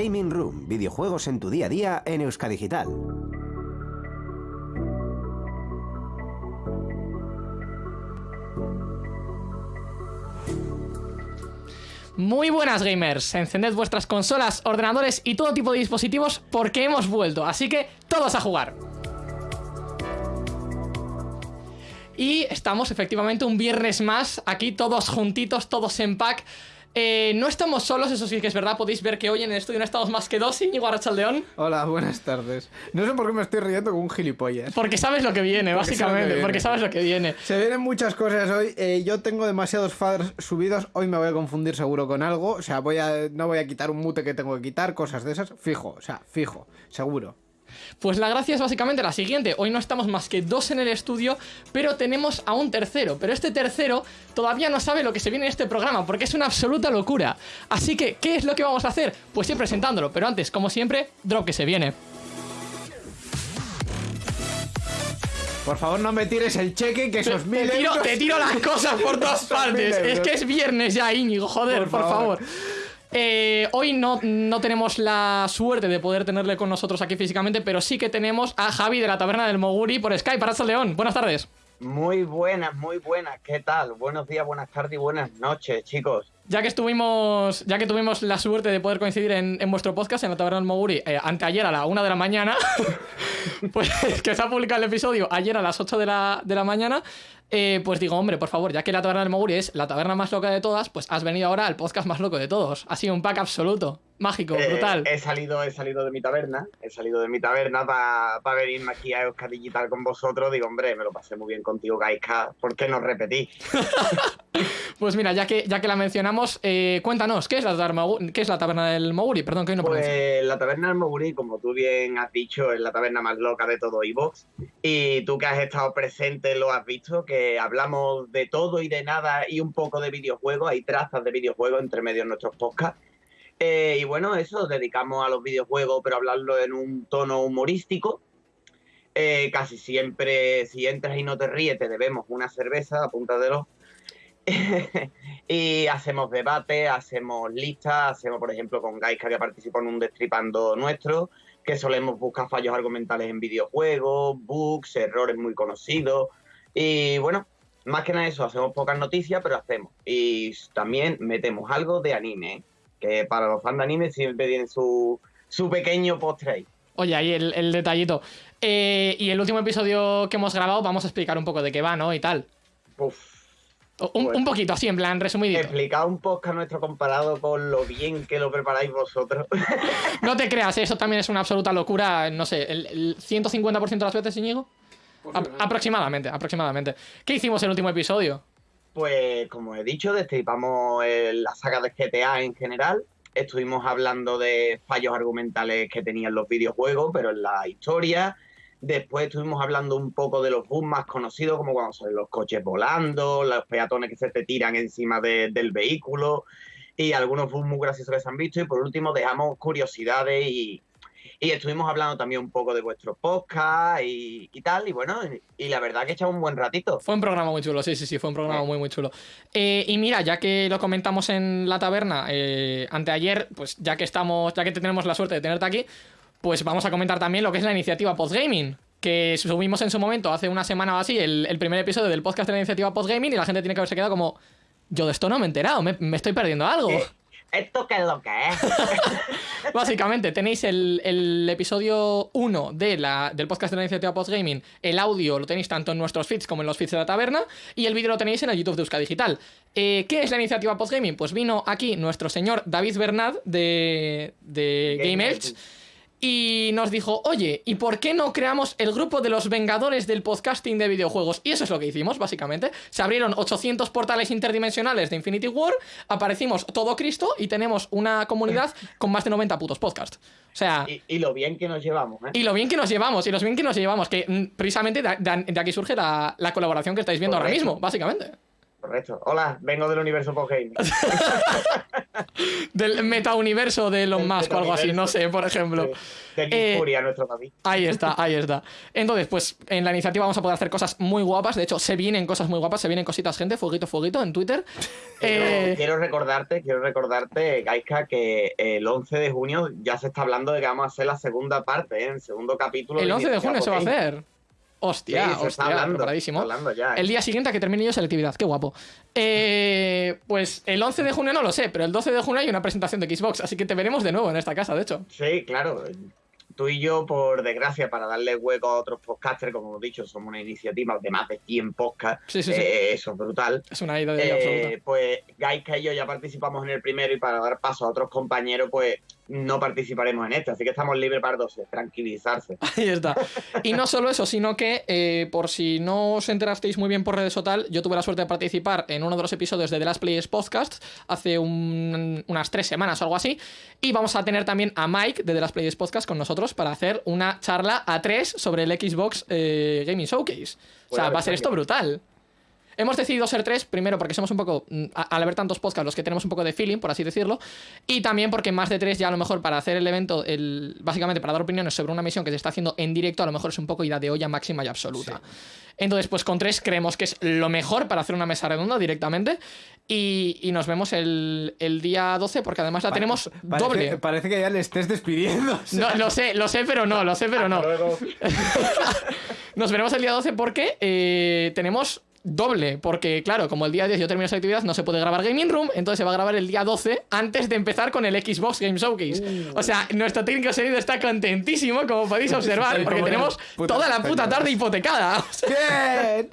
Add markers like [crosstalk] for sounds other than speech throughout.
Gaming Room, videojuegos en tu día a día en Euskadigital. Muy buenas gamers, encended vuestras consolas, ordenadores y todo tipo de dispositivos porque hemos vuelto, así que todos a jugar. Y estamos efectivamente un viernes más, aquí todos juntitos, todos en pack. Eh, no estamos solos, eso sí que es verdad, podéis ver que hoy en el estudio no estamos más que dos, Íñigo Arrachaldeón. Hola, buenas tardes. No sé por qué me estoy riendo con un gilipollas. Porque sabes lo que viene, Porque que básicamente, viene. porque sabes lo que viene. Se vienen muchas cosas hoy. eh, yo tengo demasiados faders subidos. Hoy me voy a confundir seguro con algo. O sea, voy a, no voy a quitar un mute que tengo que quitar, cosas de esas. Fijo, o sea, fijo, seguro. Pues la gracia es básicamente la siguiente. Hoy no estamos más que dos en el estudio, pero tenemos a un tercero. Pero este tercero todavía no sabe lo que se viene en este programa, porque es una absoluta locura. Así que, ¿qué es lo que vamos a hacer? Pues ir presentándolo, pero antes, como siempre, drop que se viene. Por favor, no me tires el cheque, que esos mil Te tiro, euros- te tiro las cosas por [laughs] todas partes. Es que es viernes ya, Íñigo, joder, por, Por favor. favor. Eh, hoy no, no tenemos la suerte de poder tenerle con nosotros aquí físicamente, pero sí que tenemos a Javi de la Taberna del Moguri por Skype, Arracha León. Buenas tardes. Muy buenas, muy buenas. ¿Qué tal? Buenos días, buenas tardes y buenas noches, chicos. Ya que estuvimos, ya que tuvimos la suerte de poder coincidir en, en vuestro podcast en la Taberna del Moguri eh, anteayer a la una de la mañana, [laughs] pues [laughs] que se ha publicado el episodio ayer a las 8 de la, de la mañana, eh, pues digo, hombre, por favor, ya que la Taberna del Moguri es la taberna más loca de todas, pues has venido ahora al podcast más loco de todos. Ha sido un pack absoluto, mágico, Eh, brutal. he salido, he salido de mi taberna, he salido de mi taberna para venirme aquí a Euskadi Digital con vosotros. Digo, hombre, me lo pasé muy bien contigo, Gaiska. ¿Por qué no repetí? [laughs] Pues mira, ya que, ya que la mencionamos, eh, cuéntanos, ¿qué es, la taberna, ¿qué es la Taberna del Moguri? Perdón, que hoy no pronuncio. Pues la taberna del Moguri, como tú bien has dicho, es la taberna más loca de todo Evox. Y tú que has estado presente lo has visto, que hablamos de todo y de nada y un poco de videojuegos. Hay trazas de videojuegos entre medio en nuestros podcasts. Eh, y bueno, eso, dedicamos a los videojuegos, pero hablarlo en un tono humorístico. Eh, casi siempre, si entras y no te ríes, te debemos una cerveza, apúntatelo. [laughs] y hacemos debate, hacemos listas, hacemos, por ejemplo, con Gaiska que participó en un destripando nuestro, que solemos buscar fallos argumentales en videojuegos, bugs, errores muy conocidos. Y bueno, más que nada eso, hacemos pocas noticias, pero hacemos. Y también metemos algo de anime, que para los fans de anime siempre tiene su, su pequeño postre ahí. Oye, ahí el, el detallito. Eh, y el último episodio que hemos grabado, vamos a explicar un poco de qué va, ¿no? Y tal. Uf, Un, Bueno. un poquito, así, en plan, resumidito. explicad un podcast nuestro comparado con lo bien que lo preparáis vosotros. [laughs] No te creas, eso también es una absoluta locura. No sé, el, el 150% de las veces, Íñigo. Aproximadamente, aproximadamente. ¿Qué hicimos en el último episodio? Pues como he dicho, destripamos la saga de GTA en general. Estuvimos hablando de fallos argumentales que tenían los videojuegos, pero en la historia. Después estuvimos hablando un poco de los bugs más conocidos, como cuando salen los coches volando, los peatones que se te tiran encima de- del vehículo y algunos bugs muy graciosos que se han visto. Y por último dejamos curiosidades y, y estuvimos hablando también un poco de vuestro podcast y, y tal. Y bueno, y, y la verdad que echamos un buen ratito. Fue un programa muy chulo, sí, sí, sí, fue un programa muy, muy chulo. Eh, y mira, ya que lo comentamos en la taberna eh, anteayer, pues ya que estamos, ya que tenemos la suerte de tenerte aquí, pues vamos a comentar también lo que es la iniciativa Postgaming. Que subimos en su momento, hace una semana o así, el, el primer episodio del podcast de la iniciativa Postgaming y la gente tiene que haberse quedado como. Yo de esto no me he enterado, me, me estoy perdiendo algo. Eh, ¿Esto qué es lo que es? [laughs] Básicamente, tenéis el, el episodio 1 de la, del podcast de la iniciativa Postgaming. El audio lo tenéis tanto en nuestros feeds como en los feeds de la taberna. Y el vídeo lo tenéis en el YouTube de Euska Digital. Eh, ¿Qué es la iniciativa Postgaming? Pues vino aquí nuestro señor David Bernat de, de Game Game Edge. Edge. Y nos dijo, oye, ¿y por qué no creamos el grupo de los Vengadores del podcasting de videojuegos? Y eso es lo que hicimos, básicamente. Se abrieron 800 portales interdimensionales de Infinity War, aparecimos todo Cristo y tenemos una comunidad [laughs] con más de 90 putos podcasts. O sea, Y, y lo bien que nos llevamos, ¿eh? y lo bien que nos llevamos, y lo bien que nos llevamos, que mm, precisamente de, de- de aquí surge la, la colaboración que estáis viendo ahora mismo, básicamente. Correcto. Hola, vengo del universo postgaming. [laughs] Del metauniverso de Elon Musk o algo así, no sé, por ejemplo. De Nick Eh, nuestro David. Ahí está, ahí está. Entonces, pues en la iniciativa vamos a poder hacer cosas muy guapas. De hecho, se vienen cosas muy guapas, se vienen cositas, gente. Fueguito, fueguito en Twitter. Quiero, Eh, quiero recordarte, quiero recordarte, Gaiska, que el 11 de junio ya se está hablando de que vamos a hacer la segunda parte, ¿eh? el segundo capítulo. el 11 de junio se va a hacer. Hostia, Sí, hostia, hablando, preparadísimo. hablando ya, ¿eh? El día siguiente a que termine yo selectividad, qué guapo. Eh, pues el 11 de junio no lo sé, pero el 12 de junio hay una presentación de Xbox, así que te veremos de nuevo en esta casa, de hecho. Sí, claro. Tú y yo, por desgracia, para darle hueco a otros podcasters, como hemos dicho, somos una iniciativa de más de 100 podcasts. Sí, sí, eh, eso es brutal. Es una idea de Eh, absoluta. pues Gaika y yo ya participamos en el primero y para dar paso a otros compañeros, pues no participaremos en este. Así que estamos libres para dos, tranquilizarse. [laughs] Ahí está. Y no solo eso, sino que, eh, por si no os enterasteis muy bien por redes o tal, yo tuve la suerte de participar en uno de los episodios de The Last Players Podcast hace un- unas tres semanas o algo así. Y vamos a tener también a Mike de The Last Players Podcast con nosotros para hacer una charla a tres sobre el Xbox eh, Gaming Showcase. O sea, Buena va a ser versión. esto brutal. Hemos decidido ser tres, primero porque somos un poco, mm, al haber tantos podcasts, los que tenemos un poco de feeling, por así decirlo, y también porque más de tres ya a lo mejor para hacer el evento, el, básicamente para dar opiniones sobre una misión que se está haciendo en directo, a lo mejor es un poco ida de olla máxima y absoluta. Entonces, pues con tres creemos que es lo mejor para hacer una mesa redonda directamente, y, y nos vemos el, el día 12 porque además la tenemos doble. Parece que ya le estés despidiendo. No, lo sé, lo sé, pero no, lo sé, pero no. [laughs] Nos veremos el día 12 porque eh, tenemos doble. Porque, claro, como el día 10 yo termino esa actividad, no se puede grabar Gaming Room. Entonces se va a grabar el día 12 antes de empezar con el Xbox Game Showcase. O sea, nuestro técnico sonido está contentísimo, como podéis observar, porque tenemos toda la puta tarde hipotecada. [laughs] O sea, ¡Bien!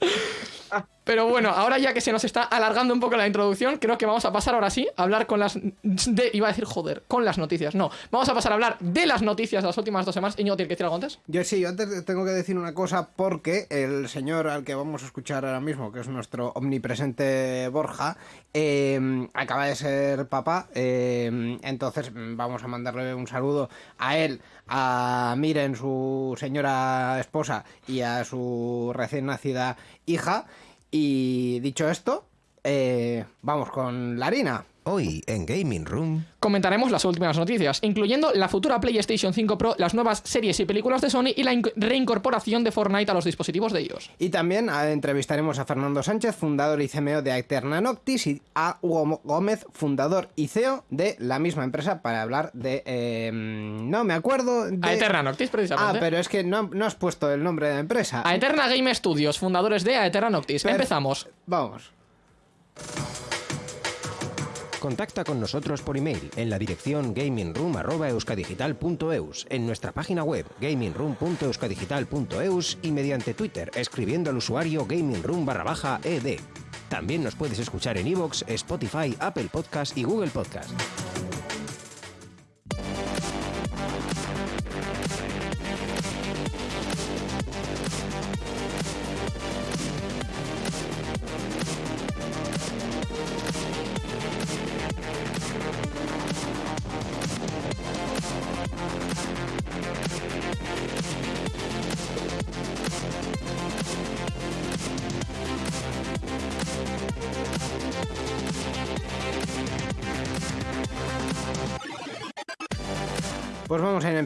[laughs] Pero bueno, ahora ya que se nos está alargando un poco la introducción, creo que vamos a pasar ahora sí a hablar con las. De, iba a decir, joder, con las noticias. No, vamos a pasar a hablar de las noticias de las últimas dos semanas. Iñigo, ¿tiene que decir algo antes? Yo sí, yo antes tengo que decir una cosa porque el señor al que vamos a escuchar ahora mismo, que es nuestro omnipresente Borja, eh, acaba de ser papá, eh, entonces vamos a mandarle un saludo a él, a Miren, su señora esposa, y a su recién nacida hija. Y dicho esto, eh, vamos con la harina. Hoy en Gaming Room. Comentaremos las últimas noticias, incluyendo la futura PlayStation 5 Pro, las nuevas series y películas de Sony y la inc- reincorporación de Fortnite a los dispositivos de iOS. Y también ah, entrevistaremos a Fernando Sánchez, fundador y CMO de Eterna Noctis, y a Hugo Gómez, fundador y CEO de la misma empresa, para hablar de... eh, no me acuerdo de... A Eterna Noctis, Ah, precisamente. pero es que no, no has puesto el nombre de la empresa. A Eterna Game Studios, fundadores de A Eterna Noctis. Per- Empezamos. Vamos. Contacta con nosotros por email en la dirección gamingroom.euskadigital.eus, en nuestra página web gamingroom.euskadigital.eus y mediante Twitter escribiendo al usuario gamingroom. También nos puedes escuchar en iVoox, Spotify, Apple Podcast y Google Podcast.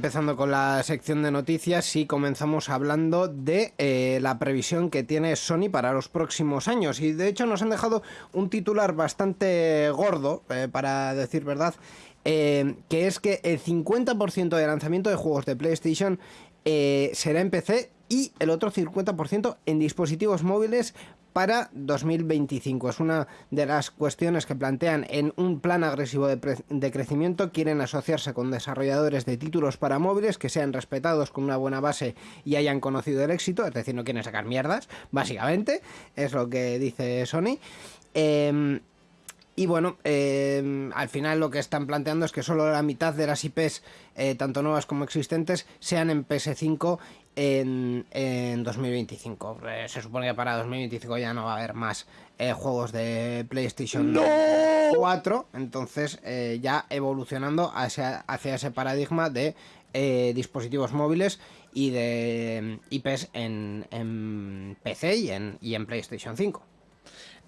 Empezando con la sección de noticias y comenzamos hablando de eh, la previsión que tiene Sony para los próximos años. Y de hecho nos han dejado un titular bastante gordo, eh, para decir verdad, eh, que es que el 50% de lanzamiento de juegos de PlayStation será en PC y el otro 50% en dispositivos móviles para 2025. Es una de las cuestiones que plantean en un plan agresivo de, crecimiento. Quieren asociarse con desarrolladores de títulos para móviles que sean respetados con una buena base y hayan conocido el éxito. Es decir, no quieren sacar mierdas, básicamente. Es lo que dice Sony. Em, y bueno, eh, al final lo que están planteando es que solo la mitad de las IPs, eh, tanto nuevas como existentes, sean en PS5 en, en 2025. Eh, se supone que para 2025 ya no va a haber más eh, juegos de PlayStation 4, entonces eh, ya evolucionando hacia, hacia ese paradigma de eh, dispositivos móviles y de IPs en, en PC y en, y en PlayStation 5.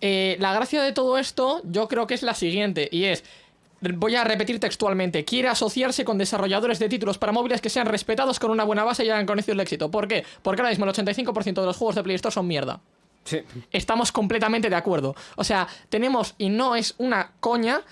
Eh, la gracia de todo esto yo creo que es la siguiente, y es... Voy a repetir textualmente. Quiere asociarse con desarrolladores de títulos para móviles que sean respetados con una buena base y hayan conocido el éxito. ¿Por qué? Porque ahora mismo el 85% de los juegos de Play Store son mierda. Sí. Estamos completamente de acuerdo. O sea, tenemos, y no es una coña,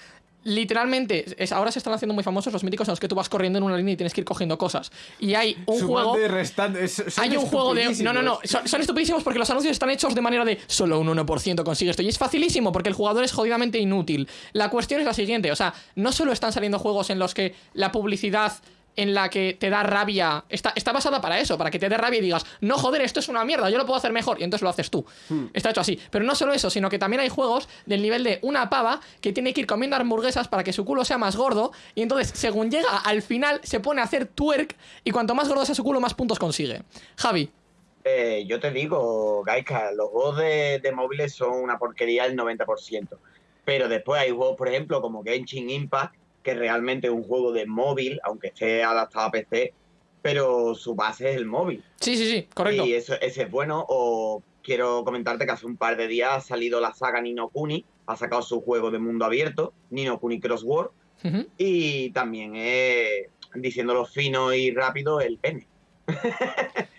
literalmente, es- ahora se están haciendo muy famosos los míticos en los que tú vas corriendo en una línea y tienes que ir cogiendo cosas. Y hay un Sumando juego... y restando, es- son Hay un juego de... No, no, no. Son, son estupidísimos porque los anuncios están hechos de manera de solo un 1% consigue esto. Y es facilísimo porque el jugador es jodidamente inútil. La cuestión es la siguiente. O sea, no solo están saliendo juegos en los que la publicidad en la que te da rabia está, está basada para eso, para que te dé rabia y digas, no joder, esto es una mierda, yo lo puedo hacer mejor, y entonces lo haces tú. Está hecho así. Pero no solo eso, sino que también hay juegos del nivel de una pava que tiene que ir comiendo hamburguesas para que su culo sea más gordo, y entonces, según llega al final, se pone a hacer twerk, y cuanto más gordo sea su culo, más puntos consigue. Javi. Eh, yo te digo, Gaika, los juegos de, de móviles son una porquería el 90%. Pero después hay juegos, por ejemplo, como Genshin Impact, que realmente es un juego de móvil, aunque esté adaptado a PC, pero su base es el móvil. Sí, sí, sí, correcto. Y eso, ese es bueno. O quiero comentarte que hace un par de días ha salido la saga Nino Kuni, ha sacado su juego de mundo abierto, Nino Kuni Crossword, Ujú. y también es, diciéndolo fino y rápido, el pene.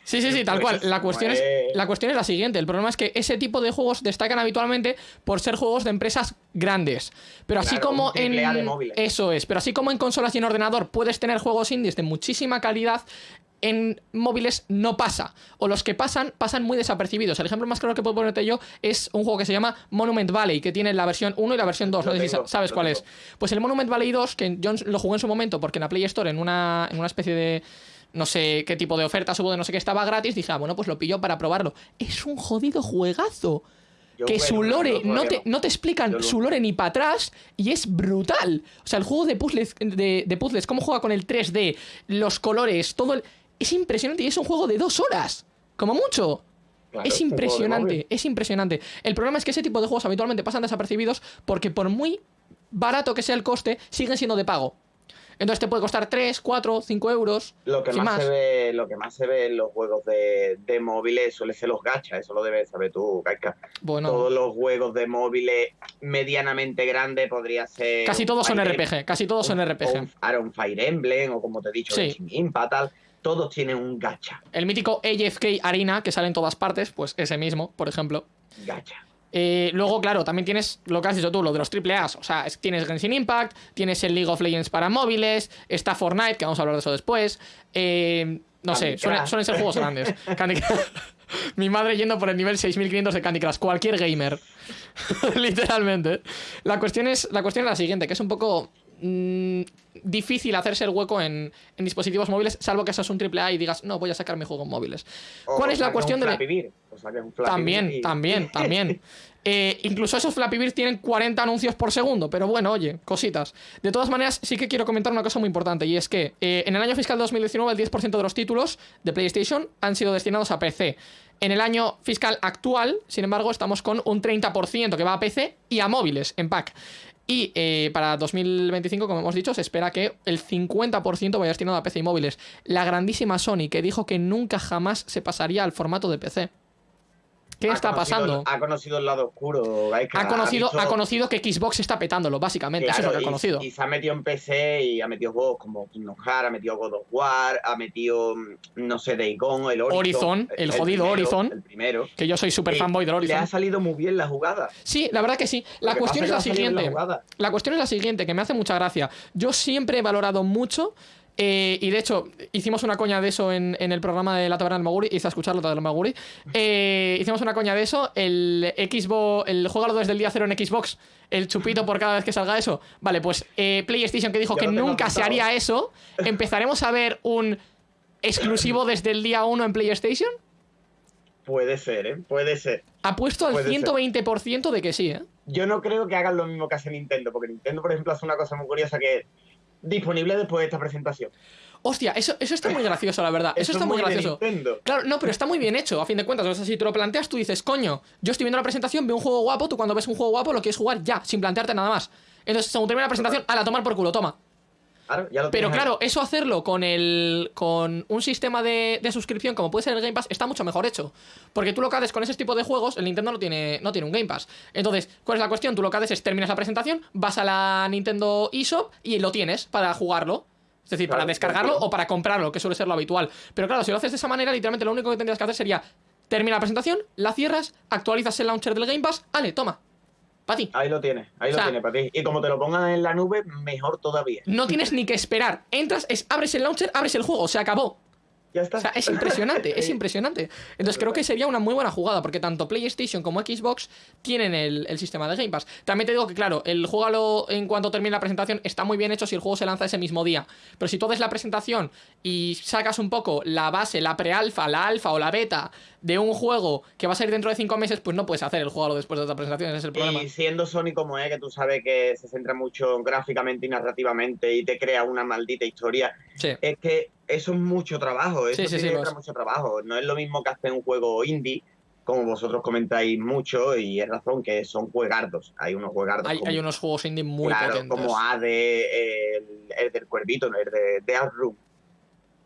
Sí, sí, sí, tal cual. La cuestión, es, la cuestión es la siguiente. El problema es que ese tipo de juegos destacan habitualmente por ser juegos de empresas grandes. Pero así Claro, como en. Eso es. Pero así como en consolas y en ordenador puedes tener juegos indies de muchísima calidad. En móviles no pasa. O los que pasan, pasan muy desapercibidos. El ejemplo más claro que puedo ponerte yo es un juego que se llama Monument Valley, que tiene la versión 1 y la versión 2. Lo no sé si tengo, sabes cuál tengo. es. Pues el Monument Valley 2, que yo lo jugué en su momento porque en la Play Store, en una, en una especie de. No sé qué tipo de ofertas hubo de no sé qué estaba gratis. Dije, ah, bueno, pues lo pillo para probarlo. Es un jodido juegazo. Yo, que bueno, su lore, no te, no te explican lo- su lore ni para atrás y es brutal. O sea, el juego de puzzles, de, de puzzles, cómo juega con el 3D, los colores, todo el... Es impresionante y es un juego de dos horas. Como mucho. Claro, es impresionante, es impresionante. El problema es que ese tipo de juegos habitualmente pasan desapercibidos porque por muy barato que sea el coste, siguen siendo de pago. Entonces te puede costar 3, 4, 5 euros. Lo que más, se ve, lo que más se ve en los juegos de, de móviles suele ser los gachas, eso lo debes saber tú. Bueno, Todos los juegos de móviles medianamente grandes podría ser. casi todos son RPG, casi todos son RPG. un Fire Emblem, o como te he dicho, Sí. Impact, tal. Todos tienen un gacha. El mítico AFK Arena, que sale en todas partes, pues ese mismo, por ejemplo. Gacha. Eh, luego, claro, también tienes lo que has dicho tú, lo de los AAAs. O sea, es- tienes Genshin Impact, tienes el League of Legends para móviles, está Fortnite, que vamos a hablar de eso después. eh, no sé, suelen, ser juegos grandes. [laughs] Candy Crush. Mi madre yendo por el nivel 6500 de Candy Crush, cualquier gamer. [laughs] Literalmente. La cuestión, es, la cuestión es la siguiente, que es un poco mm, difícil hacerse el hueco en, en dispositivos móviles, salvo que seas un AAA y digas, no, voy a sacar mi juego en móviles. O ¿Cuál es la cuestión un de Bird, o un También, y- también, [laughs] también. Eh, incluso esos Flappy tienen 40 anuncios por segundo, pero bueno, oye, cositas. De todas maneras, sí que quiero comentar una cosa muy importante, y es que eh, en el año fiscal 2019 el 10% de los títulos de PlayStation han sido destinados a PC. En el año fiscal actual, sin embargo, estamos con un 30% que va a PC y a móviles en pack. Y eh, para 2025, como hemos dicho, se espera que el 50% vaya destinado a PC y móviles. La grandísima Sony, que dijo que nunca jamás se pasaría al formato de PC. ¿Qué Ha está conocido- pasando? Ha conocido el lado oscuro, Gaika. Ha conocido, visto- ha conocido que Xbox está petándolo, básicamente. Eso es lo que ha conocido. Y, se ha metido en PC y ha metido juegos como Kingdom Hearts, ha metido God of War, ha metido, mm, no sé, Days Gone, el Horizon. Horizon, el jodido primero, Horizon. El primero. Que yo soy super Y fanboy del Le ha Horizon. salido muy bien la jugada. Sí, la verdad que sí. La cuestión es la siguiente. La cuestión es la siguiente, que me hace mucha gracia. Yo siempre he valorado mucho. Eh, y de hecho, hicimos una coña de eso en, en el programa de La Taberna del Maguri. Hice a escuchar La Taberna del Maguri. eh, hicimos una coña de eso. El Xbox, el juego desde el día cero en Xbox. El chupito por cada vez que salga eso. Vale, pues eh, PlayStation que dijo Ya que nunca se haría eso. Empezaremos a ver un exclusivo desde el día 1 en PlayStation. Puede ser, ¿eh? Puede ser. Apuesto al Puede ser. 120% de que sí, ¿eh? Yo no creo que hagan lo mismo que hace Nintendo, porque Nintendo, por ejemplo, hace una cosa muy curiosa que disponible después de esta presentación. Hostia, eso, eso está muy gracioso, la verdad. Eso, está es muy gracioso. Claro, no, pero está muy bien hecho, a fin de cuentas. O sea, si te lo planteas, tú dices, coño, yo estoy viendo la presentación, veo un juego guapo, tú cuando ves un juego guapo lo quieres jugar ya, sin plantearte nada más. Entonces, según termina la presentación, a la tomar por culo, toma. Claro, ya lo Pero ahí. claro, eso hacerlo con el con un sistema de, de suscripción como puede ser el Game Pass está mucho mejor hecho. Porque tú lo que haces con ese tipo de juegos, el Nintendo no tiene, no tiene un Game Pass. Entonces, ¿cuál es la cuestión? Tú lo que haces es terminas la presentación, vas a la Nintendo eShop y lo tienes para jugarlo. Es decir, para descargarlo claro. o para comprarlo, que suele ser lo habitual. Pero claro, si lo haces de esa manera, literalmente lo único que tendrías que hacer sería termina la presentación, la cierras, actualizas el launcher del Game Pass, ale, toma. Para ti. Ahí lo tienes, ahí O sea- lo tienes para ti. Y como te lo pongan en la nube, mejor todavía. No tienes ni que esperar. Entras, es, abres el launcher, abres el juego, se acabó. Ya está. O sea, es impresionante, es [laughs] impresionante. Entonces creo que sería una muy buena jugada, porque tanto PlayStation como Xbox tienen el, el sistema de Game Pass. También te digo que, claro, el juego en cuanto termine la presentación está muy bien hecho si el juego se lanza ese mismo día. Pero si tú haces la presentación y sacas un poco la base, la pre-alfa, la alfa o la beta de un juego que va a salir dentro de cinco meses, pues no puedes hacer el juego después de otra presentación, ese es el problema. Y siendo Sony como es, que tú sabes que se centra mucho gráficamente y narrativamente y te crea una maldita historia, Sí. es que eso es mucho trabajo, eso Sí, sí, pues. mucho trabajo. No es lo mismo que hacer un juego indie, como vosotros comentáis mucho, y es razón que son juegardos. Hay unos juegardos Hay, como, hay unos juegos indie muy claro, potentes. como ADE, el, el del cuervito, ¿no? el de Death Room.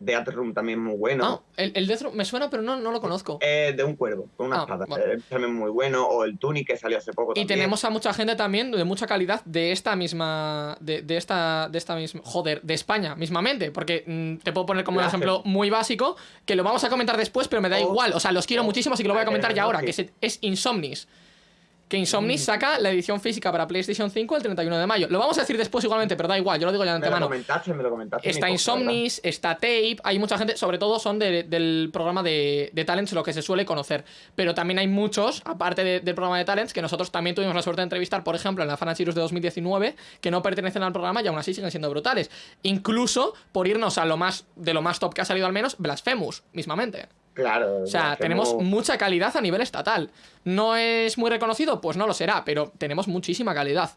Death Room también muy bueno. Ah, el, el Death Room me suena, pero no, no lo conozco. Eh, de un cuervo, con una Ah, espada. Eh, también muy bueno. O el Tunic que salió hace poco. Y también. tenemos a mucha gente también de mucha calidad de esta misma. De, de esta. De esta misma. Joder, de España, mismamente. Porque mm, te puedo poner como un ejemplo muy básico. Que lo vamos a comentar después, pero me da Oh. igual. O sea, los quiero Oh. muchísimo, así que lo voy a comentar ya Eh, ahora. Que es, es Insomnis. Que Insomnis saca la edición física para PlayStation 5 el 31 de mayo. Lo vamos a decir después igualmente, pero da igual, yo lo digo ya de Me lo antemano. comentaste, me lo comentaste. Está. Insomnis, está Tape, hay mucha gente, sobre todo son de- del programa de, de Talents, lo que se suele conocer. Pero también hay muchos, aparte de- del programa de Talents, que nosotros también tuvimos la suerte de entrevistar, por ejemplo, en la Fan Series de 2019, que no pertenecen al programa y aún así siguen siendo brutales. Incluso, por irnos a lo más, de lo más top que ha salido al menos, Blasphemous, mismamente. Claro. O sea, tenemos mucha calidad a nivel estatal. ¿No es muy reconocido? Pues no lo será, pero tenemos muchísima calidad.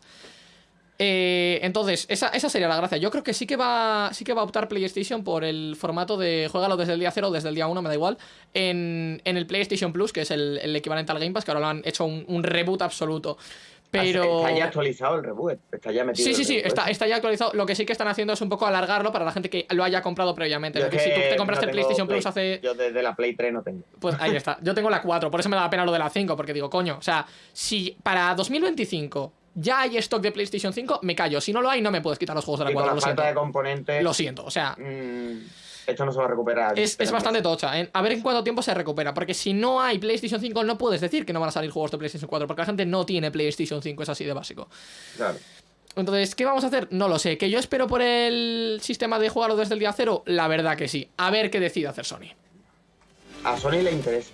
Eh, entonces, esa, esa sería la gracia. Yo creo que sí que va sí que va a optar PlayStation por el formato de juégalo desde el día 0 o desde el día 1, me da igual, en, en el PlayStation Plus, que es el, el equivalente al Game Pass, que ahora lo han hecho un, un reboot absoluto. Pero... Está ya actualizado el reboot. Está ya metido. Sí, sí, sí, está, está ya actualizado. Lo que sí que están haciendo es un poco alargarlo para la gente que lo haya comprado previamente. Yo Porque si tú te compraste no el PlayStation Play. Plus hace Yo desde la Play 3 no tengo. pues ahí está. Yo tengo la 4, por eso me da pena lo de la 5, porque digo, coño, o sea, si para 2025 ya hay stock de PlayStation 5, me callo. Si no lo hay, no me puedes quitar los juegos de la y con 4, la lo falta siento. de componentes. Lo siento, o sea, mm, esto no se va a recuperar. es, es bastante tocha. ¿eh? A ver en cuánto tiempo se recupera, porque si no hay PlayStation 5, no puedes decir que no van a salir juegos de PlayStation 4, porque la gente no tiene PlayStation 5, es así de básico. Claro. Entonces, ¿qué vamos a hacer? No lo sé. ¿Que yo espero por el sistema de jugarlo desde el día cero? La verdad que sí. A ver qué decide hacer Sony. A Sony le interesa.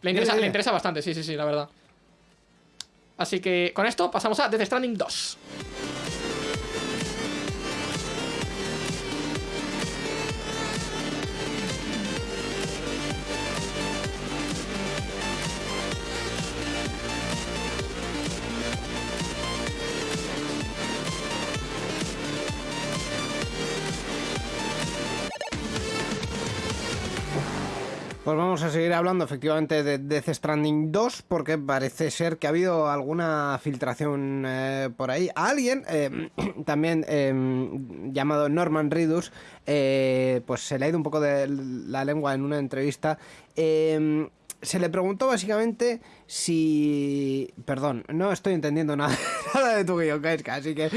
Le interesa, ya. le interesa bastante, sí, sí, sí, la verdad. Así que con esto pasamos a Death Stranding 2. Pues vamos a seguir hablando efectivamente de Death Stranding 2 porque parece ser que ha habido alguna filtración eh, por ahí. Alguien, eh, [clears throat] también eh, llamado Norman Reedus, pues se le ha ido un poco de la lengua en una entrevista. Se le preguntó básicamente si... Perdón, no estoy entendiendo nada, [laughs] nada de tu guion, Kaiska, así que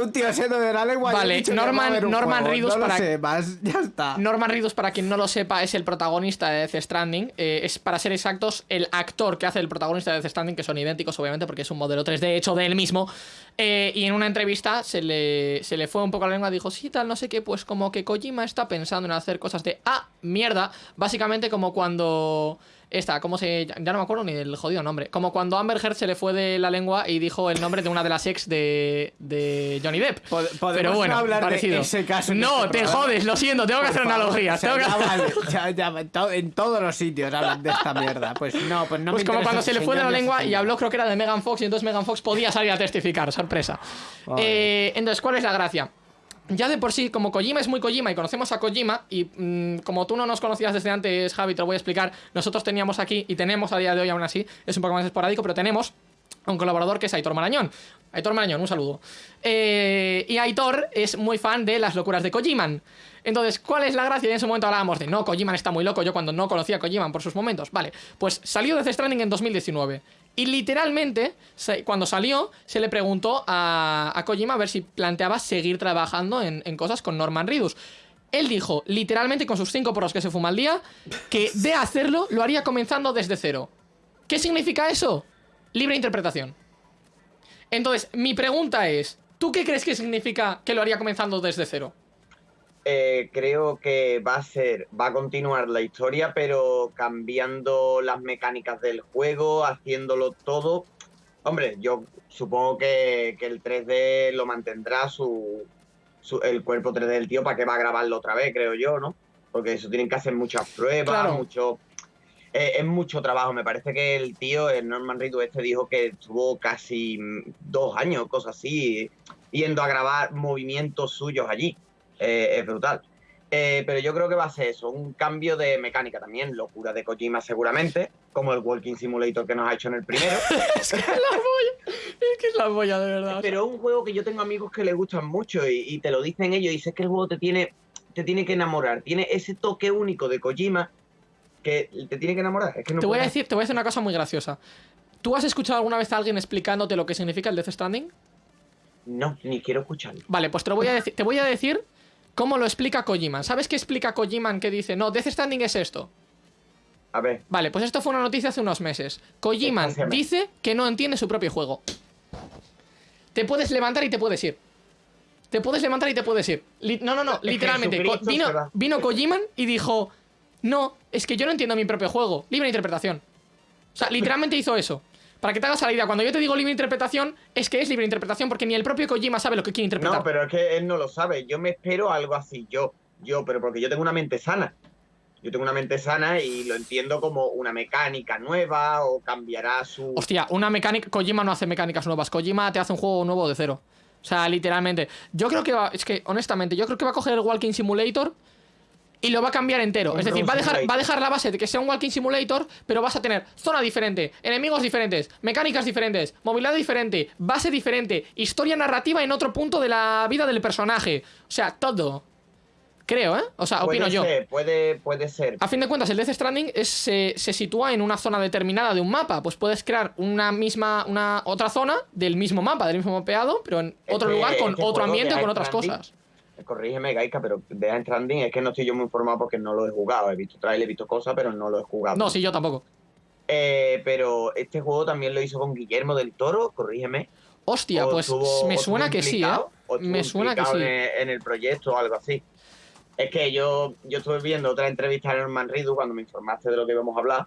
un tío siendo de la lengua... Vale, que va Norman- Norman. Reedus no lo para- sé, más, [laughs] ya está. Norman Reedus, para quien no lo sepa, es el protagonista de Death Stranding. Eh, es, para ser exactos, el actor que hace el protagonista de Death Stranding, que son idénticos, obviamente, porque es un modelo 3D hecho de él mismo. Eh, y en una entrevista se le, se le fue un poco la lengua, dijo, sí, tal, no sé qué, pues como que Kojima está pensando en hacer cosas de, ah, mierda. Básicamente como cuando... Esta, ¿cómo se...? Ya no me acuerdo ni del jodido nombre. Como cuando Amber Heard se le fue de la lengua y dijo el nombre de una de las ex de, de Johnny Depp. Pod- Pero bueno, no hablar de ese caso no, este te programa. jodes, lo siento, tengo que hacer favor, analogías. o sea, tengo que- ya vale, ya- ya, en to- en todos los sitios hablan de esta mierda. Pues no, pues no pues me como cuando se le fue de la lengua y habló, creo que era de Megan Fox, y entonces Megan Fox podía salir a testificar, sorpresa. Eh, entonces, ¿cuál es la gracia? Ya de por sí, como Kojima es muy Kojima y conocemos a Kojima, y mm, como tú no nos conocías desde antes, Javi, te lo voy a explicar, nosotros teníamos aquí, y tenemos a día de hoy aún así, es un poco más esporádico, pero tenemos un colaborador que es Aitor Marañón. Aitor Marañón, un saludo. Eh, y Aitor es muy fan de las locuras de Kojiman. Entonces, ¿cuál es la gracia? Y en ese momento hablábamos de, no, Kojiman está muy loco, yo cuando no conocía a Kojiman por sus momentos. Vale, pues salió Death Stranding en 2019. Y literalmente, cuando salió, se le preguntó a, a Kojima a ver si planteaba seguir trabajando en, en cosas con Norman Reedus. Él dijo, literalmente con sus cinco poros que se fuma al día, que de hacerlo lo haría comenzando desde cero. ¿Qué significa eso? Libre interpretación. Entonces, mi pregunta es, ¿tú qué crees que significa que lo haría comenzando desde cero? Eh, creo que va a ser, va a continuar la historia, pero cambiando las mecánicas del juego, haciéndolo todo. Hombre, yo supongo que, el 3D lo mantendrá su, el cuerpo 3D del tío para que va a grabarlo otra vez, creo yo, ¿no? Porque eso tienen que hacer muchas pruebas, mucho eh, es mucho trabajo. Me parece que el tío, el Norman Reedus este, dijo que estuvo casi dos años, cosas así, yendo a grabar movimientos suyos allí. Eh, es brutal. Eh, pero yo creo que va a ser eso, un cambio de mecánica también, locura de Kojima seguramente, como el Walking Simulator que nos ha hecho en el primero. [laughs] es que es la boya, es que es la boya de verdad. Pero es un juego que yo tengo amigos que le gustan mucho y, te lo dicen ellos, y dices que el juego te tiene, te tiene que enamorar, tiene ese toque único de Kojima que te tiene que enamorar. te, voy a decir, te voy a decir una cosa muy graciosa. ¿Tú has escuchado alguna vez a alguien explicándote lo que significa el Death Stranding? No, ni quiero escucharlo. Vale, pues te, voy a decir, te voy a decir cómo lo explica Kojima. ¿Sabes qué explica Kojima que dice, no, Death Stranding es esto? A ver. Vale, pues esto fue una noticia hace unos meses. Kojima dice que no entiende su propio juego. Te puedes levantar y te puedes ir. Te puedes levantar y te puedes ir. no, no, no, literalmente. vino, vino Kojima y dijo, no, es que yo no entiendo mi propio juego. Libre interpretación. O sea, [laughs] literalmente hizo eso. Para que te hagas la idea, cuando yo te digo libre interpretación, es que es libre interpretación porque ni el propio Kojima sabe lo que quiere interpretar. No, pero es que él no lo sabe. Yo me espero algo así, yo. Yo, pero porque yo tengo una mente sana. Yo tengo una mente sana y lo entiendo como una mecánica nueva o cambiará su. Hostia, una mecánica. Kojima no hace mecánicas nuevas. Kojima te hace un juego nuevo de cero. O sea, literalmente. Yo creo que va. Es que, honestamente, yo creo que va a coger el Walking Simulator y lo va a cambiar entero. Es decir, va a, dejar, va a dejar la base de que sea un walking simulator, pero vas a tener zona diferente, enemigos diferentes, mecánicas diferentes, movilidad diferente, base diferente, historia narrativa en otro punto de la vida del personaje. O sea, todo. Creo, ¿eh? O sea, opino yo. Puede, puede ser. A fin de cuentas, el Death Stranding se, sitúa en una zona determinada de un mapa. Pues puedes crear una misma, una otra zona del mismo mapa, del mismo mapeado, pero en otro lugar, con otro ambiente, con otras cosas corrígeme, Gaika, pero de Stranding es que no estoy yo muy informado porque no lo he jugado. He visto trailer, he visto cosas, pero no lo he jugado. No, sí, yo tampoco. Eh, pero este juego también lo hizo con Guillermo del Toro, corrígeme. Hostia, pues me suena que sí, ¿eh? Me suena que sí. En el, proyecto o algo así. Es que yo, yo estuve viendo otra entrevista de Norman Ridu cuando me informaste de lo que íbamos a hablar.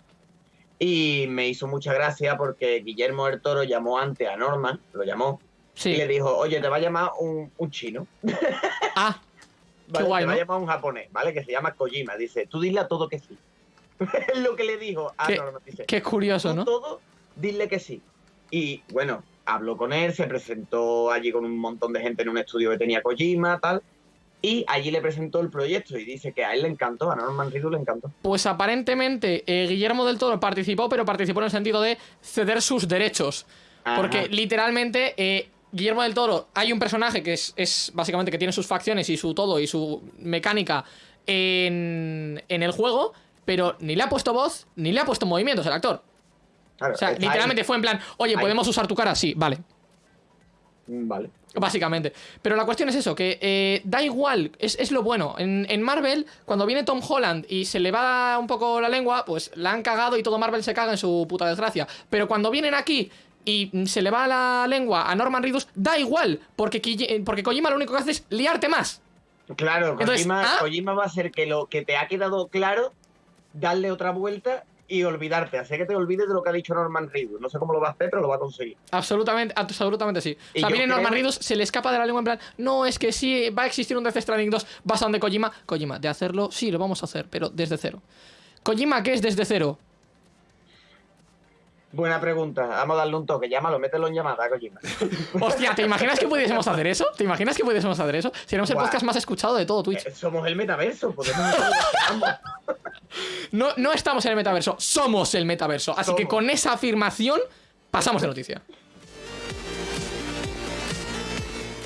Y me hizo mucha gracia porque Guillermo del Toro llamó antes a Norman, lo llamó, y le dijo, oye, te va a llamar un, chino. Ah, [laughs] te va a llamar un japonés, ¿vale? Que se llama Kojima. Dice, tú dile a todo que sí. es [laughs] lo que le dijo a qué, Qué curioso, ¿no? todo, dile que sí. Y bueno, habló con él, se presentó allí con un montón de gente en un estudio que tenía Kojima, tal. Y allí le presentó el proyecto y dice que a él le encantó, a Norman Reedus le encantó. Pues aparentemente eh, Guillermo del Toro participó, pero participó en el sentido de ceder sus derechos. Porque literalmente eh, Guillermo del Toro, hay un personaje que es, básicamente que tiene sus facciones y su todo y su mecánica en, el juego, pero ni le ha puesto voz ni le ha puesto movimientos el actor. o sea, literalmente fue en plan, oye, ¿podemos usar tu cara? Sí, vale. Mm, vale. Básicamente. Pero la cuestión es eso, que eh, da igual, es, lo bueno. En, en, Marvel, cuando viene Tom Holland y se le va un poco la lengua, pues la han cagado y todo Marvel se caga en su puta desgracia. Pero cuando vienen aquí y se le va la lengua a Norman Reedus, da igual, porque, porque Kojima lo único que hace es liarte más. Claro, ¿ah? Kojima, va a ser que lo que te ha quedado claro, darle otra vuelta y olvidarte, hacer que te olvides de lo que ha dicho Norman Reedus. No sé cómo lo va a hacer, pero lo va a conseguir. Absolutamente, absolutamente sí. viene Norman Reedus, se le escapa de la lengua en plan, no, es que sí, va a existir un Death Stranding 2 basado en Kojima. Kojima, de hacerlo, sí, lo vamos a hacer, pero desde cero. Kojima, ¿qué es desde cero? Buena pregunta. Vamos a darle un toque. Llámalo, mételo en llamada, Kojima. [laughs] Hostia, ¿te imaginas que pudiésemos hacer eso? ¿Te imaginas que pudiésemos hacer eso? Seríamos el podcast más escuchado de todo Twitch. Eh, somos el metaverso. Podemos [laughs] no, no estamos en el metaverso, somos el metaverso. Así que con esa afirmación, pasamos de noticia.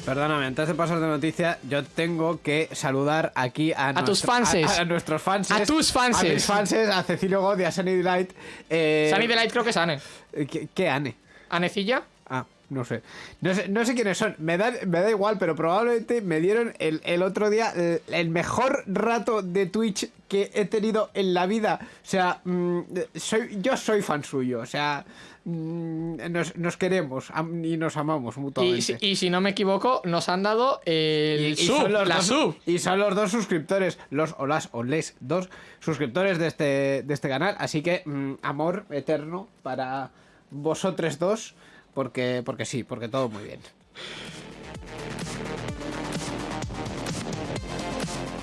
Perdóname, antes de pasar de noticia, yo tengo que saludar aquí a, A tus nuestro- fanses. A, a nuestros fans. A tus fanses. A mis fanses, a Cecilio God y a Sunny Delight. Eh, Sunny Delight creo que es Ane. eh, ¿Qué, qué Ane? ¿Anecilla? Ah, no sé. No sé, no sé quiénes son. Me da, me da igual, pero probablemente me dieron el, el otro día el, el mejor rato de Twitch que he tenido en la vida. O sea, mm, soy, yo soy fan suyo. O sea, nos, nos queremos y nos amamos Y, mutuamente. si- y si no me equivoco, nos han dado el Y- y sub, son los la dos, sub. y son los dos suscriptores, los o las o les dos suscriptores de este, de este canal. Así que mm, amor eterno para vosotros dos, porque, porque sí, porque todo muy bien.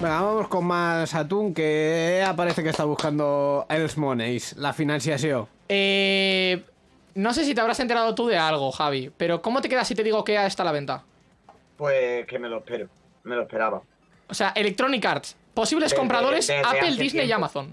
Venga, vamos con más atún que parece que está buscando Els Moneys, la financiación. Eh, no sé si te habrás enterado tú de algo, Javi, pero ¿cómo te quedas si te digo que está a la venta? Pues que me lo espero. Me lo esperaba. O sea, Electronic Arts, posibles Desde- compradores, desde Apple, Disney y. Amazon.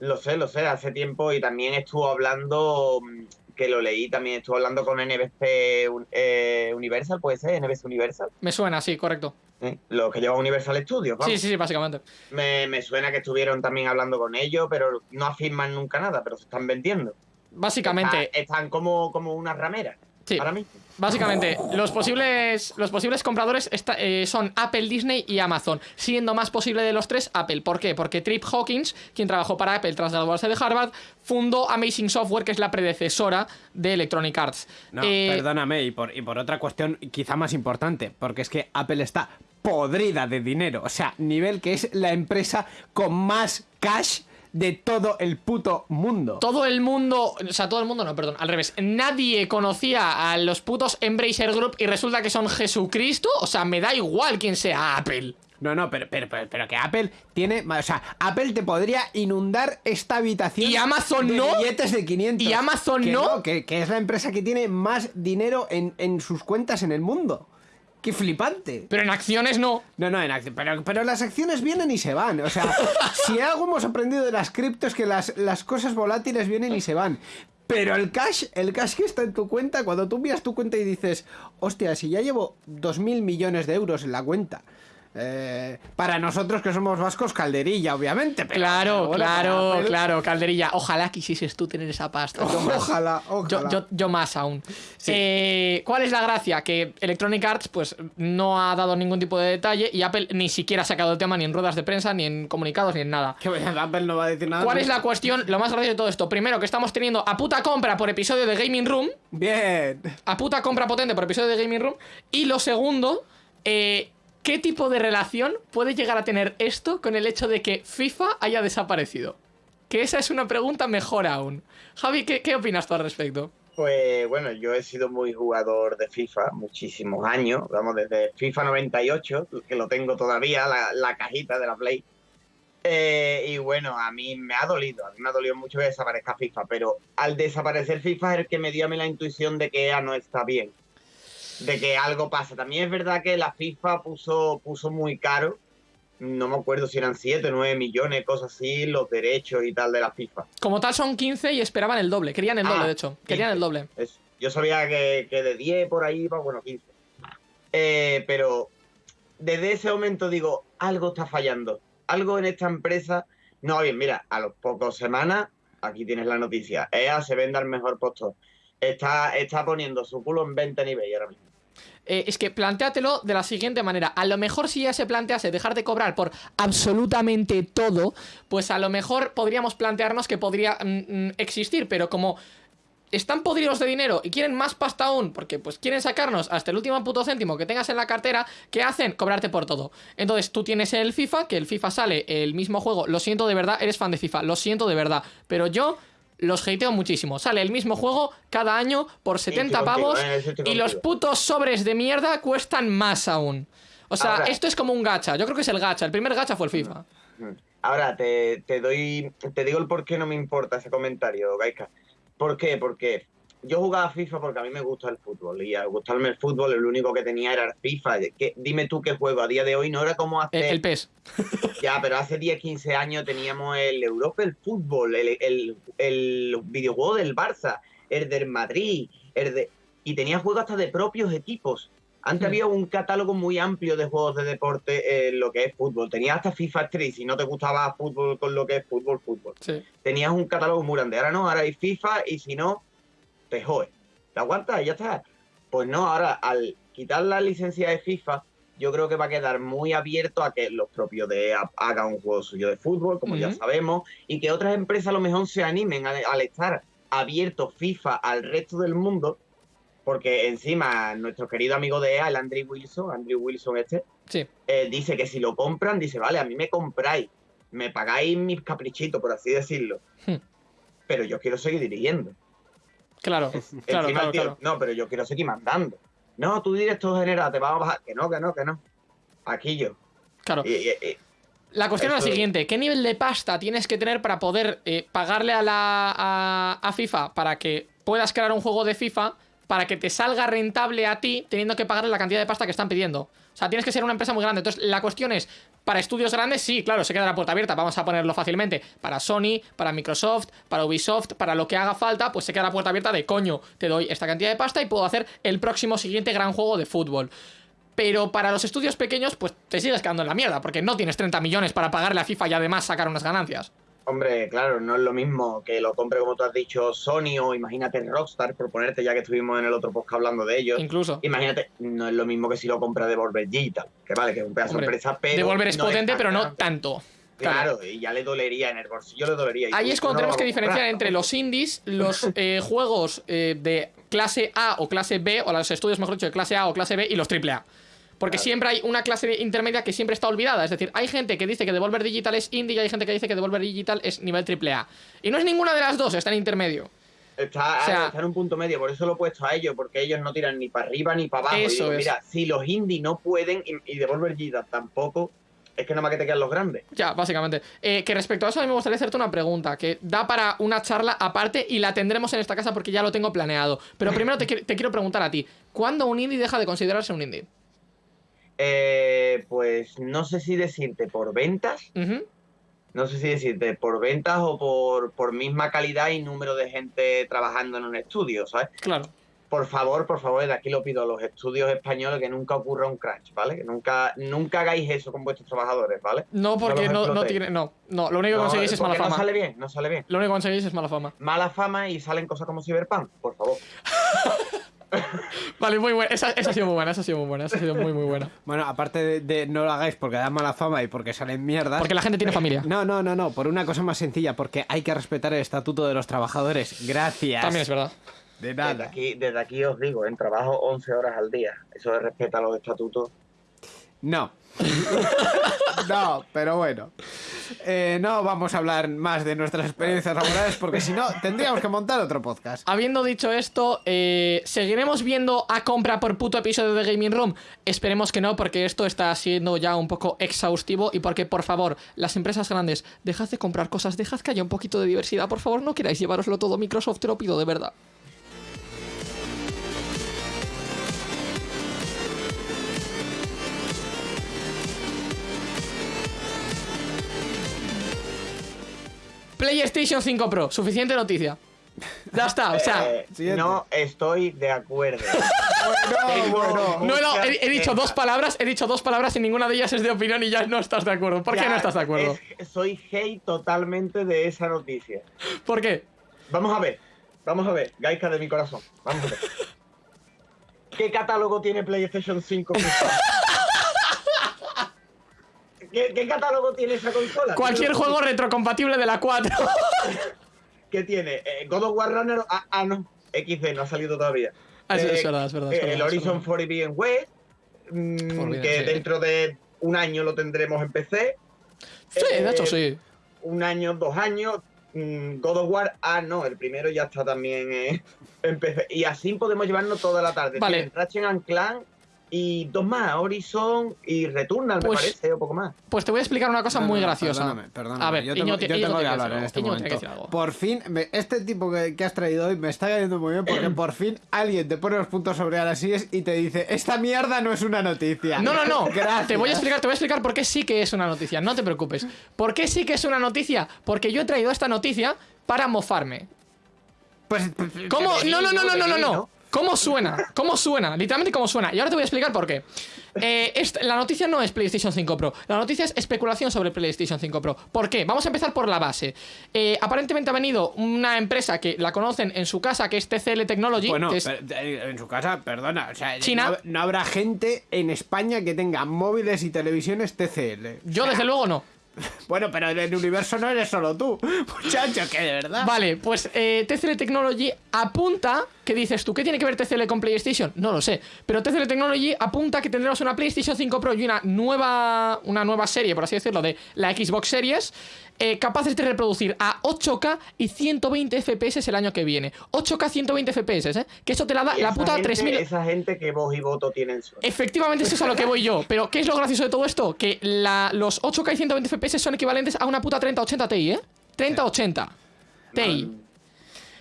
Lo sé, lo sé, hace tiempo y también estuvo hablando, mm, que lo leí, también estuvo hablando con NBC eh, Universal, puede ser, NBC Universal, Me suena, sí, correcto. ¿eh? lo que lleva Universal Studios, vamos. Sí, sí, sí, básicamente. Me, me suena que estuvieron también hablando con ellos, pero no afirman nunca nada, pero se están vendiendo. Básicamente, Está- están como, como una ramera sí. ahora mismo. Básicamente, los posibles, los posibles compradores eh, son Apple, Disney y Amazon, siendo más posible de los tres Apple. ¿Por qué? Porque Trip Hawkins, quien trabajó para Apple tras graduarse de Harvard, fundó Amazing Software, que es la predecesora de Electronic Arts. No, Eh, perdóname, y por, y por otra cuestión quizá más importante, porque es que Apple está podrida de dinero. O sea, nivel que es la empresa con más cash de todo el puto mundo. Todo el mundo, o sea, todo el mundo no, perdón, al revés. Nadie conocía a los putos Embracer Group y resulta que son Jesucristo. O sea, me da igual quién sea Apple. No, no, pero, pero, pero, pero que Apple tiene. O sea, Apple te podría inundar esta habitación. ¿Y Amazon de no? billetes de 500. ¿Y Amazon Que no? que, que es la empresa que tiene más dinero en, en sus cuentas en el mundo. ¡Qué flipante! Pero en acciones no. No, no, en acci- pero, pero las acciones vienen y se van. O sea, [laughs] si algo hemos aprendido de las criptos es que las, las cosas volátiles vienen y se van. Pero el cash, el cash que está en tu cuenta, cuando tú miras tu cuenta y dices, hostia, si ya llevo 2.000 millones de euros en la cuenta. Eh, para nosotros que somos vascos, calderilla, obviamente. pero- Claro, pero claro, claro, Calderilla. Ojalá quisieses tú tener esa pasta. Yo más. Ojalá, ojalá. Yo, yo- yo más aún. Sí. Eh, ¿Cuál es la gracia? Que Electronic Arts pues no ha dado ningún tipo de detalle y Apple ni siquiera ha sacado el tema ni en ruedas de prensa, ni en comunicados, ni en nada. Que Apple no va a decir nada. ¿Cuál es la cuestión? Lo más gracioso de todo esto. Primero, que estamos teniendo a puta compra por episodio de Gaming Room. Bien. A puta compra potente por episodio de Gaming Room. Y lo segundo, eh, ¿qué tipo de relación puede llegar a tener esto con el hecho de que FIFA haya desaparecido? Que esa es una pregunta mejor aún. Javi, ¿qué, opinas tú al respecto? Pues bueno, yo he sido muy jugador de FIFA muchísimos años, vamos, desde FIFA 98, que lo tengo todavía, la, la cajita de la Play. Eh, y bueno, a mí me ha dolido, a mí me ha dolido mucho que desaparezca FIFA, pero al desaparecer FIFA es el que me dio a mí la intuición de que EA no está bien, de que algo pasa. También es verdad que la FIFA puso, puso muy caro, no me acuerdo si eran 7 o 9 millones, cosas así, los derechos y tal de la FIFA. Como tal son 15 y esperaban el doble. Querían el doble, Ah, de hecho. Querían 15. el doble. Yo sabía que, que de 10 por ahí, pues bueno, 15. Eh, pero desde ese momento digo, algo está fallando. Algo en esta empresa no bien. Mira, a los pocos semanas, aquí tienes la noticia. EA se vende al mejor postor. Está, está poniendo su culo en venta en eBay ahora mismo. Eh, es que plantéatelo de la siguiente manera. A lo mejor si ya se plantease dejar de cobrar por absolutamente todo, pues a lo mejor podríamos plantearnos que podría mm, mm, existir, pero como están podridos de dinero y quieren más pasta aún, porque pues quieren sacarnos hasta el último puto céntimo que tengas en la cartera, ¿qué hacen? Cobrarte por todo. Entonces tú tienes el FIFA, que el FIFA sale el mismo juego, lo siento de verdad, eres fan de FIFA, lo siento de verdad, pero yo los hateo muchísimo. Sale el mismo juego cada año por 70 estoy contigo, pavos eh, estoy y los putos sobres de mierda cuestan más aún. O sea, Ahora- esto es como un gacha. Yo creo que es el gacha. El primer gacha fue el FIFA. Ahora, te, te doy, te digo el por qué no me importa ese comentario, Gaika. ¿Por qué? Porque yo jugaba FIFA porque a mí me gusta el fútbol y al gustarme el fútbol el único que tenía era el FIFA. ¿Qué- dime tú qué juego a día de hoy no era como hace... El, el PES. [laughs] Ya, pero hace 10, 15 años teníamos el Europa, el fútbol, el, el, el videojuego del Barça, el del Madrid, el de... Y tenía juegos hasta de propios equipos. Antes había un catálogo muy amplio de juegos de deporte en lo que es fútbol. Tenías hasta FIFA 3, si no te gustaba fútbol con lo que es fútbol, fútbol. Sí. Tenías un catálogo muy grande. Ahora no, ahora hay FIFA y si no, te jode. ¿Te aguantas y ya está? Pues no, ahora al quitar la licencia de FIFA, yo creo que va a quedar muy abierto a que los propios de EA hagan un juego suyo de fútbol, como ya sabemos, y que otras empresas a lo mejor se animen al estar abierto FIFA al resto del mundo, porque encima nuestro querido amigo de EA, el Andrew Wilson, Andrew Wilson este, Sí. eh, dice que si lo compran, dice, vale, a mí me compráis, me pagáis mis caprichitos, por así decirlo, Hmm. pero yo quiero seguir dirigiendo. Claro, [laughs] claro, Encima claro, el tío, claro. No, pero yo quiero seguir mandando. No, tú director general, te vas a bajar. Que no, que no, que no. Aquí yo. claro. Y- y- y- La cuestión es la siguiente, ¿qué nivel de pasta tienes que tener para poder eh, pagarle a, la, a, a FIFA para que puedas crear un juego de FIFA para que te salga rentable a ti teniendo que pagarle la cantidad de pasta que están pidiendo? O sea, tienes que ser una empresa muy grande. Entonces, la cuestión es, para estudios grandes, sí, claro, se queda la puerta abierta, vamos a ponerlo fácilmente. Para Sony, para Microsoft, para Ubisoft, para lo que haga falta, pues se queda la puerta abierta de coño, te doy esta cantidad de pasta y puedo hacer el próximo siguiente gran juego de fútbol. Pero para los estudios pequeños, pues te sigues quedando en la mierda, porque no tienes 30 millones para pagarle a FIFA y además sacar unas ganancias. Hombre, claro, no es lo mismo que lo compre, como tú has dicho, Sony o imagínate Rockstar, por ponerte, ya que estuvimos en el otro podcast hablando de ellos. Incluso. Imagínate, no es lo mismo que si lo compra Devolver Digital, que vale, que es un pedazo de empresa, pero. Devolver es no potente, pero no tanto. Claro. Claro, y ya le dolería en el bolsillo, le dolería. Ahí es cuando no tenemos que diferenciar comprar. entre los indies, los eh, juegos eh, de clase A o clase B, o los estudios, mejor dicho, de clase A o clase B y los triple A. Porque Claro. siempre hay una clase intermedia que siempre está olvidada. Es decir, hay gente que dice que Devolver Digital es indie y hay gente que dice que Devolver Digital es nivel triple A. Y no es ninguna de las dos, está en intermedio. Está, O sea- está en un punto medio, por eso lo he puesto a ellos, porque ellos no tiran ni para arriba ni para abajo. Eso digo, es. Mira, si los indie no pueden y, y Devolver Digital tampoco, es que nada más que te quedan los grandes. Ya, básicamente. Eh, que respecto a eso, a mí me gustaría hacerte una pregunta que da para una charla aparte y la tendremos en esta casa porque ya lo tengo planeado. Pero [laughs] primero te quiero preguntar a ti: ¿cuándo un indie deja de considerarse un indie? Eh, pues no sé si decirte por ventas, no sé si decirte por ventas o por, por misma calidad y número de gente trabajando en un estudio, ¿sabes? Claro. Por favor, por favor, de aquí lo pido a los estudios españoles que nunca ocurra un crunch, ¿vale? Que nunca, nunca hagáis eso con vuestros trabajadores, ¿vale? No, porque no, no tiene. No, no, lo único que No, conseguís es mala fama. No sale bien, no sale bien. Lo único que conseguís es mala fama. Mala fama y salen cosas como Cyberpunk, por favor. [laughs] [laughs] Vale, muy buena. Esa, esa ha sido muy buena, esa ha sido muy buena, esa ha sido muy, muy buena. Bueno, aparte de, de no lo hagáis porque da mala fama y porque salen mierdas. Porque la gente tiene familia. [laughs] No, no, no, no, por una cosa más sencilla, porque hay que respetar el estatuto de los trabajadores. Gracias. También es verdad. De Desde nada. aquí, desde aquí os digo, en trabajo 11 horas al día. Eso respeta los estatutos. No. [laughs] no, pero bueno. Eh, no vamos a hablar más de nuestras experiencias laborales porque si no tendríamos que montar otro podcast. Habiendo dicho esto, eh, ¿seguiremos viendo a compra por puto episodio de Gaming Room? Esperemos que no, porque esto está siendo ya un poco exhaustivo y porque, por favor, las empresas grandes, dejad de comprar cosas, dejad que haya un poquito de diversidad, por favor, no queráis llevaroslo todo Microsoft, te lo pido de verdad. PlayStation 5 Pro, suficiente noticia. Ya está, o sea, Eh, no estoy de acuerdo. Bueno, bueno. No, no, he, he dicho dos palabras, he dicho dos palabras y ninguna de ellas es de opinión y ya no estás de acuerdo. ¿Por qué no estás de acuerdo? es- soy hate totalmente de esa noticia. ¿Por qué? Vamos a ver, vamos a ver, Gaika de mi corazón. Vamos a ver. ¿Qué catálogo tiene PlayStation 5? [laughs] ¿Qué, qué catálogo tiene esa consola? Cualquier juego retrocompatible de la 4. [laughs] ¿Qué tiene? Eh, God of War Runner. Ah, ah, no. XD, no ha salido todavía. Ah, sí, Eh, es verdad, es verdad. es eh, verdad, el es Horizon verdad. Forbidden West. mm, Forbidden, que sí. dentro de un año lo tendremos en PC. Sí, de hecho eh, sí. Un año, dos años. mm, God of War. Ah, no, el primero ya está también eh, [laughs] en PC. Y así podemos llevarnos toda la tarde. Vale. Ratchet and Clank y dos más, Horizon y Returnal, Pues- me parece, o poco más. Pues te voy a explicar una cosa No, muy no, graciosa. Perdóname, perdóname. A ver, yo tengo, Iñigo, yo tengo que hablar en este momento. que. Por fin, me- este tipo que, que has traído hoy me está cayendo muy bien porque [clears throat] por fin alguien te pone los puntos sobre las sillas y te dice, esta mierda no es una noticia. No, no, no. [laughs] Gracias. Te voy a explicar, te voy a explicar por qué sí que es una noticia. No te preocupes. ¿Por qué sí que es una noticia? Porque yo he traído esta noticia para mofarme. Pues, ¿Cómo? Que me No, no, no, no, no, no, no. ¿Cómo suena? ¿Cómo suena? Literalmente cómo suena. Y ahora te voy a explicar por qué. Eh, esta- la noticia no es PlayStation 5 Pro. La noticia es especulación sobre PlayStation 5 Pro. ¿Por qué? Vamos a empezar por la base. Eh, aparentemente ha venido una empresa que la conocen en su casa, que es TCL Technology. Bueno, que es- per- eh, en su casa, perdona, o sea, China. No, no habrá gente en España que tenga móviles y televisiones TCL. yo, desde luego, no. [laughs] Bueno, pero en el universo no eres solo tú, [laughs] muchacho, que de verdad. Vale, pues eh, TCL Technology apunta. ¿Qué dices tú? ¿Qué tiene que ver TCL con PlayStation? No lo sé. Pero TCL Technology apunta que tendremos una PlayStation 5 Pro y una nueva, una nueva serie, por así decirlo, de la Xbox Series. eh, capaces de reproducir a 8K y 120 FPS el año que viene. 8K 120 FPS, ¿eh? Que eso te la da la puta gente- 3000. Esa gente que voz y voto tienen su. Efectivamente, eso es a lo que voy yo. Pero, ¿qué es lo gracioso de todo esto? Que la- los 8K y 120 FPS son equivalentes a una puta 3080 Ti, ¿eh? 3080 Ti.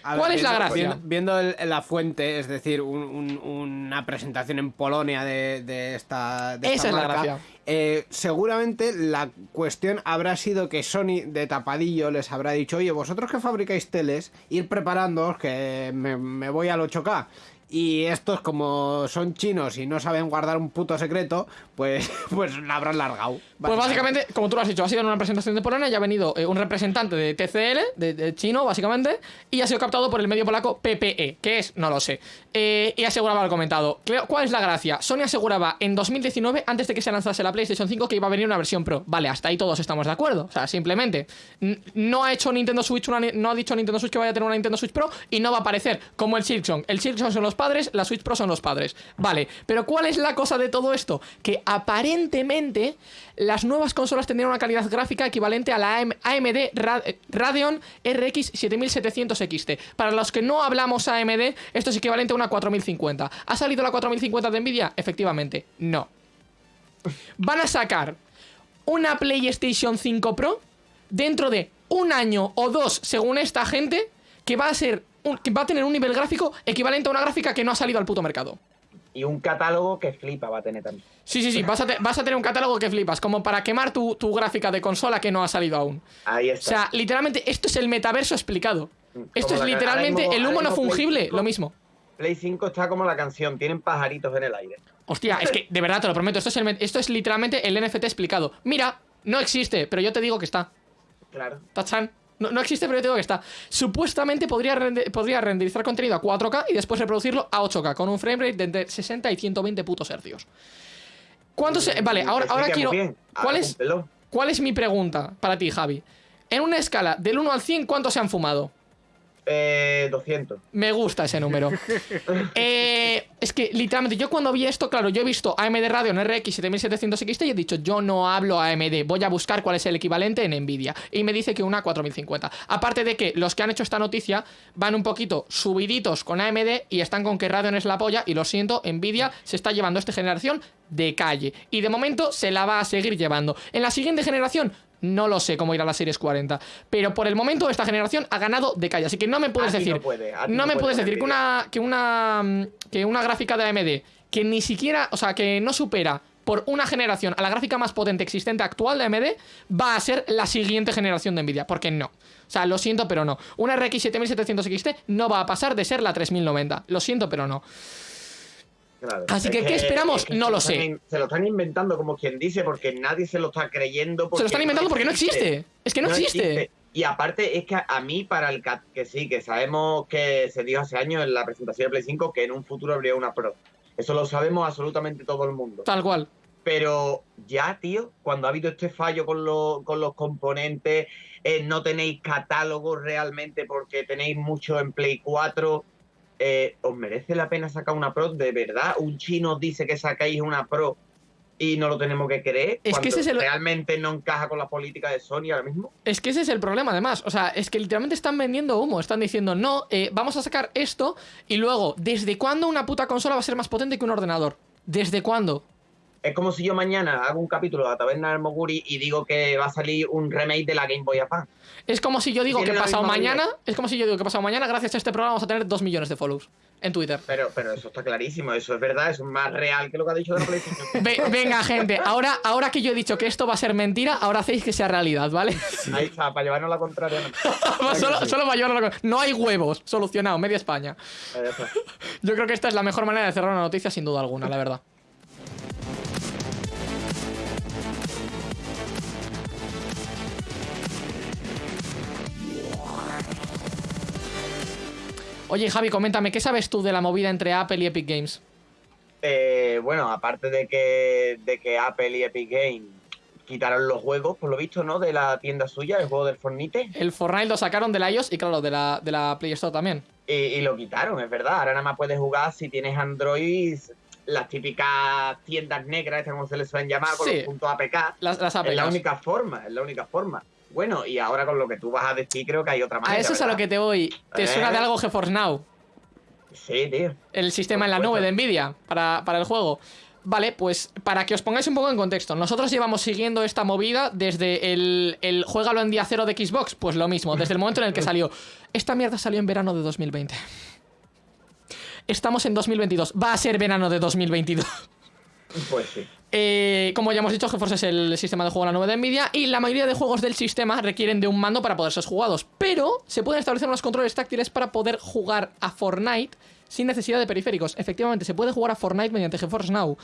A ¿Cuál es la gracia? Viendo, el- la fuente, es decir, un- un- una presentación en Polonia de, de esta, de Esa esta es la gracia. eh, seguramente la cuestión habrá sido que Sony de tapadillo les habrá dicho, oye, vosotros que fabricáis teles, ir preparándoos que me, me voy al 8K. Y estos, como son chinos y no saben guardar un puto secreto, pues, [laughs] pues la habrán largado. Pues básicamente, como tú lo has dicho, ha sido en una presentación de Polonia, ya ha venido eh, un representante de TCL, de, de chino, básicamente, y ha sido captado por el medio polaco PPE, que es, no lo sé. Eh, y aseguraba, lo comentado. ¿Cuál es la gracia? Sony aseguraba en 2019, antes de que se lanzase la PlayStation 5, que iba a venir una versión Pro. Vale, hasta ahí todos estamos de acuerdo. O sea, simplemente, no ha hecho Nintendo Switch, una, no ha dicho Nintendo Switch que vaya a tener una Nintendo Switch Pro, y no va a aparecer como el Silksong. El Silksong son los padres, la Switch Pro son los padres. Vale, pero ¿cuál es la cosa de todo esto? Que aparentemente las nuevas consolas tendrían una calidad gráfica equivalente a la AM AMD eh, Radeon RX 7700 XT. Para los que no hablamos AMD, esto es equivalente a una 4050. ¿Ha salido la 4050 de Nvidia? Efectivamente, no. Van a sacar una PlayStation 5 Pro dentro de un año o dos, según esta gente, que va a ser un- que va a tener un nivel gráfico equivalente a una gráfica que no ha salido al puto mercado. Y un catálogo que flipa va a tener también. Sí, sí, sí, vas a, te- vas a tener un catálogo que flipas, como para quemar tu, tu gráfica de consola que no ha salido aún. Ahí O está. sea, literalmente, esto es el metaverso explicado. Esto es literalmente mismo- el humo no fungible, 5. lo mismo. Play 5 está como la canción, tienen pajaritos en el aire. Hostia, es que [laughs] de verdad te lo prometo, esto es, el esto es literalmente el NFT explicado. Mira, no existe, pero yo te digo que está. Claro. Tachan. No, no existe, pero yo te digo que está. Supuestamente podría, podría renderizar contenido a 4K y después reproducirlo a 8K con un framerate de entre 60 y 120 putos hercios. ¿Cuántos? se- Vale, ahora, ahora quiero. ¿Cuál es. ¿Cuál es mi pregunta para ti, Javi? En una escala del 1 al 100, ¿cuántos se han fumado? Eh, 200. Me gusta ese número. [laughs] Eh, es que literalmente yo cuando vi esto, claro, yo he visto AMD Radeon RX 7700 XT y he dicho, yo no hablo AMD, voy a buscar cuál es el equivalente en Nvidia. Y me dice que una 4050. Aparte de que los que han hecho esta noticia van un poquito subiditos con AMD y están con que Radeon es la polla y lo siento, Nvidia se está llevando esta generación de calle. Y de momento se la va a seguir llevando. En la siguiente generación... No lo sé cómo irá la Series 40, pero por el momento esta generación ha ganado de calle, así que no me puedes no decir, puede, no no me puede puedes decir que una, que una que una gráfica de AMD que ni siquiera, o sea, que no supera por una generación a la gráfica más potente existente actual de AMD va a ser la siguiente generación de Nvidia, porque no. O sea, lo siento, pero no. Una RX 7700 XT no va a pasar de ser la 3090. Lo siento, pero no. Claro. Así que, ¿qué esperamos? es que No lo sé. in- Se lo están inventando como quien dice, porque nadie se lo está creyendo. Se lo están inventando porque no existe. Es que no, existe. Y aparte es que a, mí, para el ca- que sí, que sabemos que se dijo hace años en la presentación de Play 5 que en un futuro habría una Pro. Eso lo sabemos absolutamente todo el mundo. Tal cual. Pero ya, tío, cuando ha habido este fallo con, los- con los componentes, eh, no tenéis catálogo realmente porque tenéis mucho en Play 4, eh, ¿os merece la pena sacar una Pro? ¿De verdad? ¿Un chino dice que sacáis una Pro y no lo tenemos que creer? Es que ese es el- realmente no encaja con la política de Sony ahora mismo. Es que ese es el problema, además. O sea, es que literalmente están vendiendo humo. Están diciendo, no, eh, vamos a sacar esto. Y luego, ¿desde cuándo una puta consola va a ser más potente que un ordenador? ¿Desde cuándo? Es como si yo mañana hago un capítulo de la taberna del Moguri y digo que va a salir un remake de la Game Boy Advance. Es como si yo digo que pasado mañana. Es como si yo digo que pasado mañana, gracias a este programa, vamos a tener 2 millones de follows en Twitter. Pero, pero eso está clarísimo, eso es verdad, eso es más real que lo que ha dicho de la PlayStation. [laughs] Ve- venga, gente, ahora, ahora que yo he dicho que esto va a ser mentira, ahora hacéis que sea realidad, ¿vale? Ahí está, para llevarnos la contraria. no. [laughs] solo, solo va a llevarlo la- No hay huevos, solucionado, media España. [laughs] Yo creo que esta es la mejor manera de cerrar una noticia, sin duda alguna, la verdad. Oye, Javi, coméntame, ¿qué sabes tú de la movida entre Apple y Epic Games? Eh, bueno, aparte de que, de que Apple y Epic Games quitaron los juegos, por lo visto, ¿no? De la tienda suya, el juego del Fornite. El Fortnite lo sacaron de la iOS y, claro, de la, de la Play Store también. Y, y lo quitaron, es verdad. Ahora nada más puedes jugar si tienes Android, las típicas tiendas negras, como se les suelen llamar, con Sí. los puntos APK. Las, las Es la única forma, es la única forma. Bueno, y ahora con lo que tú vas a decir, creo que hay otra manera. A eso es a lo que te voy. ¿Te Eh. suena de algo GeForce Now? Sí, tío. El sistema en la nube de Nvidia para, para el juego. Vale, pues para que os pongáis un poco en contexto, nosotros llevamos siguiendo esta movida desde el, el Juégalo en día cero de Xbox, pues lo mismo, desde el momento en el que salió. Esta mierda salió en verano de 2020. Estamos en 2022, va a ser verano de 2022. Pues sí. Eh, como ya hemos dicho, GeForce es el sistema de juego en la nube de Nvidia y la mayoría de juegos del sistema requieren de un mando para poder ser jugados, pero se pueden establecer unos controles táctiles para poder jugar a Fortnite sin necesidad de periféricos. Efectivamente, se puede jugar a Fortnite mediante GeForce Now.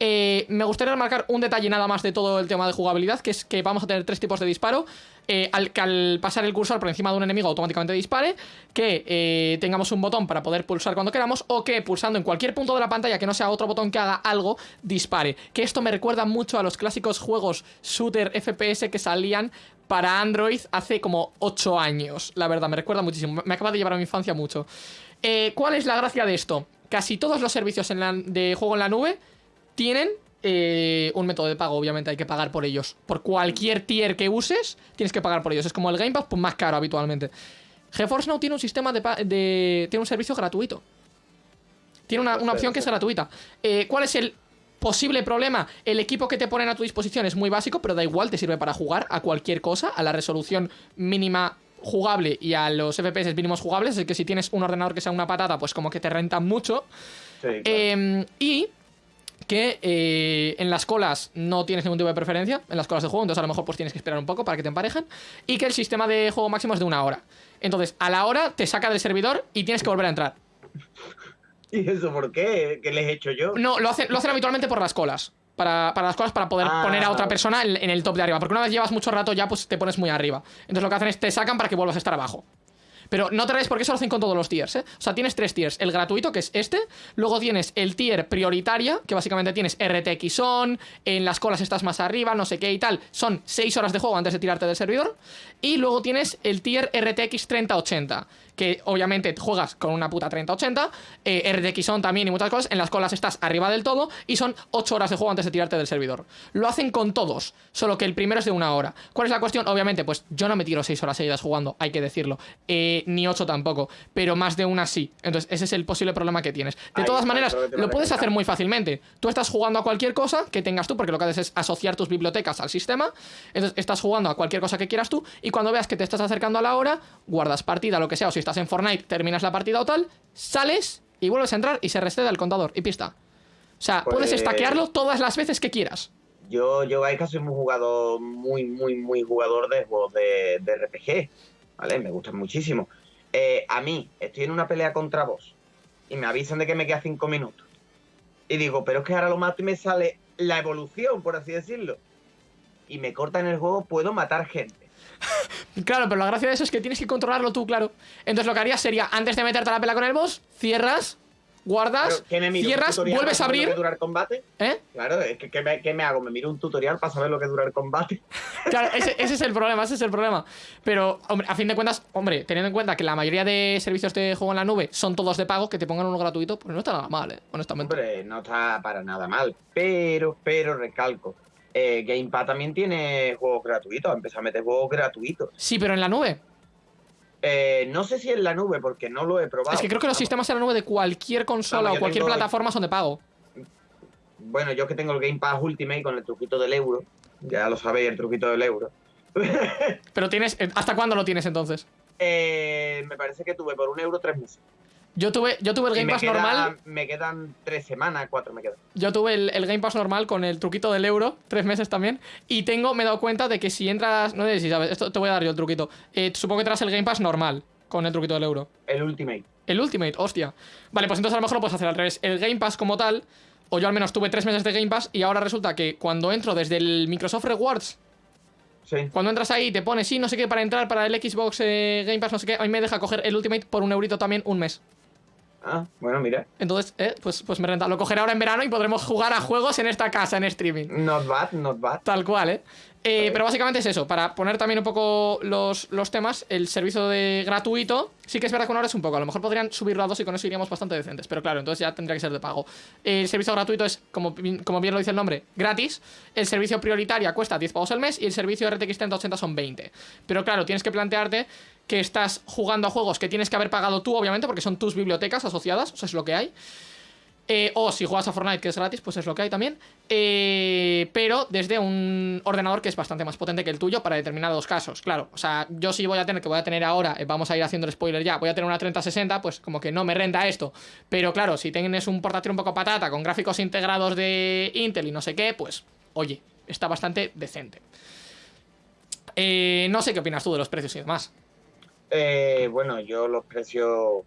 Eh, me gustaría remarcar un detalle nada más de todo el tema de jugabilidad, que es que vamos a tener tres tipos de disparo. Eh, al, que al pasar el cursor por encima de un enemigo automáticamente dispare, que eh, tengamos un botón para poder pulsar cuando queramos, o que pulsando en cualquier punto de la pantalla que no sea otro botón que haga algo, dispare. Que esto me recuerda mucho a los clásicos juegos shooter FPS que salían para Android hace como 8 años. La verdad, me recuerda muchísimo. Me acaba de llevar a mi infancia mucho. Eh, ¿Cuál es la gracia de esto? Casi todos los servicios en la- de juego en la nube tienen eh, un método de pago, obviamente hay que pagar por ellos. Por cualquier tier que uses, tienes que pagar por ellos. Es como el Game Pass, pues más caro habitualmente. GeForce Now tiene un sistema de, tiene un servicio gratuito. Tiene una, una opción que es gratuita. Eh, ¿Cuál es el posible problema? El equipo que te ponen a tu disposición es muy básico, pero da igual, te sirve para jugar a cualquier cosa, a la resolución mínima jugable y a los FPS mínimos jugables. Es que si tienes un ordenador que sea una patata, pues como que te renta mucho. Sí, claro. Eh, y que eh, en las colas no tienes ningún tipo de preferencia, en las colas de juego, entonces a lo mejor pues tienes que esperar un poco para que te emparejen. Y que el sistema de juego máximo es de una hora. Entonces, a la hora te saca del servidor y tienes que volver a entrar. [laughs] ¿Y eso por qué? ¿Qué les he hecho yo? No, lo hacen, lo hacen habitualmente por las colas. Para, para las colas, para poder Ah. poner a otra persona en, en el top de arriba. Porque una vez llevas mucho rato ya, pues te pones muy arriba. Entonces lo que hacen es te sacan para que vuelvas a estar abajo. Pero no te rayes porque eso lo hacen con todos los tiers, ¿eh? O sea, tienes tres tiers. El gratuito, que es este. Luego tienes el tier prioritaria, que básicamente tienes RTX on, en las colas estás más arriba, no sé qué y tal. Son 6 horas de juego antes de tirarte del servidor. Y luego tienes el tier RTX 3080, que obviamente juegas con una puta 3080. Eh, RTX on también y muchas cosas. En las colas estás arriba del todo. Y son 8 horas de juego antes de tirarte del servidor. Lo hacen con todos, solo que el primero es de una hora. ¿Cuál es la cuestión? Obviamente, pues yo no me tiro 6 horas seguidas jugando, hay que decirlo. Eh, ni 8 tampoco, pero más de una sí. Entonces, ese es el posible problema que tienes. De Ahí todas maneras, lo puedes hacer muy fácilmente. Tú estás jugando a cualquier cosa que tengas tú, porque lo que haces es asociar tus bibliotecas al sistema. Entonces, estás jugando a cualquier cosa que quieras tú, y cuando veas que te estás acercando a la hora, guardas partida, lo que sea, o si estás en Fortnite, terminas la partida o tal, sales y vuelves a entrar y se recede el contador, y pista. O sea, puedes Pues- stackearlo todas las veces que quieras. Yo, yo Gaika soy muy jugador, muy, muy, muy jugador de juegos de, de RPG, ¿vale? Me gustan muchísimo. Eh, a mí, estoy en una pelea contra vos y me avisan de que me queda cinco minutos. Y digo, pero es que ahora lo mato y me sale la evolución, por así decirlo. Y me cortan el juego, puedo matar gente. [laughs] Claro, pero la gracia de eso es que tienes que controlarlo tú, claro. Entonces lo que harías sería, antes de meterte a la pelea con el boss, cierras, guardas, Pero, ¿qué me miro? ¿Un cierras, vuelves a abrir. que dura el combate? ¿Eh? Claro, es ¿qué me, qué me hago? ¿Me miro un tutorial para saber lo que dura el combate? [laughs] Claro, ese, ese es el problema, ese es el problema. Pero, hombre, a fin de cuentas, hombre, teniendo en cuenta que la mayoría de servicios de juego en la nube son todos de pago, que te pongan uno gratuito, pues no está nada mal, eh, honestamente. Hombre, no está para nada mal. Pero, pero, recalco. Eh, Gamepad también tiene juegos gratuitos. Ha empezado a meter juegos gratuitos. Sí, pero en la nube. Eh, no sé si en la nube, porque no lo he probado. Es que creo que los sistemas en la nube de cualquier consola o cualquier plataforma son de pago. bueno, yo que tengo el Game Pass Ultimate con el truquito del euro, ya lo sabéis, el truquito del euro. [laughs] Pero tienes. eh, ¿Hasta cuándo lo tienes entonces? Eh, me parece que tuve por un euro tres meses. Yo tuve, yo tuve el Game me, Pass queda- normal. me quedan tres semanas, cuatro me quedan. Yo tuve el, el Game Pass normal con el truquito del euro, tres meses también. Y tengo, me he dado cuenta de que si entras. No sé si sabes, esto te voy a dar yo el truquito. Eh, supongo que traes el Game Pass normal con el truquito del euro. El Ultimate. El Ultimate, hostia. Vale, pues entonces a lo mejor lo puedes hacer al revés. El Game Pass como tal, o yo al menos tuve tres meses de Game Pass y ahora resulta que cuando entro desde el Microsoft Rewards, Sí. cuando entras ahí te pone sí, no sé qué, para entrar para el Xbox eh, Game Pass, no sé qué, a mí me deja coger el Ultimate por un eurito también un mes. Ah, bueno, mira. Entonces, eh, pues, pues me renta. Lo cogeré ahora en verano y podremos jugar a juegos en esta casa, en streaming. Not bad, not bad. Tal cual, ¿eh? Eh, pero básicamente es eso, para poner también un poco los, los temas, el servicio de gratuito, sí que es verdad que una hora es un poco, a lo mejor podrían subirlo a dos y con eso iríamos bastante decentes, pero claro, entonces ya tendría que ser de pago. El servicio gratuito es, como, bien- como bien lo dice el nombre, gratis, el servicio prioritaria cuesta 10 pavos al mes y el servicio RTX 3080 son 20. Pero claro, tienes que plantearte que estás jugando a juegos que tienes que haber pagado tú, obviamente, porque son tus bibliotecas asociadas, o sea, es lo que hay. Eh, o si juegas a Fortnite, que es gratis, pues es lo que hay también. Eh, pero desde un ordenador que es bastante más potente que el tuyo para determinados casos. Claro, o sea, yo sí voy a tener, que voy a tener ahora, eh, vamos a ir haciendo el spoiler ya, voy a tener una 3060, pues como que no me renta esto. Pero claro, si tienes un portátil un poco patata con gráficos integrados de Intel y no sé qué, pues oye, está bastante decente. No sé qué opinas tú de los precios y demás. Eh, bueno, yo los precios,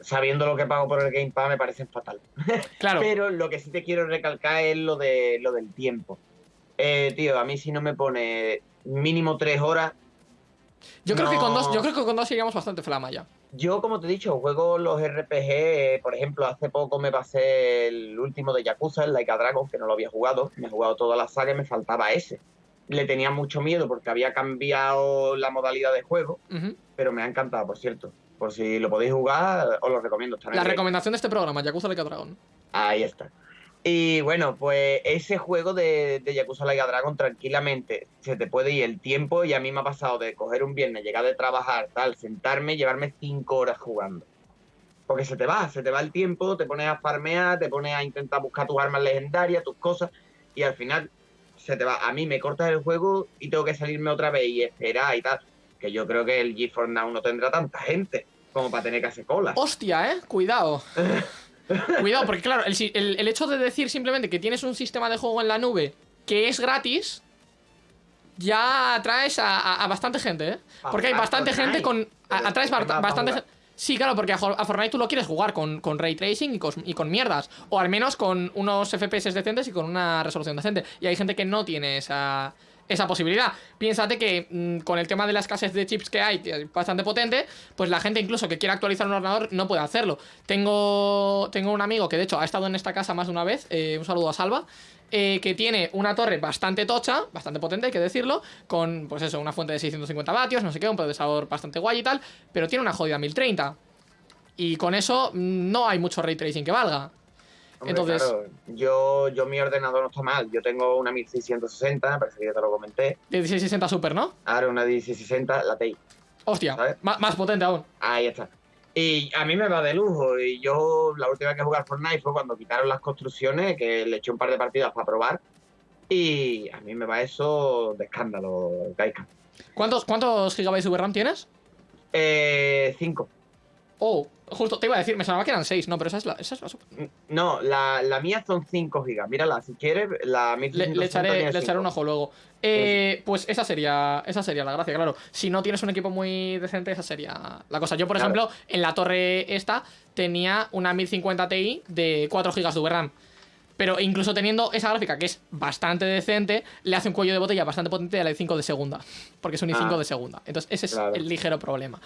sabiendo lo que pago por el Game Pass, me parecen fatal. [laughs] Claro, Pero lo que sí te quiero recalcar es lo de lo del tiempo. Eh, tío, a mí si no me pone mínimo tres horas, yo creo que con dos, yo creo que con dos iríamos bastante flama ya. yo como te he dicho, juego los RPG, eh, por ejemplo, hace poco me pasé el último de Yakuza, el Like a Dragon, que no lo había jugado, me he jugado toda la saga y me faltaba ese. Le tenía mucho miedo porque había cambiado la modalidad de juego, pero me ha encantado, por cierto. Por si lo podéis jugar, os lo recomiendo. está en La recomendación de este programa, Yakuza Like a Dragon. Ahí está. Y bueno, pues ese juego de, de Yakuza Like a Dragon tranquilamente se te puede ir el tiempo y a mí me ha pasado de coger un viernes, llegar de trabajar, tal, sentarme y llevarme cinco horas jugando. Porque se te va, se te va el tiempo, te pones a farmear, te pones a intentar buscar tus armas legendarias, tus cosas y al final se te va. A mí me cortas el juego y tengo que salirme otra vez y esperar y tal. Que yo creo que el GeForce Now no tendrá tanta gente como para tener que hacer cola. Hostia, eh, cuidado. [laughs] cuidado, porque claro, el, el- el hecho de decir simplemente que tienes un sistema de juego en la nube que es gratis, ya atraes a, a- a bastante gente, ¿eh? Porque hay bastante gente con. a- atraes ¿qué ba- más va a bastante gente. Sí, claro, porque a, Fortnite tú lo quieres jugar con, con ray tracing y con, y con mierdas. O al menos con unos FPS decentes y con una resolución decente. Y hay gente que no tiene esa, esa posibilidad. Piénsate que mm, con el tema de la escasez de chips que hay, bastante potente, pues la gente incluso que quiera actualizar un ordenador no puede hacerlo. Tengo, tengo un amigo que de hecho ha estado en esta casa más de una vez, eh, un saludo a Salva, eh, que tiene una torre bastante tocha, bastante potente, hay que decirlo, con pues eso, una fuente de 650 vatios, no sé qué, un procesador bastante guay y tal, pero tiene una jodida 1030. Y con eso mm, no hay mucho ray tracing que valga. Hombre, Entonces- claro, yo, yo mi ordenador no está mal. Yo tengo una 1660, me parece que ya te lo comenté. 1660 Super, ¿no? Ahora una 1660, la TI. Hostia, ¿Sabes? más potente aún. Ahí está. Y a mí me va de lujo. Y yo la última vez que jugué al Fortnite fue cuando quitaron las construcciones, que le eché un par de partidas para probar. Y a mí me va eso de escándalo, Gaika. ¿Cuántos, ¿Cuántos gigabytes de VRAM tienes? Eh, cinco. Oh, justo te iba a decir, me sonaba que eran 6, no, pero esa es la, esa es la super. No, la, la mía son 5 gigas. Mírala, si quieres, la Le, 1660 le echaré, le echaré un ojo luego. Eh, pues esa sería, esa sería la gracia, claro. Si no tienes un equipo muy decente, esa sería la cosa. Yo, por Claro. ejemplo, en la torre esta tenía una 1050 Ti de 4 GB de VRAM. Pero incluso teniendo esa gráfica que es bastante decente, le hace un cuello de botella bastante potente a la i5 de segunda. Porque es un i5 Ah. de segunda. Entonces, ese es Claro. el ligero problema.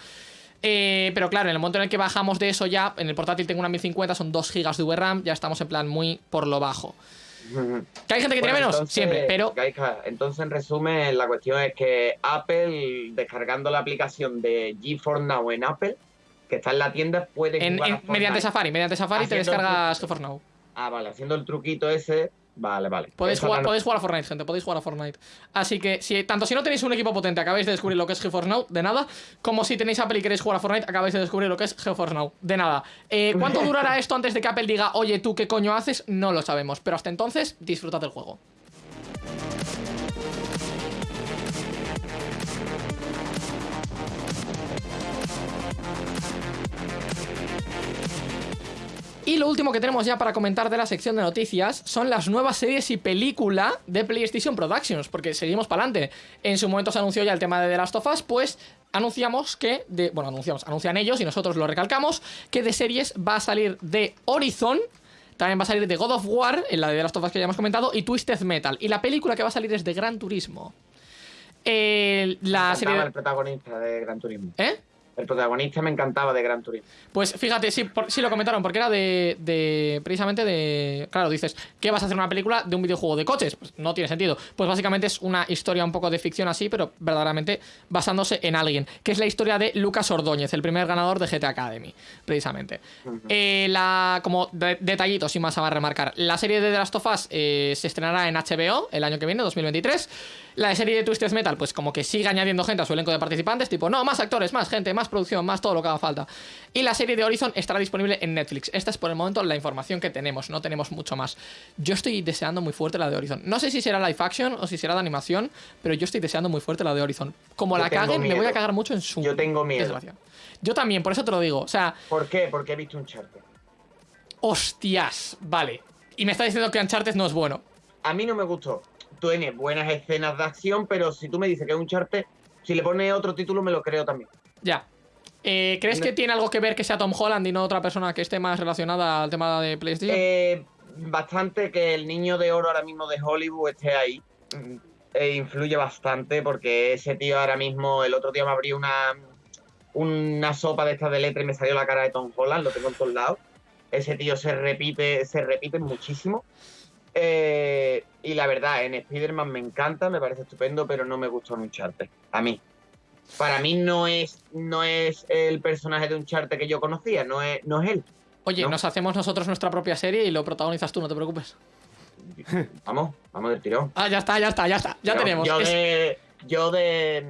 Eh, pero claro, en el momento en el que bajamos de eso ya, en el portátil tengo una 1050, son 2 GB de VRAM, ya estamos en plan muy por lo bajo. [laughs] ¿Que hay gente que tiene Bueno, menos? entonces, Siempre, pero entonces, en resumen, la cuestión es que Apple, descargando la aplicación de GeForce Now en Apple, que está en la tienda, puede en- jugar a en- mediante. Safari, mediante Safari te descargas. GeForce Now. Ah, vale, haciendo el truquito ese, Vale, vale. Podéis jugar, no- podéis jugar a Fortnite, gente, podéis jugar a Fortnite. Así que, si, tanto si no tenéis un equipo potente, acabáis de descubrir lo que es GeForce Now, de nada. Como si tenéis Apple y queréis jugar a Fortnite, acabáis de descubrir lo que es GeForce Now, de nada. Eh, ¿Cuánto [laughs] durará esto antes de que Apple diga, oye, tú qué coño haces? No lo sabemos, pero hasta entonces, disfrutad del juego. Y lo último que tenemos ya para comentar de la sección de noticias son las nuevas series y película de PlayStation Productions, porque seguimos para adelante. En su momento se anunció ya el tema de The Last of Us, pues anunciamos que, de, bueno, anunciamos, anuncian ellos y nosotros lo recalcamos, que de series va a salir de Horizon, también va a salir de God of War, en la de The Last of Us que ya hemos comentado, y Twisted Metal. Y la película que va a salir es de Gran Turismo. Eh, la serie... de- el protagonista de Gran Turismo. ¿Eh? El protagonista me encantaba de Gran Turismo. Pues fíjate, sí, por- sí lo comentaron, porque era de, de- Precisamente de. Claro, dices, ¿qué vas a hacer una película de un videojuego de coches? Pues no tiene sentido. Pues básicamente es una historia un poco de ficción así, pero verdaderamente basándose en alguien. Que es la historia de Lucas Ordóñez, el primer ganador de GTA Academy, precisamente. Eh, la, como de- detallitos, sin más a remarcar. La serie de The Last of Us eh, se estrenará en HBO el año que viene, 2023. La serie de Twisted Metal, pues como que sigue añadiendo gente a su elenco de participantes, tipo, no, más actores, más gente, más producción, más todo lo que haga falta. Y la serie de Horizon estará disponible en Netflix. Esta es por el momento la información que tenemos, no tenemos mucho más. Yo estoy deseando muy fuerte la de Horizon. No sé si será live action o si será de animación, pero yo estoy deseando muy fuerte la de Horizon. Como Yo la caguen, me voy a cagar mucho en su. Yo tengo miedo. desgracia. Yo también, por eso te lo digo. O sea, ¿Por qué? Porque he visto un charter. hostias, vale. Y me está diciendo que Uncharted no es bueno. A mí no me gustó. Tiene buenas escenas de acción, pero si tú me dices que es un charter, si le pones otro título me lo creo también. Ya. Eh, ¿Crees No- que tiene algo que ver que sea Tom Holland y no otra persona que esté más relacionada al tema de PlayStation? Eh, bastante que el niño de oro ahora mismo de Hollywood esté ahí. Mm, e influye bastante porque ese tío ahora mismo, el otro día me abrió una, una sopa de estas de letra y me salió la cara de Tom Holland, lo tengo en todos lados. Ese tío se repite, se repite muchísimo. Eh, y la verdad, en Spider-Man me encanta, me parece estupendo, pero no me gustó en Uncharted. A mí. Para mí no es, no es el personaje de Uncharted que yo conocía, no es, no es él. Oye, no. nos hacemos nosotros nuestra propia serie y lo protagonizas tú, no te preocupes. Vamos, vamos del tirón. Ah, ya está, ya está, ya está. Ya Yo- tenemos. Yo, Es- de, yo de,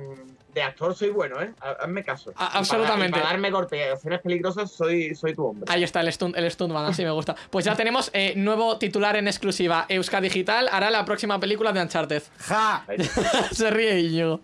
de actor soy bueno, ¿eh? Ha- Hazme caso. A- Y para- absolutamente. Para, darme golpes y acciones peligrosas, soy, soy tu hombre. Ahí está el stunt, el stuntman, así me gusta. Pues ya tenemos eh, nuevo titular en exclusiva. Euska Digital hará la próxima película de Uncharted. ¡Ja! [laughs] Se ríe Íñigo.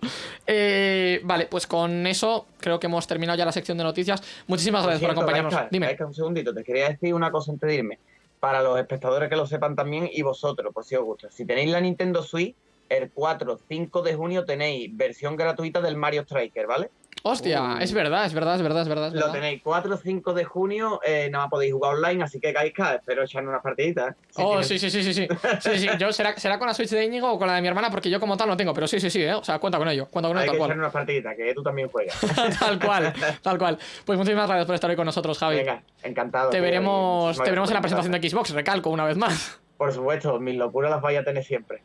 Eh, vale, pues con eso creo que hemos terminado ya la sección de noticias. Muchísimas gracias por cierto, acompañarnos. Gaisca, Dime. Gaisca, un segundito, te quería decir una cosa antes de irme. Para los espectadores que lo sepan también y vosotros, por si os gusta. Si tenéis la Nintendo Switch, el 4, 5 de junio tenéis versión gratuita del Mario Striker, ¿vale? Hostia, Uh. es verdad, es verdad, es verdad, es verdad. Lo tenéis 4 o 5 de junio, eh, nada más podéis jugar online, así que Gaisca, espero echarle unas partiditas. Si Oh, tienes- sí, sí, sí, sí, sí. Sí, sí. Yo será, será con la Switch de Íñigo o con la de mi hermana, porque yo como tal no tengo, pero sí, sí, sí, ¿eh? O sea, cuenta con ello, cuenta con ello que tal echarle cual. unas partiditas, que tú también juegas. [laughs] tal cual, [laughs] tal cual. Pues muchísimas gracias por estar hoy con nosotros, Javi. Venga, encantado. te veremos, te veremos en la presentación de Xbox, recalco una vez más. Por supuesto, mis locuras las vais a tener siempre.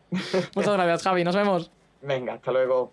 Muchas gracias, Javi. Nos vemos. Venga, hasta luego.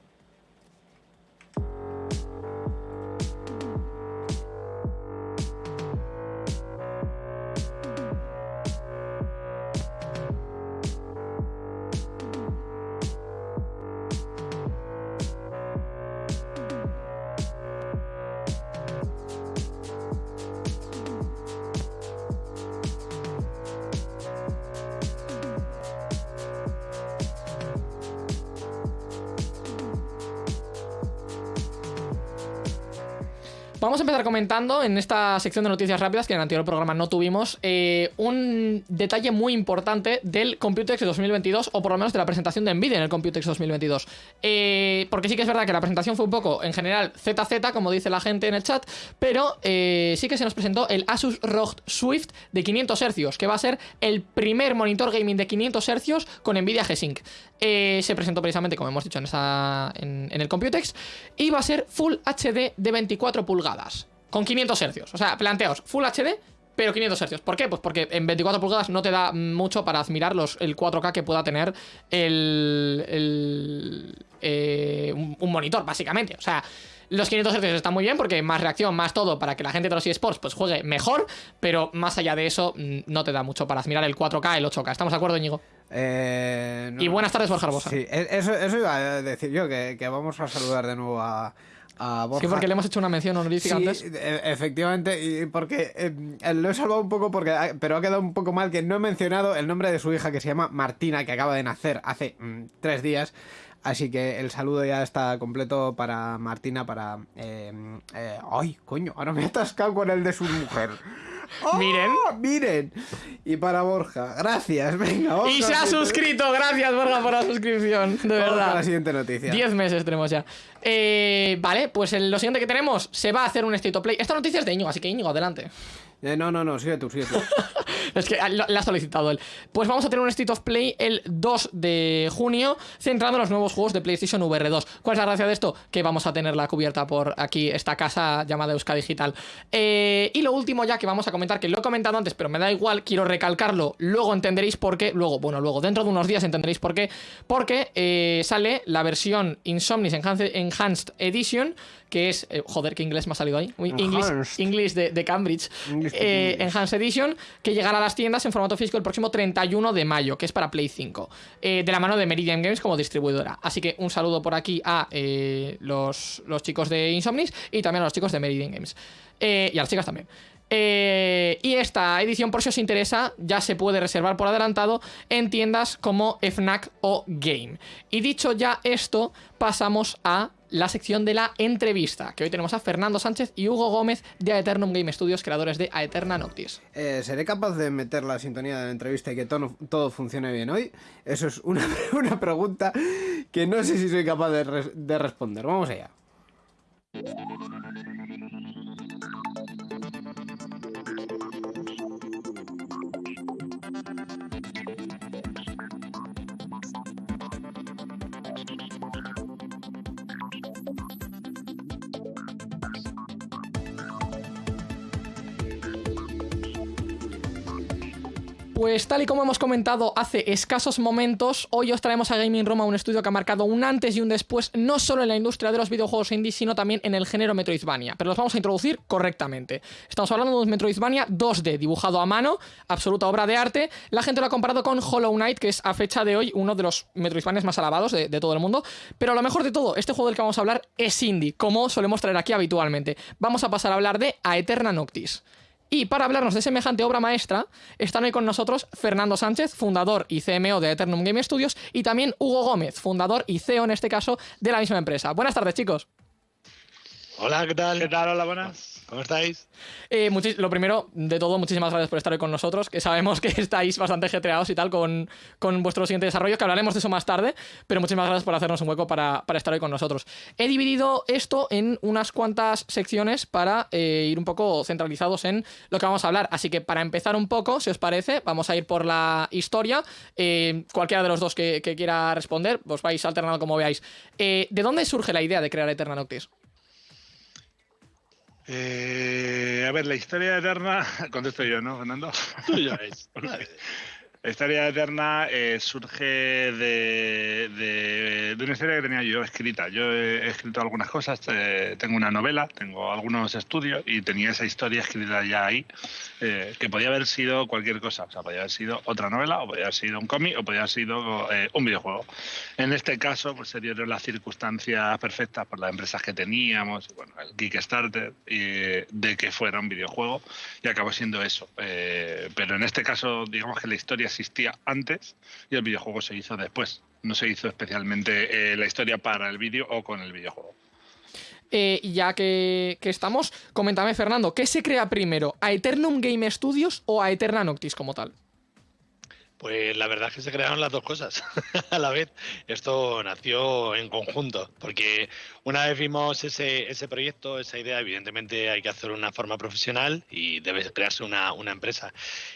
Empezar comentando en esta sección de noticias rápidas que en el anterior programa no tuvimos eh, un detalle muy importante del Computex de 2022 o por lo menos de la presentación de Nvidia en el Computex 2022. Eh, porque sí que es verdad que la presentación fue un poco en general ZZ, como dice la gente en el chat, pero eh, sí que se nos presentó el Asus ROG Swift de 500 Hz, que va a ser el primer monitor gaming de 500 Hz con Nvidia G-Sync. Eh, se presentó precisamente, como hemos dicho, en, esa, en, el Computex y va a ser Full HD de 24 pulgadas con 500 Hz. O sea, planteaos, Full HD pero 500 Hz. ¿Por qué? Pues porque en 24 pulgadas no te da mucho para admirar los, el 4K que pueda tener el, el, eh, un, monitor, básicamente. O sea, Los 500 Hz están muy bien porque más reacción, más todo para que la gente de los eSports pues juegue mejor, pero más allá de eso mm, no te da mucho para mirar el 4K, el 8K. ¿Estamos de acuerdo, Íñigo? Eh, y buenas tardes, Borja. Sí, e-, eso, eso iba a decir yo, que, vamos a saludar de nuevo a, Borja. Sí, porque le hemos hecho una mención honorífica sí, antes. E-, efectivamente, y porque eh, lo he salvado un poco, porque pero ha quedado un poco mal que no he mencionado el nombre de su hija que se llama Martina, que acaba de nacer hace mm, tres días. Así que el saludo ya está completo para Martina, para... Eh, eh, ¡Ay, coño! Ahora me he atascado con el de su mujer. Miren. ¡Oh, miren. Y para Borja, gracias, venga. y se ha suscrito, gracias Borja por la suscripción, de verdad. La siguiente noticia. Diez meses tenemos ya. Eh, vale, pues lo siguiente que tenemos, se va a hacer un State of Play. Esta noticia es de Íñigo, así que Íñigo, adelante. Eh, no, no, no, sigue tú, sigue tú. [laughs] es que la ha solicitado él. Pues vamos a tener un State of Play el 2 de junio, centrando en los nuevos juegos de PlayStation VR 2. ¿Cuál es la gracia de esto? Que vamos a tenerla cubierta por aquí, esta casa llamada Euska Digital. Eh, y lo último ya que vamos a comentar, que lo he comentado antes, pero me da igual, quiero recalcarlo, luego entenderéis por qué, luego, bueno, luego, dentro de unos días entenderéis por qué, porque eh, sale la versión Insomnis Enhanced Edition, que es, joder, qué inglés me ha salido ahí, English, de, Cambridge, Enhanced Edition, que llegará a las tiendas en formato físico el próximo 31 de mayo, que es para Play 5, eh, de la mano de Meridian Games como distribuidora. Así que un saludo por aquí a eh, los, los, chicos de Insomnis y también a los chicos de Meridian Games. Eh, y a las chicas también. y esta edición, por si os interesa, ya se puede reservar por adelantado en tiendas como FNAC o Game. Y dicho ya esto, pasamos a la sección de la entrevista, que hoy tenemos a Fernando Sánchez y Hugo Gómez de Aeternum Game Studios, creadores de Aeterna Noctis. Eh, ¿Seré capaz de meter la sintonía de la entrevista y que todo, todo funcione bien hoy? Eso es una, [laughs] una, pregunta que no sé si soy capaz de, de responder. Vamos allá. Pues tal y como hemos comentado hace escasos momentos, hoy os traemos a Gaming Roma un estudio que ha marcado un antes y un después, no solo en la industria de los videojuegos indie, sino también en el género Metroidvania. Pero los vamos a introducir correctamente. Estamos hablando de un Metroidvania 2D, dibujado a mano, absoluta obra de arte. La gente lo ha comparado con Hollow Knight, que es a fecha de hoy uno de los Metroidvanias más alabados de, de todo el mundo. Pero lo mejor de todo, este juego del que vamos a hablar es indie, como solemos traer aquí habitualmente. Vamos a pasar a hablar de Aeterna Noctis. Y para hablarnos de semejante obra maestra, están hoy con nosotros Fernando Sánchez, fundador y CMO de Eternum Game Studios, y también Hugo Gómez, fundador y CEO en este caso de la misma empresa. Buenas tardes, chicos. Hola, ¿qué tal? ¿Qué tal? Hola, buenas. ¿Cómo estáis? Eh, lo primero de todo, muchísimas gracias por estar hoy con nosotros, que sabemos que [laughs] estáis bastante getreados y tal con, con vuestro siguiente desarrollo, que hablaremos de eso más tarde, pero muchísimas gracias por hacernos un hueco para, estar hoy con nosotros. He dividido esto en unas cuantas secciones para eh, ir un poco centralizados en lo que vamos a hablar, así que para empezar un poco, si os parece, vamos a ir por la historia, eh, cualquiera de los dos que, quiera responder, os vais alternando como veáis. ¿De dónde surge la idea de crear Eterna Noctis? Eh, a ver, la historia eterna, [laughs] contesto yo, ¿no, Fernando? Tuyo es. [laughs] La historia eterna eh, surge de, de, una historia que tenía yo escrita. Yo he escrito algunas cosas, eh, tengo una novela, tengo algunos estudios y tenía esa historia escrita ya ahí, eh, que podía haber sido cualquier cosa. O sea, podía haber sido otra novela, o podía haber sido un cómic, o podía haber sido un videojuego. En este caso, pues se dieron las circunstancias perfectas por las empresas que teníamos, bueno, el Kickstarter, y, de que fuera un videojuego, y acabó siendo eso. pero en este caso, digamos que la historia existía antes y el videojuego se hizo después. No se hizo especialmente eh, la historia para el vídeo o con el videojuego. Eh, ya que, que, estamos, coméntame Fernando, ¿qué se crea primero? ¿A Eternum Game Studios o a Eterna Noctis como tal? Pues la verdad es que se crearon las dos cosas [laughs] a la vez. Esto nació en conjunto, porque una vez vimos ese, ese proyecto, esa idea, evidentemente hay que hacerlo de una forma profesional y debe crearse una, una empresa.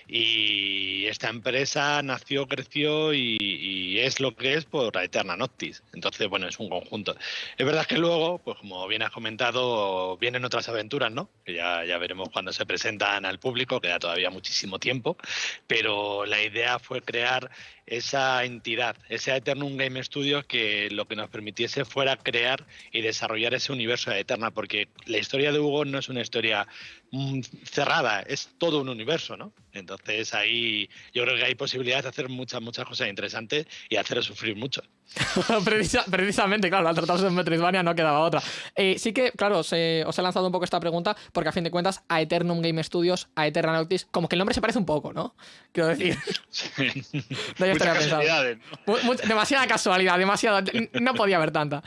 Y esta empresa nació, creció y, es lo que es por la Eterna Noctis. Entonces, bueno, es un conjunto. Es verdad que luego, pues como bien has comentado, vienen otras aventuras, ¿no? Que ya, ya veremos cuando se presentan al público, queda todavía muchísimo tiempo, pero la idea fue crear esa entidad, ese Eternum Game Studios que lo que nos permitiese fuera crear y desarrollar ese universo de Eterna, porque la historia de Hugo no es una historia mm, cerrada, es todo un universo, ¿no? Entonces ahí yo creo que hay posibilidades de hacer muchas, muchas cosas interesantes y hacer sufrir mucho. [laughs] precisamente, claro, al tratarse de Metroidvania no quedaba otra. Eh, sí que, claro, os he, lanzado un poco esta pregunta porque a fin de cuentas a Eternum Game Studios, a Eternautis, como que el nombre se parece un poco, ¿no? Quiero decir. [laughs] [laughs] demasiada casualidad, demasiada. No podía haber tanta.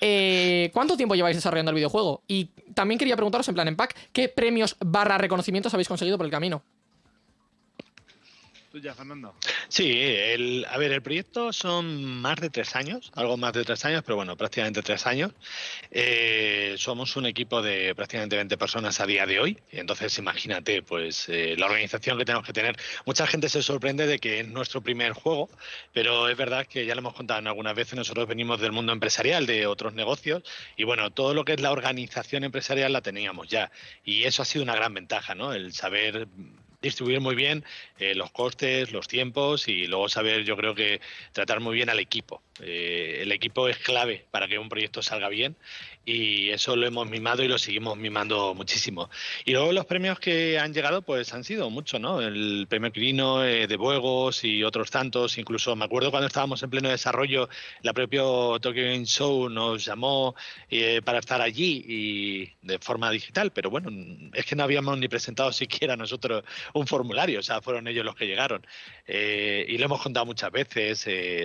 Eh, ¿Cuánto tiempo lleváis desarrollando el videojuego? Y también quería preguntaros, en plan en pack, ¿qué premios barra reconocimientos habéis conseguido por el camino? Sí, el, a ver, el proyecto son más de tres años, algo más de tres años, pero bueno, prácticamente tres años. Eh, somos un equipo de prácticamente 20 personas a día de hoy, entonces imagínate, pues eh, la organización que tenemos que tener. Mucha gente se sorprende de que es nuestro primer juego, pero es verdad que ya lo hemos contado en algunas veces, nosotros venimos del mundo empresarial, de otros negocios, y bueno, todo lo que es la organización empresarial la teníamos ya, y eso ha sido una gran ventaja, ¿no? El saber distribuir muy bien eh, los costes, los tiempos y luego saber, yo creo que tratar muy bien al equipo. Eh, el equipo es clave para que un proyecto salga bien y eso lo hemos mimado y lo seguimos mimando muchísimo. Y luego los premios que han llegado pues han sido muchos, ¿no? El premio Quirino eh, de Buegos y otros tantos, incluso me acuerdo cuando estábamos en pleno desarrollo, la propia Tokyo Game Show nos llamó eh, para estar allí y de forma digital, pero bueno, es que no habíamos ni presentado siquiera nosotros un formulario, o sea, fueron ellos los que llegaron. Eh, y lo hemos contado muchas veces,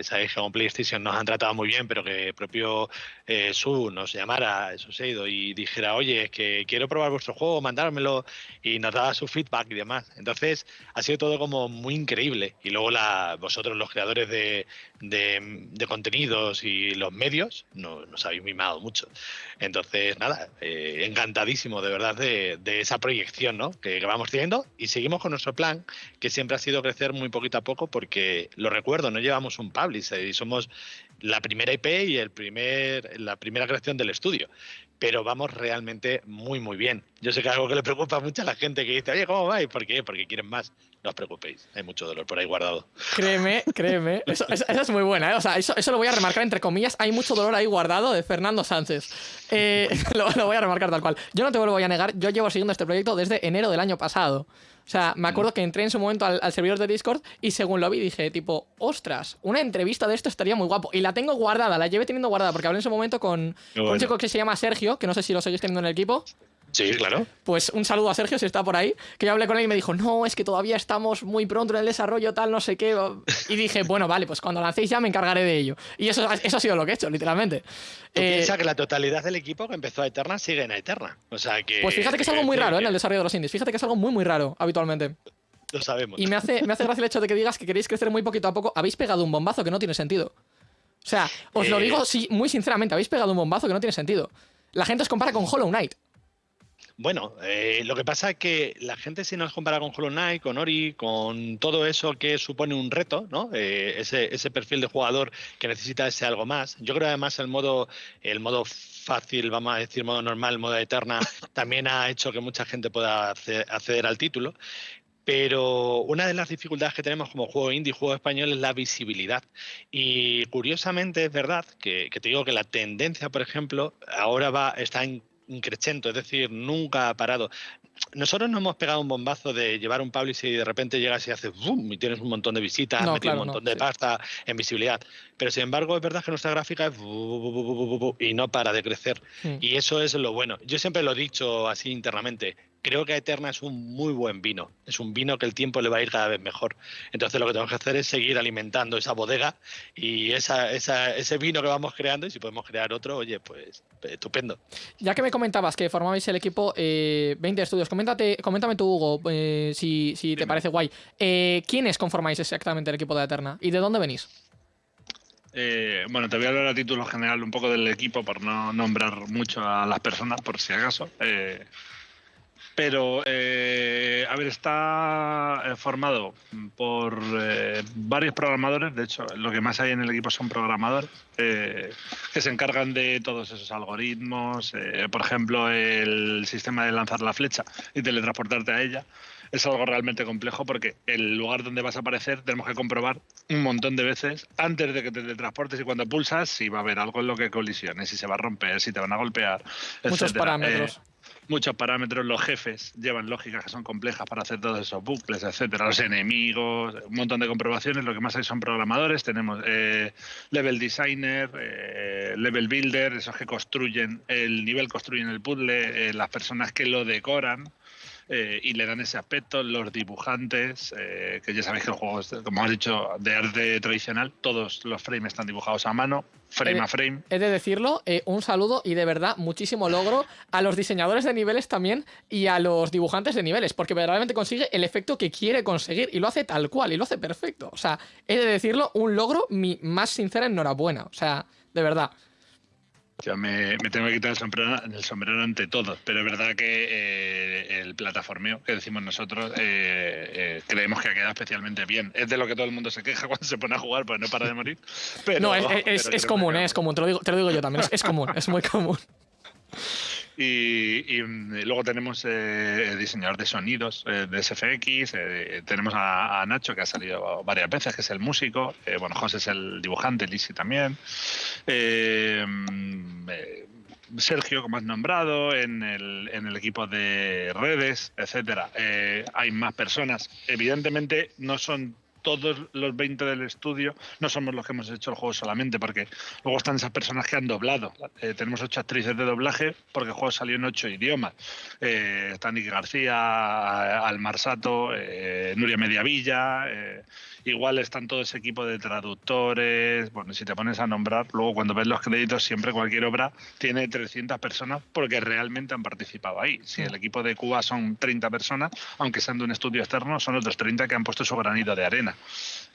sabéis que con PlayStation nos han tratado muy bien, pero que propio Su nos llamara eso se ha ido y dijera, oye, es que quiero probar vuestro juego, mandármelo, y nos daba su feedback y demás. Entonces, ha sido todo como muy increíble. Y luego la, vosotros, los creadores de, de, contenidos y los medios, no, nos habéis mimado mucho. Entonces, nada, eh, encantadísimo de verdad de, esa proyección ¿no? que, que, vamos teniendo y seguimos con nuestro plan, que siempre ha sido crecer muy poquito a poco, porque lo recuerdo, no llevamos un publisher y somos la primera IP y el primer, la primera creación del estudio. Pero vamos realmente muy, muy bien. Yo sé que algo que le preocupa mucho a la gente que dice, oye, ¿cómo vais? ¿Por qué? Porque quieren más. No os preocupéis, hay mucho dolor por ahí guardado. Créeme, créeme. Eso, es muy buena, ¿eh? O sea, eso, eso, lo voy a remarcar entre comillas. Hay mucho dolor ahí guardado de Fernando Sánchez. Eh, [laughs] lo, lo voy a remarcar tal cual. Yo no te voy a negar, yo llevo siguiendo este proyecto desde enero del año pasado. O sea, me acuerdo que entré en su momento al, servidor de Discord y según lo vi dije, tipo, ostras, una entrevista de esto estaría muy guapo. Y la tengo guardada, la llevé teniendo guardada porque hablé en su momento con un chico que se llama Sergio, que no sé si lo seguís teniendo en el equipo. Sí, claro. Pues un saludo a Sergio si está por ahí, que yo hablé con él y me dijo, no, es que todavía estamos muy pronto en el desarrollo, tal, no sé qué. Y dije, bueno, vale, pues cuando lancéis ya me encargaré de ello. Y eso, eso ha sido lo que he hecho, literalmente. Tú eh, piensa que la totalidad del equipo que empezó a Eterna sigue en Eterna. O sea que. Pues fíjate que es algo muy raro ¿eh? en el desarrollo de los indies. Fíjate que es algo muy, muy raro habitualmente. Lo sabemos. Y me hace, me hace gracia el hecho de que digas que queréis crecer muy poquito a poco. Habéis pegado un bombazo que no tiene sentido. O sea, os lo eh, digo sí, muy sinceramente, habéis pegado un bombazo que no tiene sentido. La gente os compara con Hollow Knight. Bueno, eh, lo que pasa es que la gente si nos compara con Hollow Knight, con Ori, con todo eso que supone un reto, ¿no? Eh, ese, ese, perfil de jugador que necesita ese algo más. Yo creo además el modo, el modo fácil, vamos a decir modo normal, modo eterna, [laughs] también ha hecho que mucha gente pueda acceder al título. Pero una de las dificultades que tenemos como juego indie, juego español, es la visibilidad. Y curiosamente es verdad que, que te digo que la tendencia, por ejemplo, ahora va, está en increchento, es decir, nunca ha parado. Nosotros no hemos pegado un bombazo de llevar un publisher y de repente llegas y haces boom y tienes un montón de visitas, un montón de pasta en visibilidad. Pero sin embargo, es verdad que nuestra gráfica es y no para de crecer. Mm. Y eso es lo bueno. Yo siempre lo he dicho así internamente creo que Eterna es un muy buen vino. Es un vino que el tiempo le va a ir cada vez mejor. Entonces lo que tenemos que hacer es seguir alimentando esa bodega y esa, ese vino que vamos creando y si podemos crear otro, oye, pues estupendo. Ya que me comentabas que formabais el equipo 20 eh, estudios, coméntate, coméntame tú, Hugo, eh, si, te parece guay. Eh, ¿Quiénes conformáis exactamente el equipo de Eterna y de dónde venís? bueno, te voy a hablar a título general un poco del equipo por no nombrar mucho a las personas, por si acaso. Pero, eh, a ver, está eh, formado por eh, varios programadores. De hecho, lo que más hay en el equipo son programadores que se encargan de todos esos algoritmos. por ejemplo, el sistema de lanzar la flecha y teletransportarte a ella. es algo realmente complejo porque el lugar donde vas a aparecer tenemos que comprobar un montón de veces antes de que te transportes y cuando pulsas si va a haber algo en lo que colisiones, si se va a romper, si te van a golpear. Muchos parámetros. Eh, muchos parámetros, los jefes llevan lógicas que son complejas para hacer todos esos bucles, etcétera, los enemigos, un montón de comprobaciones, lo que más hay son programadores, tenemos eh, level designer, eh, level builder, esos que construyen el nivel, construyen el puzzle, las personas que lo decoran, eh, y le dan ese aspecto. Los dibujantes, eh, que ya sabéis que el juego, es, como has dicho, de arte tradicional, todos los frames están dibujados a mano, frame a frame. He de decirlo, eh, un saludo y de verdad muchísimo logro a los diseñadores de niveles también y a los dibujantes de niveles, porque verdaderamente consigue el efecto que quiere conseguir y lo hace tal cual y lo hace perfecto. O sea, he de decirlo, un logro, mi más sincera enhorabuena. O sea, de verdad. Yo me, tengo que quitar el sombrero, el sombrero ante todos, pero es verdad que eh, el plataformeo que decimos nosotros eh, eh, creemos que ha quedado especialmente bien. Es de lo que todo el mundo se queja [laughs] cuando se pone a jugar, pues no para de morir. no, es, común, es común, te lo, digo, te lo digo yo también, es común, es muy común. Y, luego tenemos eh, diseñador de sonidos eh, de SFX, eh, tenemos a, Nacho que ha salido varias veces, que es el músico, eh, bueno, José es el dibujante, Lisi también. Sergio, como has nombrado, en el, en el equipo de redes, etcétera. hay más personas. Evidentemente no son todos los 20 del estudio no somos los que hemos hecho el juego solamente, porque luego están esas personas que han doblado. Eh, tenemos ocho actrices de doblaje porque el juego salió en ocho idiomas. Eh, está Nicky García, Almar Sato, eh, Nuria Mediavilla. Igual están todo ese equipo de traductores. Bueno, si te pones a nombrar, luego cuando ves los créditos, siempre cualquier obra tiene 300 personas porque realmente han participado ahí. Si el equipo de Cuba son 30 personas, aunque sean de un estudio externo, son otros 30 que han puesto su granito de arena.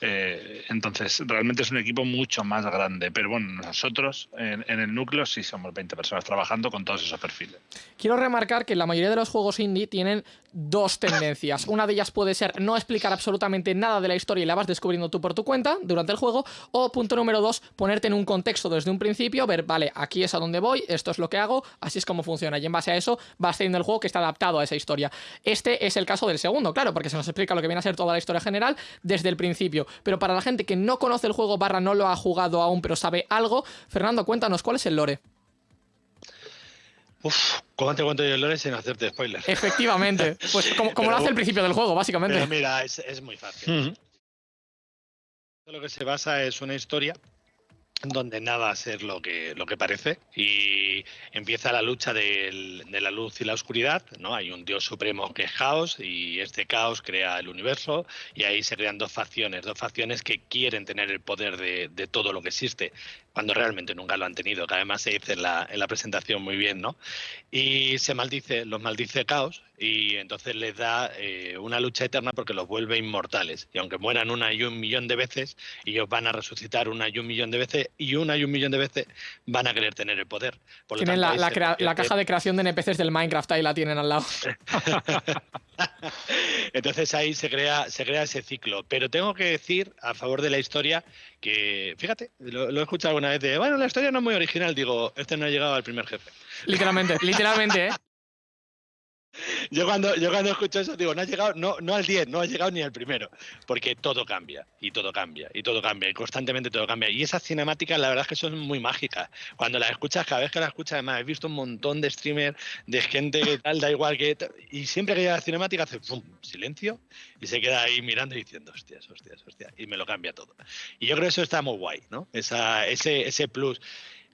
Eh, entonces, realmente es un equipo mucho más grande. Pero bueno, nosotros en, el núcleo sí somos 20 personas trabajando con todos esos perfiles. Quiero remarcar que la mayoría de los juegos indie tienen dos tendencias. Una de ellas puede ser no explicar absolutamente nada de la historia y la vas descubriendo tú por tu cuenta durante el juego. O punto número dos, ponerte en un contexto desde un principio, ver, vale, aquí es a donde voy, esto es lo que hago, así es como funciona. Y en base a eso vas teniendo el juego que está adaptado a esa historia. Este es el caso del segundo, claro, porque se nos explica lo que viene a ser toda la historia general desde el principio. Pero para la gente que no conoce el juego barra no lo ha jugado aún pero sabe algo, Fernando, cuéntanos cuál es el lore. Uf, ¿cómo te cuento yo el lore sin hacerte spoilers? Efectivamente, pues como, lo hace el principio del juego, básicamente. Pero mira, es, muy fácil. Lo que se basa es una historia donde nada va a ser lo que, lo que parece y empieza la lucha de la luz y la oscuridad, ¿no? Hay un dios supremo que es caos y este caos crea el universo y ahí se crean dos facciones, dos facciones que quieren tener el poder de, de todo lo que existe cuando realmente nunca lo han tenido, que además se dice en la, en la presentación muy bien, ¿no? Y se maldice, los maldice caos y entonces les da eh, una lucha eterna porque los vuelve inmortales. Y aunque mueran una y un millón de veces, ellos van a resucitar una y un millón de veces y una y un millón de veces van a querer tener el poder. tienen la, la, caja de creación de NPCs del Minecraft, ahí la tienen al lado. [laughs] entonces ahí se crea, se crea ese ciclo. Pero tengo que decir, a favor de la historia, que, fíjate, lo, he escuchado alguna vez de, bueno, la historia no es muy original, digo, este no ha llegado al primer jefe. Literalmente, literalmente, ¿eh? Yo cuando, yo cuando escucho eso digo, no ha llegado, no, no al 10, no ha llegado ni al primero, porque todo cambia, y todo cambia, y todo cambia, y constantemente todo cambia. Y esas cinemáticas, la verdad es que son muy mágicas. Cuando las escuchas, cada vez que las escuchas, además, he visto un montón de streamers, de gente que tal, da igual que... Y siempre que llega la cinemática hace ¡pum! silencio, y se queda ahí mirando y diciendo, hostias, hostias, hostias, y me lo cambia todo. Y yo creo que eso está muy guay, ¿no? Esa, ese, ese plus.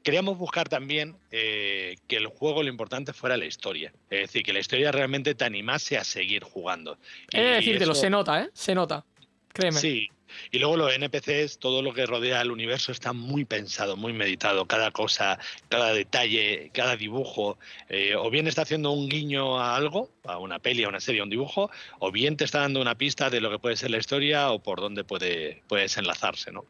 Queríamos buscar también eh, que el juego lo importante fuera la historia. Es decir, que la historia realmente te animase a seguir jugando. Es decir, te lo se nota, ¿eh? Se nota. Créeme. Sí, y luego los NPCs, todo lo que rodea el universo está muy pensado, muy meditado. Cada cosa, cada detalle, cada dibujo, eh, o bien está haciendo un guiño a algo, a una peli, a una serie, a un dibujo, o bien te está dando una pista de lo que puede ser la historia o por dónde puede puedes enlazarse, ¿no?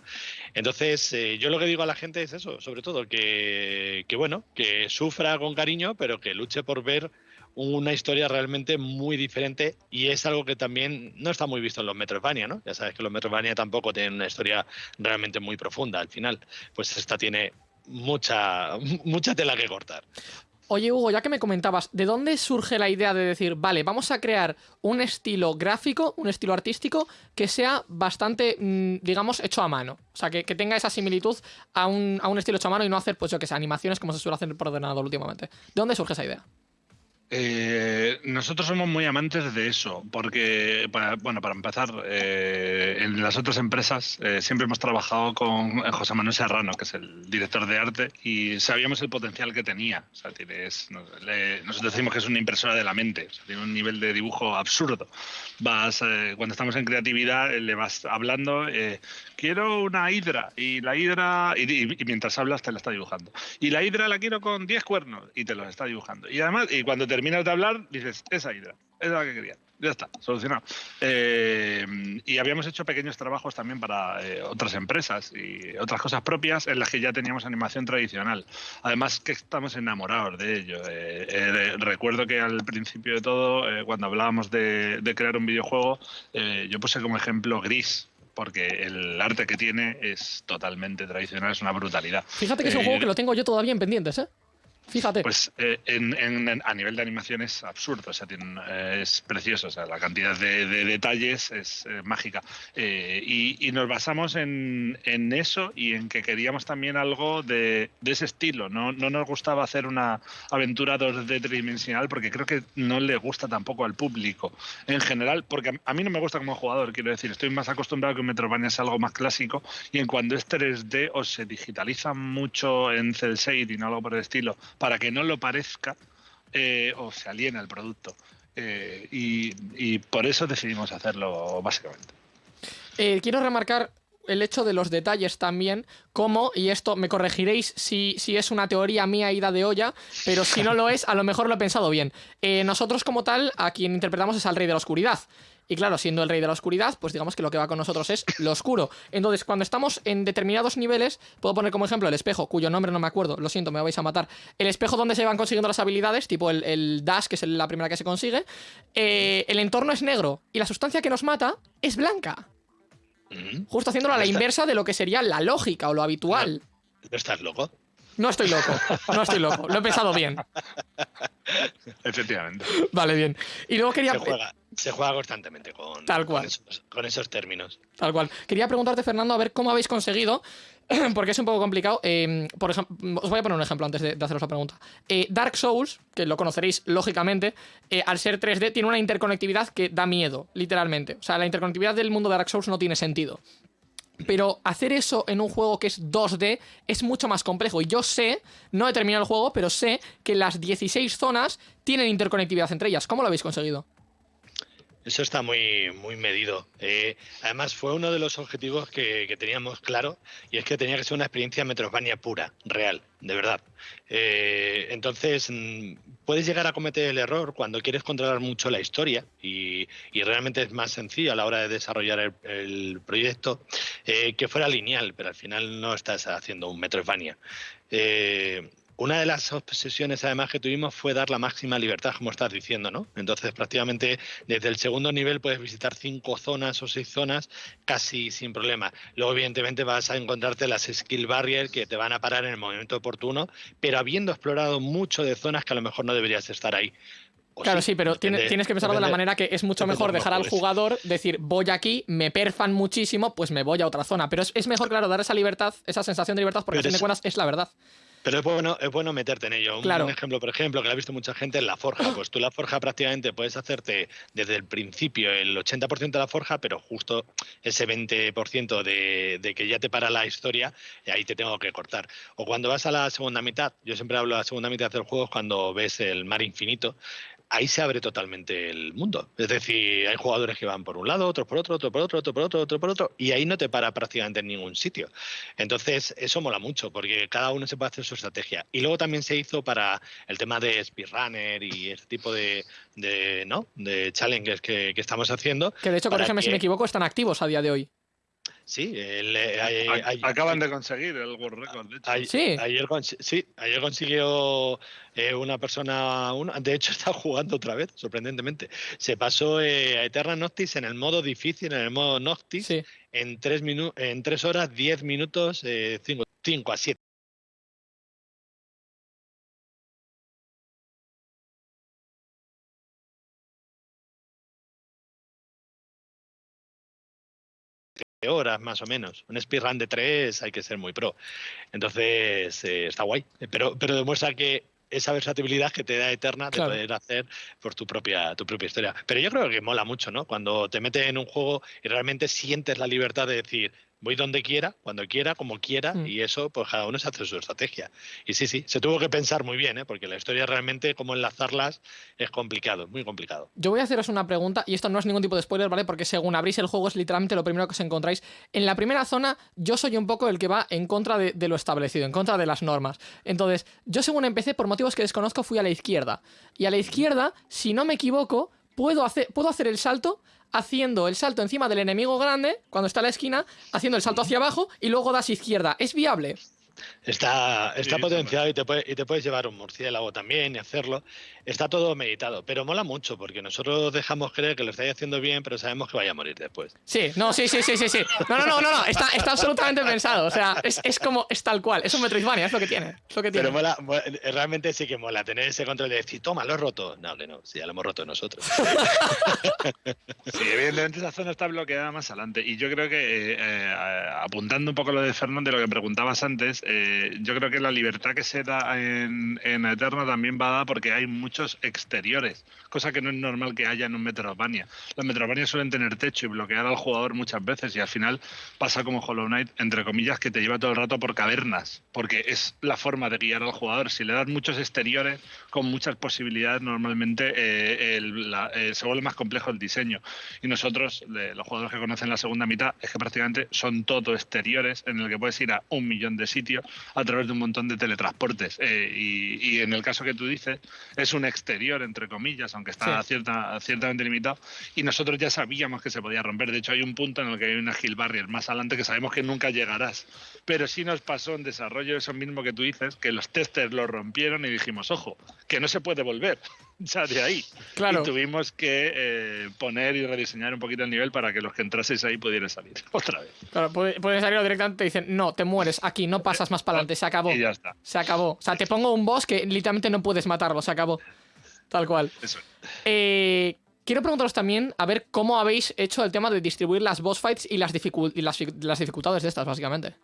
Entonces, eh, yo lo que digo a la gente es eso, sobre todo, que, que bueno, que sufra con cariño, pero que luche por ver una historia realmente muy diferente y es algo que también no está muy visto en los Metroidvania, ¿no? Ya sabes que los Metroidvania tampoco tienen una historia realmente muy profunda al final. Pues esta tiene mucha, [laughs] mucha tela que cortar. Oye, Hugo, ya que me comentabas, ¿de dónde surge la idea de decir, vale, vamos a crear un estilo gráfico, un estilo artístico que sea bastante, mm, digamos, hecho a mano? O sea, que, tenga esa similitud a un, a un estilo hecho a mano y no hacer, pues yo que sé, animaciones como se suele hacer por ordenador últimamente. ¿De dónde surge esa idea? Eh, nosotros somos muy amantes de eso, porque, para, bueno, para empezar, eh, en las otras empresas eh, siempre hemos trabajado con José Manuel Serrano, que es el director de arte, y sabíamos el potencial que tenía. O sea, tienes, le, nosotros decimos que es una impresora de la mente, o sea, tiene un nivel de dibujo absurdo. Vas, eh, cuando estamos en creatividad, le vas hablando, eh, quiero una hidra, y la hidra, y, y, y, mientras hablas te la está dibujando. Y la hidra la quiero con 10 cuernos, y te los está dibujando. Y además, y cuando te terminas de hablar, dices, esa hidra, esa es la que quería. Ya está, solucionado. Eh, y habíamos hecho pequeños trabajos también para eh, otras empresas y otras cosas propias en las que ya teníamos animación tradicional. Además que estamos enamorados de ello. Eh, recuerdo que al principio de todo, cuando hablábamos de, de, crear un videojuego, yo puse como ejemplo Gris, porque el arte que tiene es totalmente tradicional, es una brutalidad. Fíjate que es un juego que lo tengo yo todavía en pendientes, ¿eh? Fíjate. Pues eh, en, en, a nivel de animación es absurdo, o sea, tiene, eh, es precioso, o sea, la cantidad de, de detalles es eh, mágica. Eh, y, y, nos basamos en, en, eso y en que queríamos también algo de, de, ese estilo. No, no nos gustaba hacer una aventura 2D tridimensional porque creo que no le gusta tampoco al público en general, porque a mí no me gusta como jugador, quiero decir, estoy más acostumbrado a que Metroidvania es algo más clásico y en cuando es 3D o se digitaliza mucho en cel shading o algo por el estilo para que no lo parezca eh, o se aliena el producto. Eh, y, por eso decidimos hacerlo, básicamente. Eh, quiero remarcar el hecho de los detalles también, como, y esto me corregiréis si, si, es una teoría mía ida de olla, pero si no lo es, a lo mejor lo he pensado bien. Nosotros como tal, a quien interpretamos es al Rey de la Oscuridad. Y claro, siendo el rey de la oscuridad, pues digamos que lo que va con nosotros es lo oscuro. Entonces, cuando estamos en determinados niveles, puedo poner como ejemplo el espejo, cuyo nombre no me acuerdo, lo siento, me vais a matar. El espejo donde se van consiguiendo las habilidades, tipo el, el dash, que es la primera que se consigue. Eh, el entorno es negro y la sustancia que nos mata es blanca. Mm. Justo haciéndolo a la inversa de lo que sería la lógica o lo habitual. ¿No estás loco? No estoy loco, no estoy loco, lo he pensado bien. Efectivamente. Vale, bien. Y luego quería... Se juega, se juega constantemente con, Tal cual. Con, esos, con esos términos. Tal cual. Quería preguntarte, Fernando, a ver cómo habéis conseguido [clears throat] porque es un poco complicado. Eh, por ejemplo, os voy a poner un ejemplo antes de, de haceros la pregunta. Eh, Dark Souls, que lo conoceréis lógicamente, eh, al ser 3D, tiene una interconectividad que da miedo, literalmente. O sea, la interconectividad del mundo de Dark Souls no tiene sentido. Pero hacer eso en un juego que es 2D es mucho más complejo. Y yo sé, no he terminado el juego, pero sé que las 16 zonas tienen interconectividad entre ellas. ¿Cómo lo habéis conseguido? Eso está muy, muy medido. Eh, además, fue uno de los objetivos que, teníamos claro, y es que tenía que ser una experiencia Metroidvania pura, real, de verdad. Eh, entonces, mm, puedes llegar a cometer el error cuando quieres controlar mucho la historia, y, y realmente es más sencillo a la hora de desarrollar el, proyecto, eh, que fuera lineal, pero al final no estás haciendo un Metroidvania. Eh, una de las obsesiones además que tuvimos fue dar la máxima libertad, como estás diciendo, ¿no? Entonces prácticamente desde el segundo nivel puedes visitar cinco zonas o seis zonas casi sin problema. Luego evidentemente vas a encontrarte las skill barriers que te van a parar en el momento oportuno, pero habiendo explorado mucho de zonas que a lo mejor no deberías estar ahí. O claro, sí, sí pero depende, tienes, tienes que pensarlo depende, de la manera que es mucho mejor dejar al jugador decir, voy aquí, me perfan muchísimo, pues me voy a otra zona. Pero es, es mejor, claro, dar esa libertad, esa sensación de libertad, porque a fin de cuentas es la verdad. Pero es bueno, es bueno meterte en ello. Claro. Un, ejemplo, por ejemplo, que lo ha visto mucha gente en la forja. Pues tú la forja prácticamente puedes hacerte desde el principio el 80% de la forja, pero justo ese 20% de, de, que ya te para la historia, ahí te tengo que cortar. O cuando vas a la segunda mitad, yo siempre hablo de la segunda mitad del juego cuando ves el mar infinito, ahí se abre totalmente el mundo. Es decir, hay jugadores que van por un lado, otros por otro, otro por otro, otro por otro, otro por otro, y ahí no te para prácticamente en ningún sitio. Entonces, eso mola mucho, porque cada uno se puede hacer su estrategia. Y luego también se hizo para el tema de speedrunner y este tipo de, de ¿no? de challenges que, que, estamos haciendo. Que de hecho, corrígeme que... si me equivoco, están activos a día de hoy. Sí, el, eh, hay, hay, acaban de conseguir el World Record. De hecho. Hay, sí. Ayer, sí, ayer consiguió eh, una persona, una, de hecho [laughs] está jugando otra vez, sorprendentemente. Se pasó eh, a Eterna Noctis en el modo difícil, en el modo Noctis, sí. en, tres en tres horas, diez minutos, 5 a 7. Horas más o menos. Un speedrun de 3 hay que ser muy pro. Entonces, eh, está guay. Pero, pero demuestra que esa versatilidad que te da Eterna de Claro. poder hacer por tu propia, tu propia historia. Pero yo creo que mola mucho, ¿no? Cuando te metes en un juego y realmente sientes la libertad de decir, voy donde quiera, cuando quiera, como quiera, Mm. y eso, pues cada uno se hace su estrategia. Y sí, sí, se tuvo que pensar muy bien, ¿eh? Porque la historia realmente, cómo enlazarlas, es complicado, muy complicado. Yo voy a haceros una pregunta, y esto no es ningún tipo de spoiler, ¿vale? Porque según abrís el juego es literalmente lo primero que os encontráis. En la primera zona, yo soy un poco el que va en contra de, de lo establecido, en contra de las normas. Entonces, yo según empecé, por motivos que desconozco, fui a la izquierda. Y a la izquierda, si no me equivoco, puedo hacer, puedo hacer el salto haciendo el salto encima del enemigo grande, cuando está a la esquina, haciendo el salto hacia abajo y luego das izquierda. ¿Es viable? Está, está sí, potenciado y te, puede- y te puedes llevar un murciélago también y hacerlo. Está todo meditado, pero mola mucho porque nosotros dejamos creer que lo estáis haciendo bien, pero sabemos que vaya a morir después. Sí, no, sí, sí, sí, sí, sí. No, no, no, no, no. Está, está absolutamente pensado. O sea, es, es como, es tal cual. Es un Metroidvania, es lo que tiene. Es lo que tiene. Pero mola, mo- realmente sí que mola tener ese control de decir, toma, lo he roto. No, que no, sí, ya lo hemos roto nosotros. [laughs] Sí, evidentemente esa zona está bloqueada más adelante. Y yo creo que, eh, eh, apuntando un poco lo de Fernando, de lo que preguntabas antes, eh, yo creo que la libertad que se da en, en Eterno también va dada porque hay exteriores, cosa que no es normal que haya en un Metroidvania. Los Metroidvania suelen tener techo y bloquear al jugador muchas veces y al final pasa como Hollow Knight, entre comillas, que te lleva todo el rato por cavernas, porque es la forma de guiar al jugador. Si le das muchos exteriores con muchas posibilidades, normalmente eh, el- la- eh, se vuelve más complejo el diseño. Y nosotros, los jugadores que conocen la segunda mitad, es que prácticamente son todo exteriores en el que puedes ir a un millón de sitios a través de un montón de teletransportes. Eh, y en el caso que tú dices, es un exterior, entre comillas, aunque está Sí. cierta, ciertamente limitado. Y nosotros ya sabíamos que se podía romper. De hecho, hay un punto en el que hay una hill barrier más adelante que sabemos que nunca llegarás. Pero sí nos pasó en desarrollo eso mismo que tú dices, que los testers lo rompieron y dijimos, ojo, que no se puede volver. [laughs] Ya de ahí. Claro. Y tuvimos que eh, poner y rediseñar un poquito el nivel para que los que entraseis ahí pudieran salir [laughs] otra vez. Claro, puede, puede salir directamente y te dicen, no, te mueres aquí, no pasas más para adelante, se acabó. Y ya está. Se acabó. O sea, te pongo un boss que literalmente no puedes matarlo, se acabó. Tal cual. Eso. Eh, quiero preguntaros también a ver cómo habéis hecho el tema de distribuir las boss fights y las, dificul- y las, fi- las dificultades de estas, básicamente.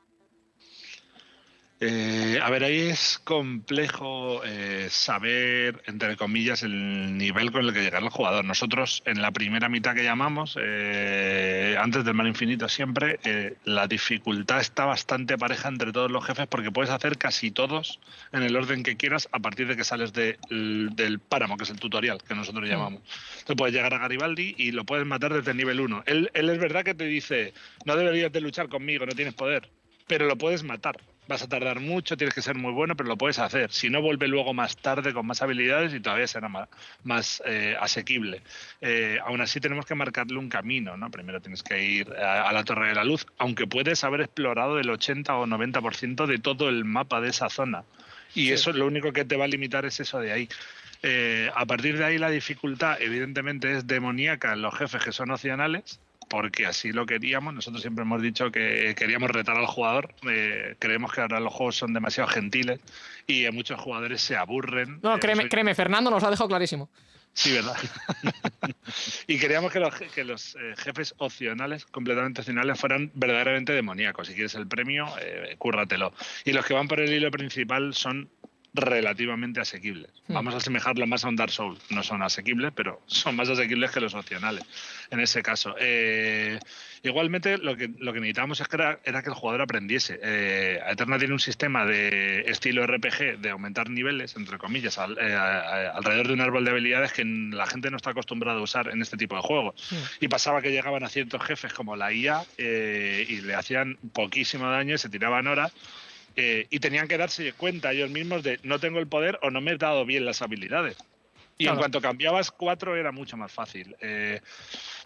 Eh, a ver, ahí es complejo eh, saber, entre comillas, el nivel con el que llega el jugador. Nosotros, en la primera mitad que llamamos, eh, antes del mar infinito siempre, eh, la dificultad está bastante pareja entre todos los jefes porque puedes hacer casi todos en el orden que quieras a partir de que sales de- del páramo, que es el tutorial que nosotros llamamos. Tú puedes llegar a Garibaldi y lo puedes matar desde el nivel 1. Él, él es verdad que te dice, no deberías de luchar conmigo, no tienes poder, pero lo puedes matar. Vas a tardar mucho, tienes que ser muy bueno, pero lo puedes hacer. Si no, vuelve luego más tarde con más habilidades y todavía será más, más eh, asequible. Eh, aún así, tenemos que marcarle un camino. ¿no? Primero tienes que ir a, a la Torre de la Luz, aunque puedes haber explorado el 80 o 90% de todo el mapa de esa zona. Y eso lo único que te va a limitar es eso de ahí. Eh, a partir de ahí la dificultad evidentemente es demoníaca en los jefes que son opcionales, porque así lo queríamos. Nosotros siempre hemos dicho que queríamos retar al jugador. Eh, creemos que ahora los juegos son demasiado gentiles y muchos jugadores se aburren. No, Eh, créeme, soy- créeme, Fernando nos lo ha dejado clarísimo. Sí, ¿verdad? [laughs] y queríamos que los, que los eh, jefes opcionales, completamente opcionales, fueran verdaderamente demoníacos. Si quieres el premio, eh, cúrratelo. Y los que van por el hilo principal son relativamente asequibles. Hmm. Vamos a asemejarlo más a un Dark Souls. No son asequibles, pero son más asequibles que los opcionales en ese caso. Eh, igualmente, lo que, lo que necesitábamos es que era, era que el jugador aprendiese. Eh, Eterna tiene un sistema de estilo RPG de aumentar niveles, entre comillas, al- eh, a- a- alrededor de un árbol de habilidades que la gente no está acostumbrada a usar en este tipo de juegos. Y pasaba que llegaban a ciertos jefes como la IA eh, y le hacían poquísimo daño, y se tiraban horas. eh, y tenían que darse cuenta ellos mismos de no tengo el poder o no me he dado bien las habilidades. Y Claro. en cuanto cambiabas cuatro era mucho más fácil. Eh,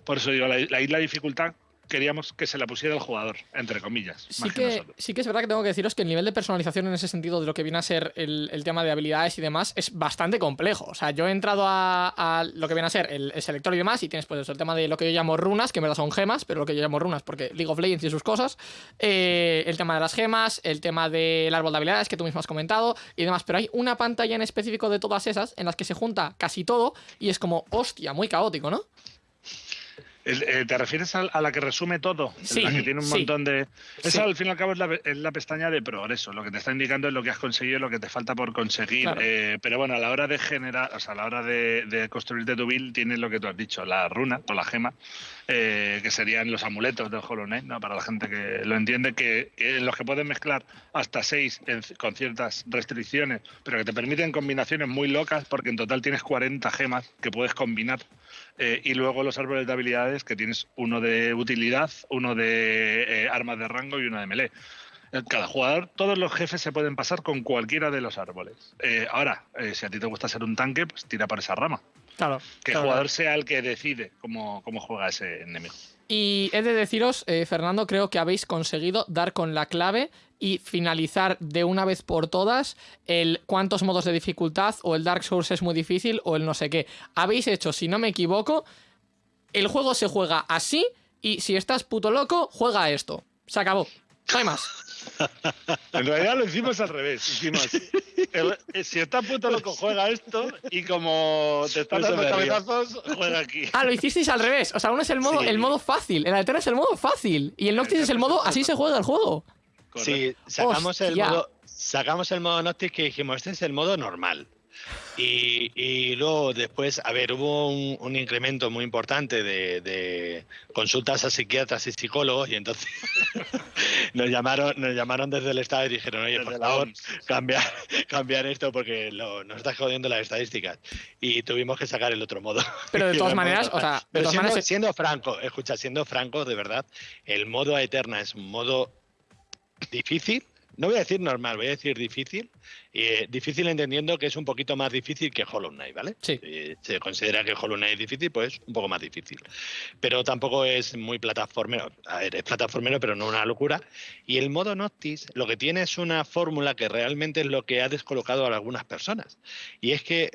por eso digo, la, la isla dificultad queríamos que se la pusiera el jugador, entre comillas. Sí que sí que es verdad que tengo que deciros que el nivel de personalización en ese sentido de lo que viene a ser el, el tema de habilidades y demás es bastante complejo. O sea, yo he entrado a, a lo que viene a ser el, el selector y demás y tienes pues el tema de lo que yo llamo runas, que en verdad son gemas, pero lo que yo llamo runas porque League of Legends y sus cosas, eh, el tema de las gemas, el tema del árbol de habilidades que tú mismo has comentado y demás, pero hay una pantalla en específico de todas esas en las que se junta casi todo y es como, hostia, muy caótico, ¿no? Eh, ¿Te refieres a, la que resume todo? Sí, la que tiene un montón de... Esa Sí. al fin y al cabo es la, es la pestaña de progreso. Lo que te está indicando es lo que has conseguido, lo que te falta por conseguir. Claro. Eh, pero bueno, a la hora de generar, o sea, a la hora de, de construirte tu build, tienes lo que tú has dicho, la runa o la gema, eh, que serían los amuletos del Hollow Knight, ¿no? Para la gente que lo entiende, que, en los que puedes mezclar hasta seis en- con ciertas restricciones, pero que te permiten combinaciones muy locas, porque en total tienes 40 gemas que puedes combinar. Eh, y luego los árboles de habilidades, que tienes uno de utilidad, uno de eh, armas de rango y uno de melee. Eh, Cada jugador, todos los jefes se pueden pasar con cualquiera de los árboles. Eh, ahora, si a ti te gusta ser un tanque, pues tira por esa rama. Claro. Que el claro, jugador sea el que decide cómo, cómo juega ese enemigo. Y he de deciros, eh, Fernando, creo que habéis conseguido dar con la clave y finalizar de una vez por todas el cuántos modos de dificultad o el Dark Souls es muy difícil o el no sé qué. Habéis hecho, si no me equivoco, el juego se juega así y si estás puto loco, juega esto. Se acabó. No hay más. En realidad lo hicimos al revés. Hicimos, el- eh, si está puto loco, juega esto y como te están dando cabezazos, juega aquí. Ah, lo hicisteis al revés. O sea, uno es el modo, Sí. el modo fácil, el Alterna es el modo fácil y el Noctis es el modo así se juega el juego. Sí, sacamos el modo, sacamos el modo Noctis que dijimos, este es el modo normal. Y, y luego después, a ver, hubo un, un incremento muy importante de, de consultas a psiquiatras y psicólogos y entonces [laughs] nos llamaron, nos llamaron desde el Estado y dijeron, oye, por favor, cambiar, [laughs] cambiar esto porque lo- nos está jodiendo las estadísticas. Y tuvimos que sacar el otro modo. [laughs] Pero de todas maneras, o sea, de Pero todas siendo, maneras, siendo franco, escucha, siendo franco, de verdad, el modo Eterna es un modo difícil. No voy a decir normal, voy a decir difícil. Eh, difícil entendiendo que es un poquito más difícil que Hollow Knight, ¿vale? Sí. Eh, se considera que Hollow Knight es difícil, pues un poco más difícil. Pero tampoco es muy plataformero. A ver, es plataformero, pero no una locura. Y el modo Noctis lo que tiene es una fórmula que realmente es lo que ha descolocado a algunas personas. Y es que,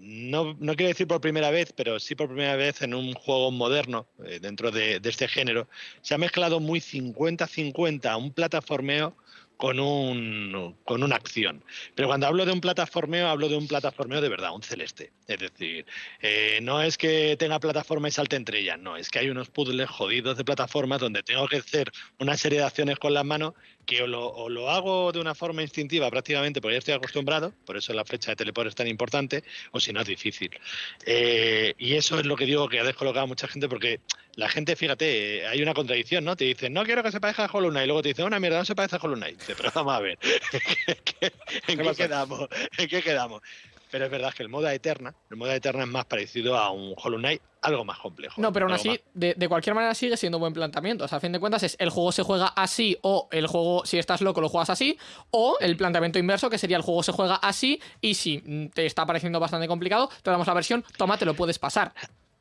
no, no quiero decir por primera vez, pero sí por primera vez en un juego moderno, eh, dentro de, de este género, se ha mezclado muy 50-50 un plataformeo con, un, con una acción. Pero cuando hablo de un plataformeo, hablo de un plataformeo de verdad, un celeste. Es decir, eh, no es que tenga plataforma y salte entre ellas, no, es que hay unos puzzles jodidos de plataformas donde tengo que hacer una serie de acciones con las manos que o lo, o lo hago de una forma instintiva prácticamente porque ya estoy acostumbrado, por eso la flecha de teleport es tan importante, o si no es difícil. Eh, y eso es lo que digo que ha descolocado a mucha gente porque la gente, fíjate, eh, hay una contradicción, ¿no? Te dicen, no quiero que se parezca a Hollow Knight, y luego te dicen, una mierda, no se parece a Hollow Knight. Dice, [laughs] pero vamos a ver, [laughs] ¿en qué, en qué quedamos? [laughs] ¿En qué quedamos? Pero es verdad que el modo Eterna, el modo Eterna es más parecido a un Hollow Knight, algo más complejo. No, pero aún así, de, de cualquier manera sigue siendo un buen planteamiento. O sea, a fin de cuentas es el juego se juega así o el juego, si estás loco, lo juegas así. O el planteamiento inverso, que sería el juego se juega así y si te está pareciendo bastante complicado, te damos la versión, toma, te lo puedes pasar.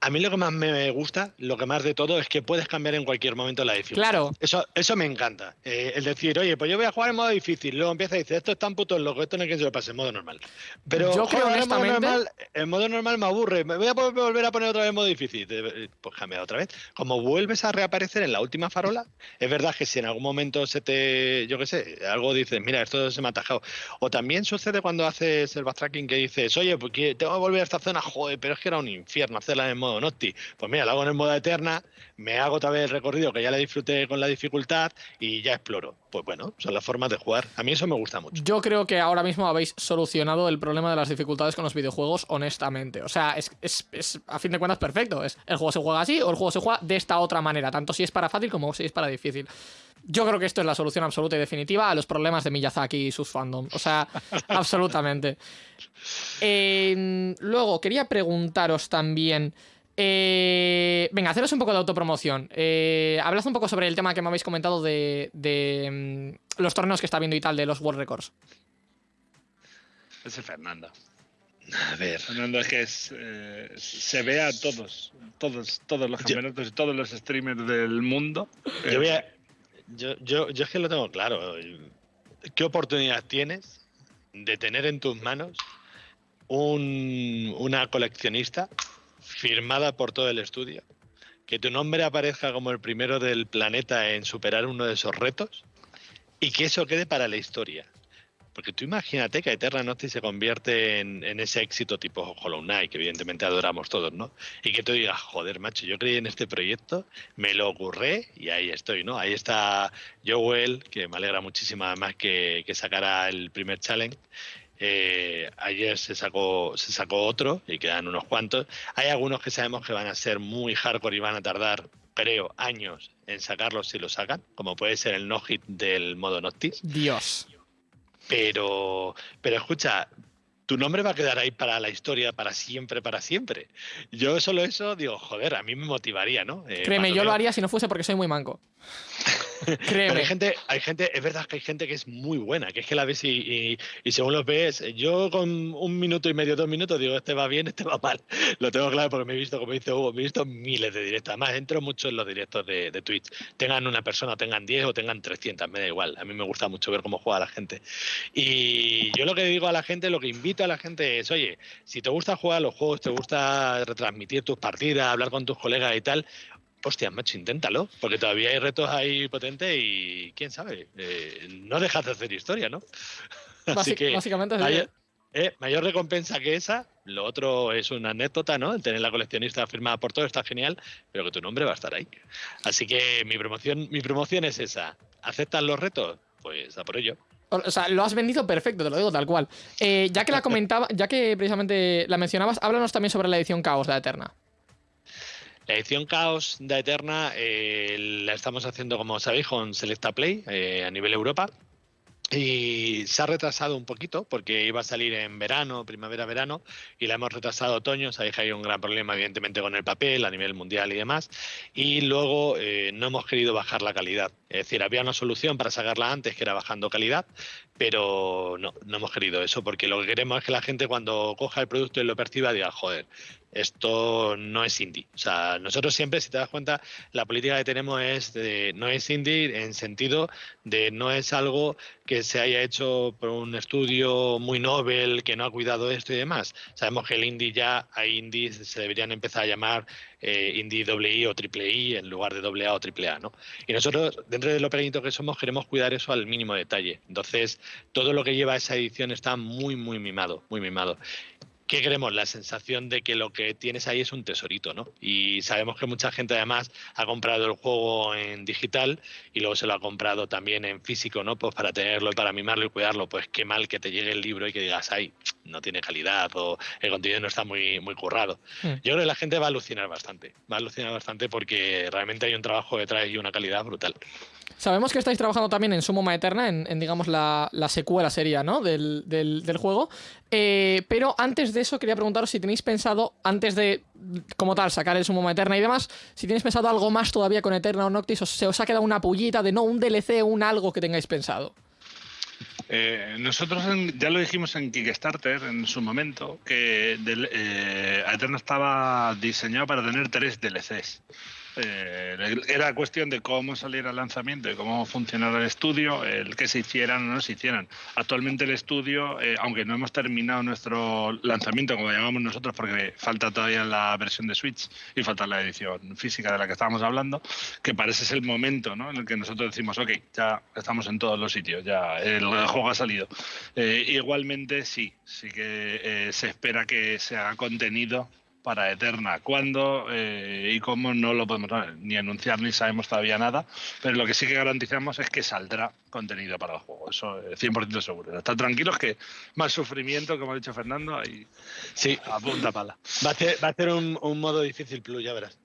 A mí lo que más me gusta, lo que más de todo, es que puedes cambiar en cualquier momento la dificultad. Claro. Eso, eso me encanta. Eh, el decir, oye, pues yo voy a jugar en modo difícil. Luego empieza y dice, esto es tan puto loco, esto no hay quien se lo pase en modo normal. Pero Yo creo en modo normal, en modo normal me aburre. Me voy a volver a poner otra vez en modo difícil. Eh, Pues cambia otra vez. Como vuelves a reaparecer en la última farola, es verdad que si en algún momento se te, yo qué sé, algo dices, mira, esto se me ha atajado. O también sucede cuando haces el backtracking que dices, oye, pues que tengo que volver a esta zona, joder, pero es que era un infierno hacerla en modo Nocti. Pues mira, la hago en el modo eterna, me hago otra vez el recorrido que ya le disfruté con la dificultad y ya exploro. Pues bueno, son las formas de jugar. A mí eso me gusta mucho. Yo creo que ahora mismo habéis solucionado el problema de las dificultades con los videojuegos, honestamente. O sea, es, es- es, a fin de cuentas perfecto. Es, el juego se juega así o el juego se juega de esta otra manera, tanto si es para fácil como si es para difícil. Yo creo que esto es la solución absoluta y definitiva a los problemas de Miyazaki y sus fandom. O sea, [laughs] absolutamente. Eh, luego, quería preguntaros también. Eh, venga, haceros un poco de autopromoción. Eh, hablad un poco sobre el tema que me habéis comentado de, de, mm, los torneos que está viendo y tal, de los World Records. Ese es Fernando. A ver. Fernando es que es, eh, se ve a todos, todos, todos los Yo- campeonatos y todos los streamers del mundo. Yo, voy Eh, a- yo, yo, yo es que lo tengo claro. ¿Qué oportunidad tienes de tener en tus manos un- una coleccionista firmada por todo el estudio? Que tu nombre aparezca como el primero del planeta en superar uno de esos retos y que eso quede para la historia. Porque tú imagínate que Eterna Noctis se convierte en, ese éxito tipo Hollow Knight, que evidentemente adoramos todos, ¿no? Y que tú digas, joder, macho, yo creí en este proyecto, me lo ocurré y ahí estoy, ¿no? Ahí está Joel, que me alegra muchísimo además que, que sacara el primer challenge. Eh, ayer se sacó, se sacó otro y quedan unos cuantos. Hay algunos que sabemos que van a ser muy hardcore y van a tardar, creo, años en sacarlos si lo sacan, como puede ser el no-hit del modo Noctis. Dios. Pero, pero escucha, tu nombre va a quedar ahí para la historia, para siempre, para siempre. Yo solo eso digo, joder, a mí me motivaría, ¿no? Eh, Créeme, yo lo haría si no fuese porque soy muy manco. [laughs] Pero hay gente, hay gente, es verdad que hay gente que es muy buena, que es que la ves y, y, según los ves, yo con un minuto y medio, dos minutos, digo, este va bien, [laughs] este va mal. Lo tengo claro porque me he visto, como dice Hugo, me he visto miles de directos. Además, entro mucho en los directos de, de Twitch. Tengan una persona, tengan 10 o tengan 300, me da igual. A mí me gusta mucho ver cómo juega la gente. Y yo lo que digo a la gente, lo que invito a la gente es, oye, si te gusta jugar los juegos, te gusta retransmitir tus partidas, hablar con tus colegas y tal, hostia, macho, inténtalo, porque todavía hay retos ahí potentes y quién sabe, eh, no dejas de hacer historia, ¿no? [laughs] Así que básicamente mayor, eh, mayor recompensa que esa, lo otro es una anécdota, ¿no? El tener la coleccionista firmada por todo está genial, pero que tu nombre va a estar ahí. Así que mi promoción, mi promoción es esa. ¿Aceptan los retos? Pues a por ello. O sea, lo has vendido perfecto, te lo digo tal cual. Eh, ya que la [laughs] comentaba, ya que precisamente la mencionabas, háblanos también sobre la edición Caos de Eterna. La edición Caos de Eterna eh, la estamos haciendo, como sabéis, con Selecta Play eh, a nivel Europa. Y se ha retrasado un poquito porque iba a salir en verano, primavera-verano, y la hemos retrasado otoño. Sabéis que hay un gran problema, evidentemente, con el papel a nivel mundial y demás. Y luego eh, no hemos querido bajar la calidad. Es decir, había una solución para sacarla antes, que era bajando calidad, pero no, no hemos querido eso, porque lo que queremos es que la gente cuando coja el producto y lo perciba diga, joder, esto no es indie. O sea, nosotros siempre, si te das cuenta, la política que tenemos es de no es indie en sentido de no es algo que se haya hecho por un estudio muy novel, que no ha cuidado esto y demás. Sabemos que el indie ya, hay indies, se deberían empezar a llamar eh, indie I o triple I en lugar de doble A o triple A, ¿no? Y nosotros, dentro de lo pequeñito que somos, queremos cuidar eso al mínimo detalle. Entonces, todo lo que lleva esa edición está muy, muy mimado, muy mimado. ¿Qué queremos? La sensación de que lo que tienes ahí es un tesorito, ¿no? Y sabemos que mucha gente además ha comprado el juego en digital y luego se lo ha comprado también en físico, ¿no? Pues para tenerlo y para mimarlo y cuidarlo. Pues qué mal que te llegue el libro y que digas, ay, no tiene calidad o el contenido no está muy, muy currado. Hmm. Yo creo que la gente va a alucinar bastante, va a alucinar bastante porque realmente hay un trabajo detrás y una calidad brutal. Sabemos que estáis trabajando también en Sumoma Eterna, en, digamos la, secuela sería, ¿no? Del, juego. Eh, pero antes de eso quería preguntaros si tenéis pensado, antes de, como tal, sacar el Sumoma Eterna y demás, si tenéis pensado algo más todavía con Eterna o Noctis, o se os ha quedado una pullita de no, un DLC, un algo que tengáis pensado. Eh, nosotros ya lo dijimos en Kickstarter en su momento, que eh, Eterna estaba diseñado para tener tres DLCs. Eh, era cuestión de cómo salir al lanzamiento y cómo funcionara el estudio, el que se hicieran o no se hicieran. Actualmente el estudio, eh, aunque no hemos terminado nuestro lanzamiento, como llamamos nosotros, porque falta todavía la versión de Switch y falta la edición física de la que estábamos hablando, que parece ser el momento ¿no? en el que nosotros decimos, ok, ya estamos en todos los sitios, ya el juego ha salido. Eh, igualmente sí, sí que se espera que se haga contenido para Eterna. ¿Cuándo eh, y cómo no lo podemos ni anunciar ni sabemos todavía nada? Pero lo que sí que garantizamos es que saldrá contenido para el juego. Eso es 100% seguro. Están tranquilos que más sufrimiento, como ha dicho Fernando, y sí, a punta pala. Va a ser, va a ser un, modo difícil plus, ya verás.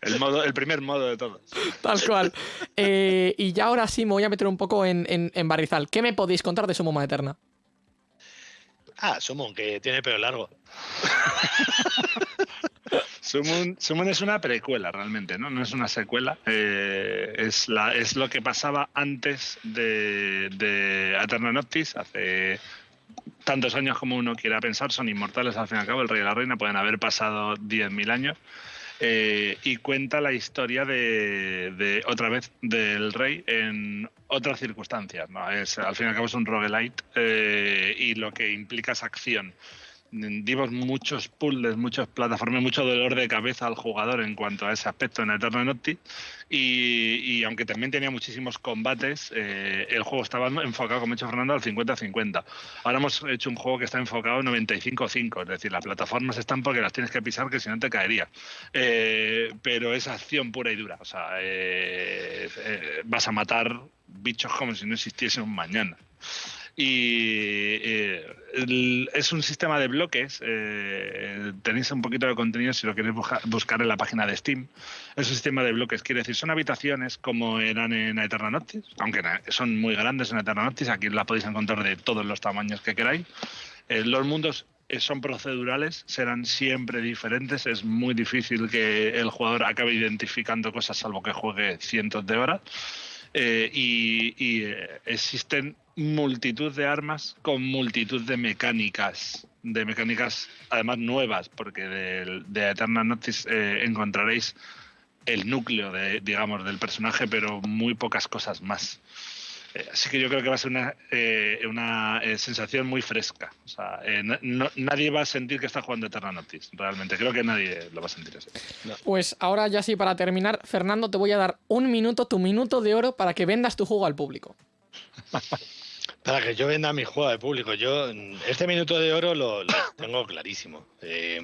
El, modo, el primer modo de todos. Tal cual. Eh, y ya ahora sí me voy a meter un poco en, en, Barrizal. ¿Qué me podéis contar de su Moma Eterna? Ah, Summon, que tiene pelo largo. [laughs] Summon, es una precuela realmente, ¿no? No es una secuela. Eh, es, la, es lo que pasaba antes de, de Eterna Noctis, hace tantos años como uno quiera pensar, son inmortales al fin y al cabo, el rey y la reina pueden haber pasado 10.000 años. Eh, y cuenta la historia de, otra vez del rey en otras circunstancias. ¿no? Es, al fin y al cabo es un roguelite eh, y lo que implica es acción. Dimos muchos puzzles, muchas plataformas, mucho dolor de cabeza al jugador en cuanto a ese aspecto en Eternal Noctis. Y, aunque también tenía muchísimos combates, eh, el juego estaba enfocado, como ha dicho Fernando, al 50-50. Ahora hemos hecho un juego que está enfocado 95-5, es decir, las plataformas están porque las tienes que pisar, que si no te caería. Eh, pero es acción pura y dura. O sea, eh, vas a matar bichos como si no existiese un mañana y eh, es un sistema de bloques. Eh, tenéis un poquito de contenido si lo queréis buscar en la página de Steam. Es un sistema de bloques, quiere decir, son habitaciones como eran en Eterna Noctis, aunque son muy grandes en Eterna Noctis, aquí las podéis encontrar de todos los tamaños que queráis. Eh, los mundos son procedurales, serán siempre diferentes. Es muy difícil que el jugador acabe identificando cosas salvo que juegue cientos de horas. y existen multitud de armas con multitud de mecánicas, de mecánicas además nuevas, porque de, de Eternal Noctis eh, encontraréis el núcleo, de, digamos, del personaje, pero muy pocas cosas más. Eh, así que yo creo que va a ser una, eh, una sensación muy fresca. O sea, nadie va a sentir que está jugando Eternal Noctis, realmente. Creo que nadie lo va a sentir así. Pues ahora ya sí, para terminar, Fernando, te voy a dar un minuto, tu minuto de oro, para que vendas tu juego al público. [laughs] Para que yo venda mi juego de público. Yo este minuto de oro lo, [coughs] tengo clarísimo. Eh,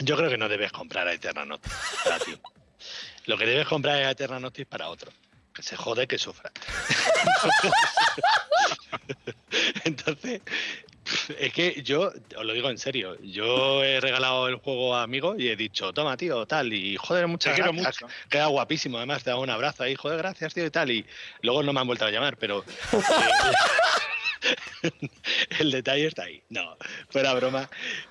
yo creo que no debes comprar a Eterna Notis para ti. Lo que debes comprar es a Eterna Notis para otro. Que se jode, que sufra. [laughs] Entonces, es que yo, os lo digo en serio, yo he regalado el juego a amigos y he dicho, toma, tío, tal, y joder, muchas gracias. Queda guapísimo, además te hago un abrazo ahí, joder, gracias, tío, y tal, y luego no me han vuelto a llamar, pero... [laughs] el detalle está ahí. No, fuera broma.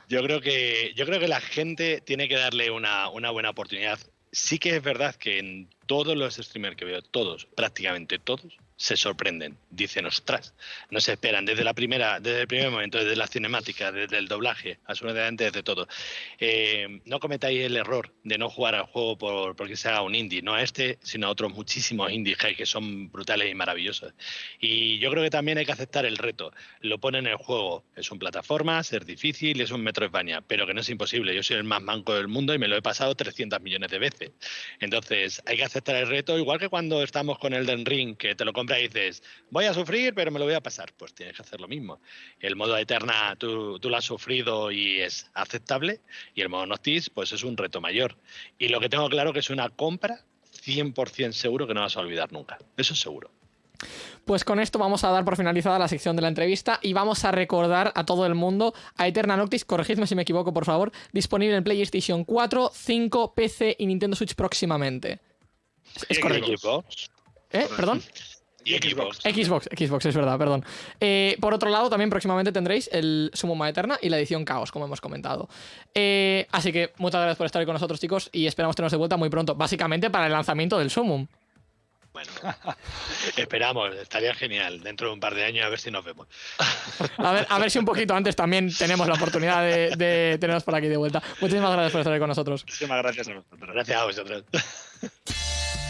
Yo creo que, yo creo que la gente tiene que darle una, una buena oportunidad. Sí que es verdad que en todos los streamers que veo, todos, prácticamente todos, se sorprenden, dicen, ostras, no se esperan desde la primera, desde el primer momento, desde la cinemática, desde el doblaje, absolutamente desde todo. Eh, no cometáis el error de no jugar al juego por, porque sea un indie, no a este, sino a otros muchísimos indies que son brutales y maravillosos. Y yo creo que también hay que aceptar el reto. Lo pone en el juego, es un plataforma, es difícil, es un metro España, pero que no es imposible. Yo soy el más manco del mundo y me lo he pasado 300 millones de veces. Entonces, hay que aceptar el reto, igual que cuando estamos con Elden Ring, que te lo compras y dices, voy a sufrir, pero me lo voy a pasar. Pues tienes que hacer lo mismo. El modo Eterna tú, tú lo has sufrido y es aceptable, y el modo Noctis, pues es un reto mayor. Y lo que tengo claro que es una compra 100% seguro que no vas a olvidar nunca. Eso es seguro. Pues con esto vamos a dar por finalizada la sección de la entrevista y vamos a recordar a todo el mundo a Eterna Noctis, corregidme si me equivoco por favor, disponible en PlayStation 4, 5, PC y Nintendo Switch próximamente. Es correcto. ¿Eh? ¿Perdón? [laughs] Y Xbox. Xbox, Xbox, es verdad, perdón. Eh, por otro lado, también próximamente tendréis el Sumoma Eterna y la edición Caos, como hemos comentado. Eh, así que muchas gracias por estar ahí con nosotros, chicos, y esperamos teneros de vuelta muy pronto, básicamente para el lanzamiento del Sumum. Bueno, [laughs] esperamos, estaría genial. Dentro de un par de años a ver si nos vemos. A ver, a ver si un poquito antes también tenemos la oportunidad de, de tenernos por aquí de vuelta. Muchísimas gracias por estar ahí con nosotros. Muchísimas gracias a vosotros. Gracias a vosotros. [laughs]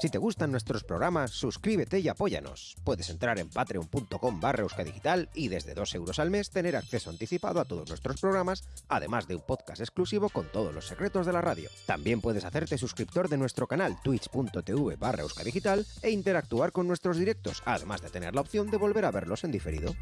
Si te gustan nuestros programas, suscríbete y apóyanos. Puedes entrar en patreon.com barra euskadigital y desde 2 euros al mes tener acceso anticipado a todos nuestros programas, además de un podcast exclusivo con todos los secretos de la radio. También puedes hacerte suscriptor de nuestro canal twitch.tv barra euskadigital e interactuar con nuestros directos, además de tener la opción de volver a verlos en diferido.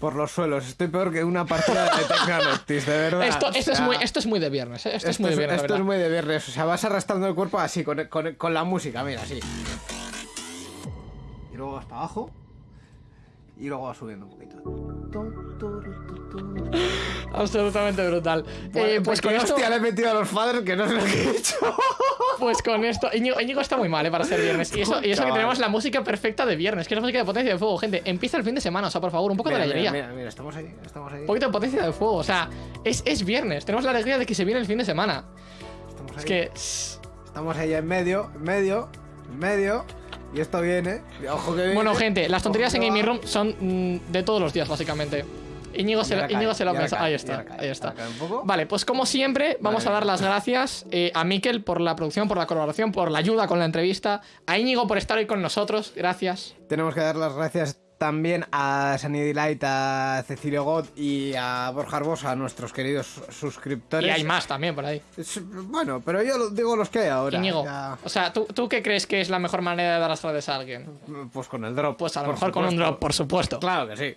Por los suelos. Estoy peor que una partida de Tecnanoctis, de [laughs] verdad. Esto, esto, es muy, esto es muy de viernes, ¿eh? Esto, es muy de viernes. Esto es muy de viernes. O sea, vas arrastrando el cuerpo así, con, con, con la música, mira, así. Y luego vas para abajo. Y luego vas subiendo un poquito. Absolutamente brutal. eh, pues con esto... hostia le he metido a los padres que no sé lo que he hecho. [laughs] Pues con esto. Íñigo, está muy mal, ¿eh? Para ser viernes. Y eso, y eso que tenemos la música perfecta de viernes, que es la música de potencia de fuego, gente. Empieza el fin de semana, o sea, por favor, un poco de alegría. Mira, mira, estamos ahí, estamos ahí. Un poquito de potencia de fuego, o sea, es, es viernes. Tenemos la alegría de que se viene el fin de semana. Estamos ahí. Es que. Estamos ahí en medio, en medio, en medio. Y esto viene. Ojo que viene. Bueno, gente, las tonterías en Gaming. Room son mm, de todos los días, básicamente. Íñigo se, Íñigo se lo cae, Ahí está, ahí está. Vale, pues como siempre, vamos Vale. a dar las gracias eh, a Miquel por la producción, por la colaboración, por la ayuda con la entrevista. A Íñigo por estar hoy con nosotros. Gracias. Tenemos que dar las gracias también a Sunny Delight, a Cecilio God y a Borja Arbosa, a nuestros queridos suscriptores. Y hay más también por ahí. Bueno, pero yo digo los que hay ahora. Íñigo, ya, o sea, ¿tú, ¿tú qué crees que es la mejor manera de dar las gracias a alguien? pues con el drop. Pues a lo mejor con un supuesto. drop, por supuesto. Claro que sí.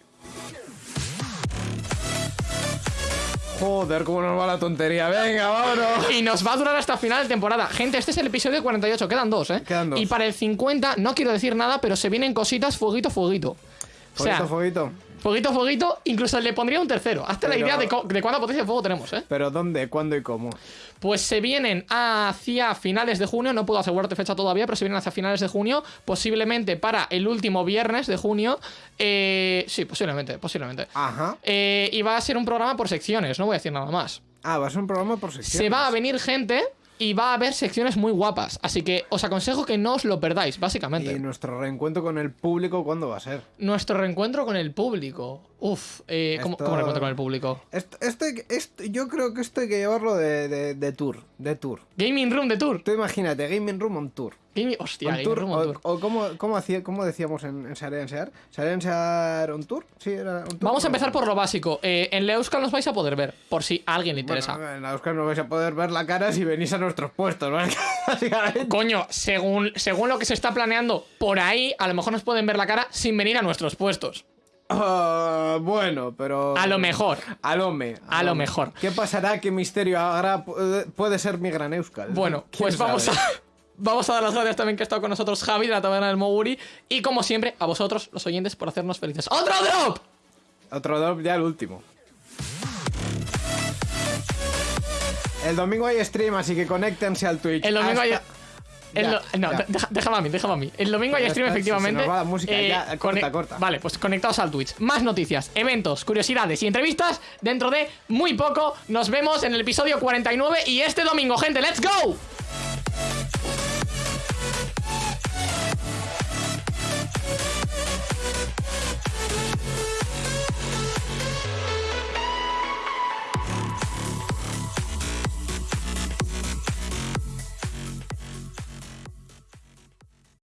Joder, cómo nos va la tontería. Venga, vámonos. Y nos va a durar hasta final de temporada. Gente, este es el episodio 48, quedan dos, ¿eh? Quedan dos. Y para el 50, no quiero decir nada, pero se vienen cositas fueguito, fueguito. O sea, Fueguito, fueguito. fueguito, fueguito, incluso le pondría un tercero. Hazte la idea de, de cuánta potencia de fuego tenemos, ¿eh? Pero ¿dónde, cuándo y cómo? Pues se vienen hacia finales de junio, no puedo asegurarte fecha todavía, pero se vienen hacia finales de junio, posiblemente para el último viernes de junio. Eh, sí, posiblemente, posiblemente. Ajá. Eh, y va a ser un programa por secciones, no voy a decir nada más. Ah, va a ser un programa por secciones. Se va a venir gente y va a haber secciones muy guapas. Así que os aconsejo que no os lo perdáis, básicamente. Y nuestro reencuentro con el público, ¿cuándo va a ser? Nuestro reencuentro con el público. Uf, eh, ¿cómo, Esto- cómo reencuentro con el público? Esto, este, este- yo creo que esto hay que llevarlo de, de- de tour. De tour. Gaming Room de Tour. Tú imagínate, Gaming Room on tour. Gaming, hostia, On Gaming tour, Room on o, Tour. o cómo, cómo, hacía, cómo decíamos en, en Sarea en Sear. ¿Sarea en Sear on tour? Sí, era on tour. Vamos a empezar por lo básico. Eh, en Leuskal nos vais a poder ver, por si a alguien le interesa. Bueno, en la Euskal no vais a poder ver la cara si venís a nuestros puestos, ¿vale? [laughs] Coño, según, según lo que se está planeando, por ahí a lo mejor nos pueden ver la cara sin venir a nuestros puestos. Ah, bueno, pero. A lo mejor. A lo me. A lo mejor. ¿Qué pasará? ¿Qué misterio habrá? Puede, puede ser mi gran Euskal. Bueno, ¿Quién pues vamos a, [laughs] vamos a dar las gracias también que ha estado con nosotros Javi de la Taberna del Moguri. Y como siempre, a vosotros, los oyentes, por hacernos felices. ¡Otro drop! Otro drop, ya el último. El domingo hay stream, así que conéctense al Twitch. El domingo hay... El Ya, do- no, déjame a mí, déjame a mí. El domingo hay stream, efectivamente. Eh, se nos va la música, ya, corta, corta. Vale, pues conectados al Twitch. Más noticias, eventos, curiosidades y entrevistas dentro de muy poco. Nos vemos en el episodio 49 y este domingo, gente. ¡Let's go!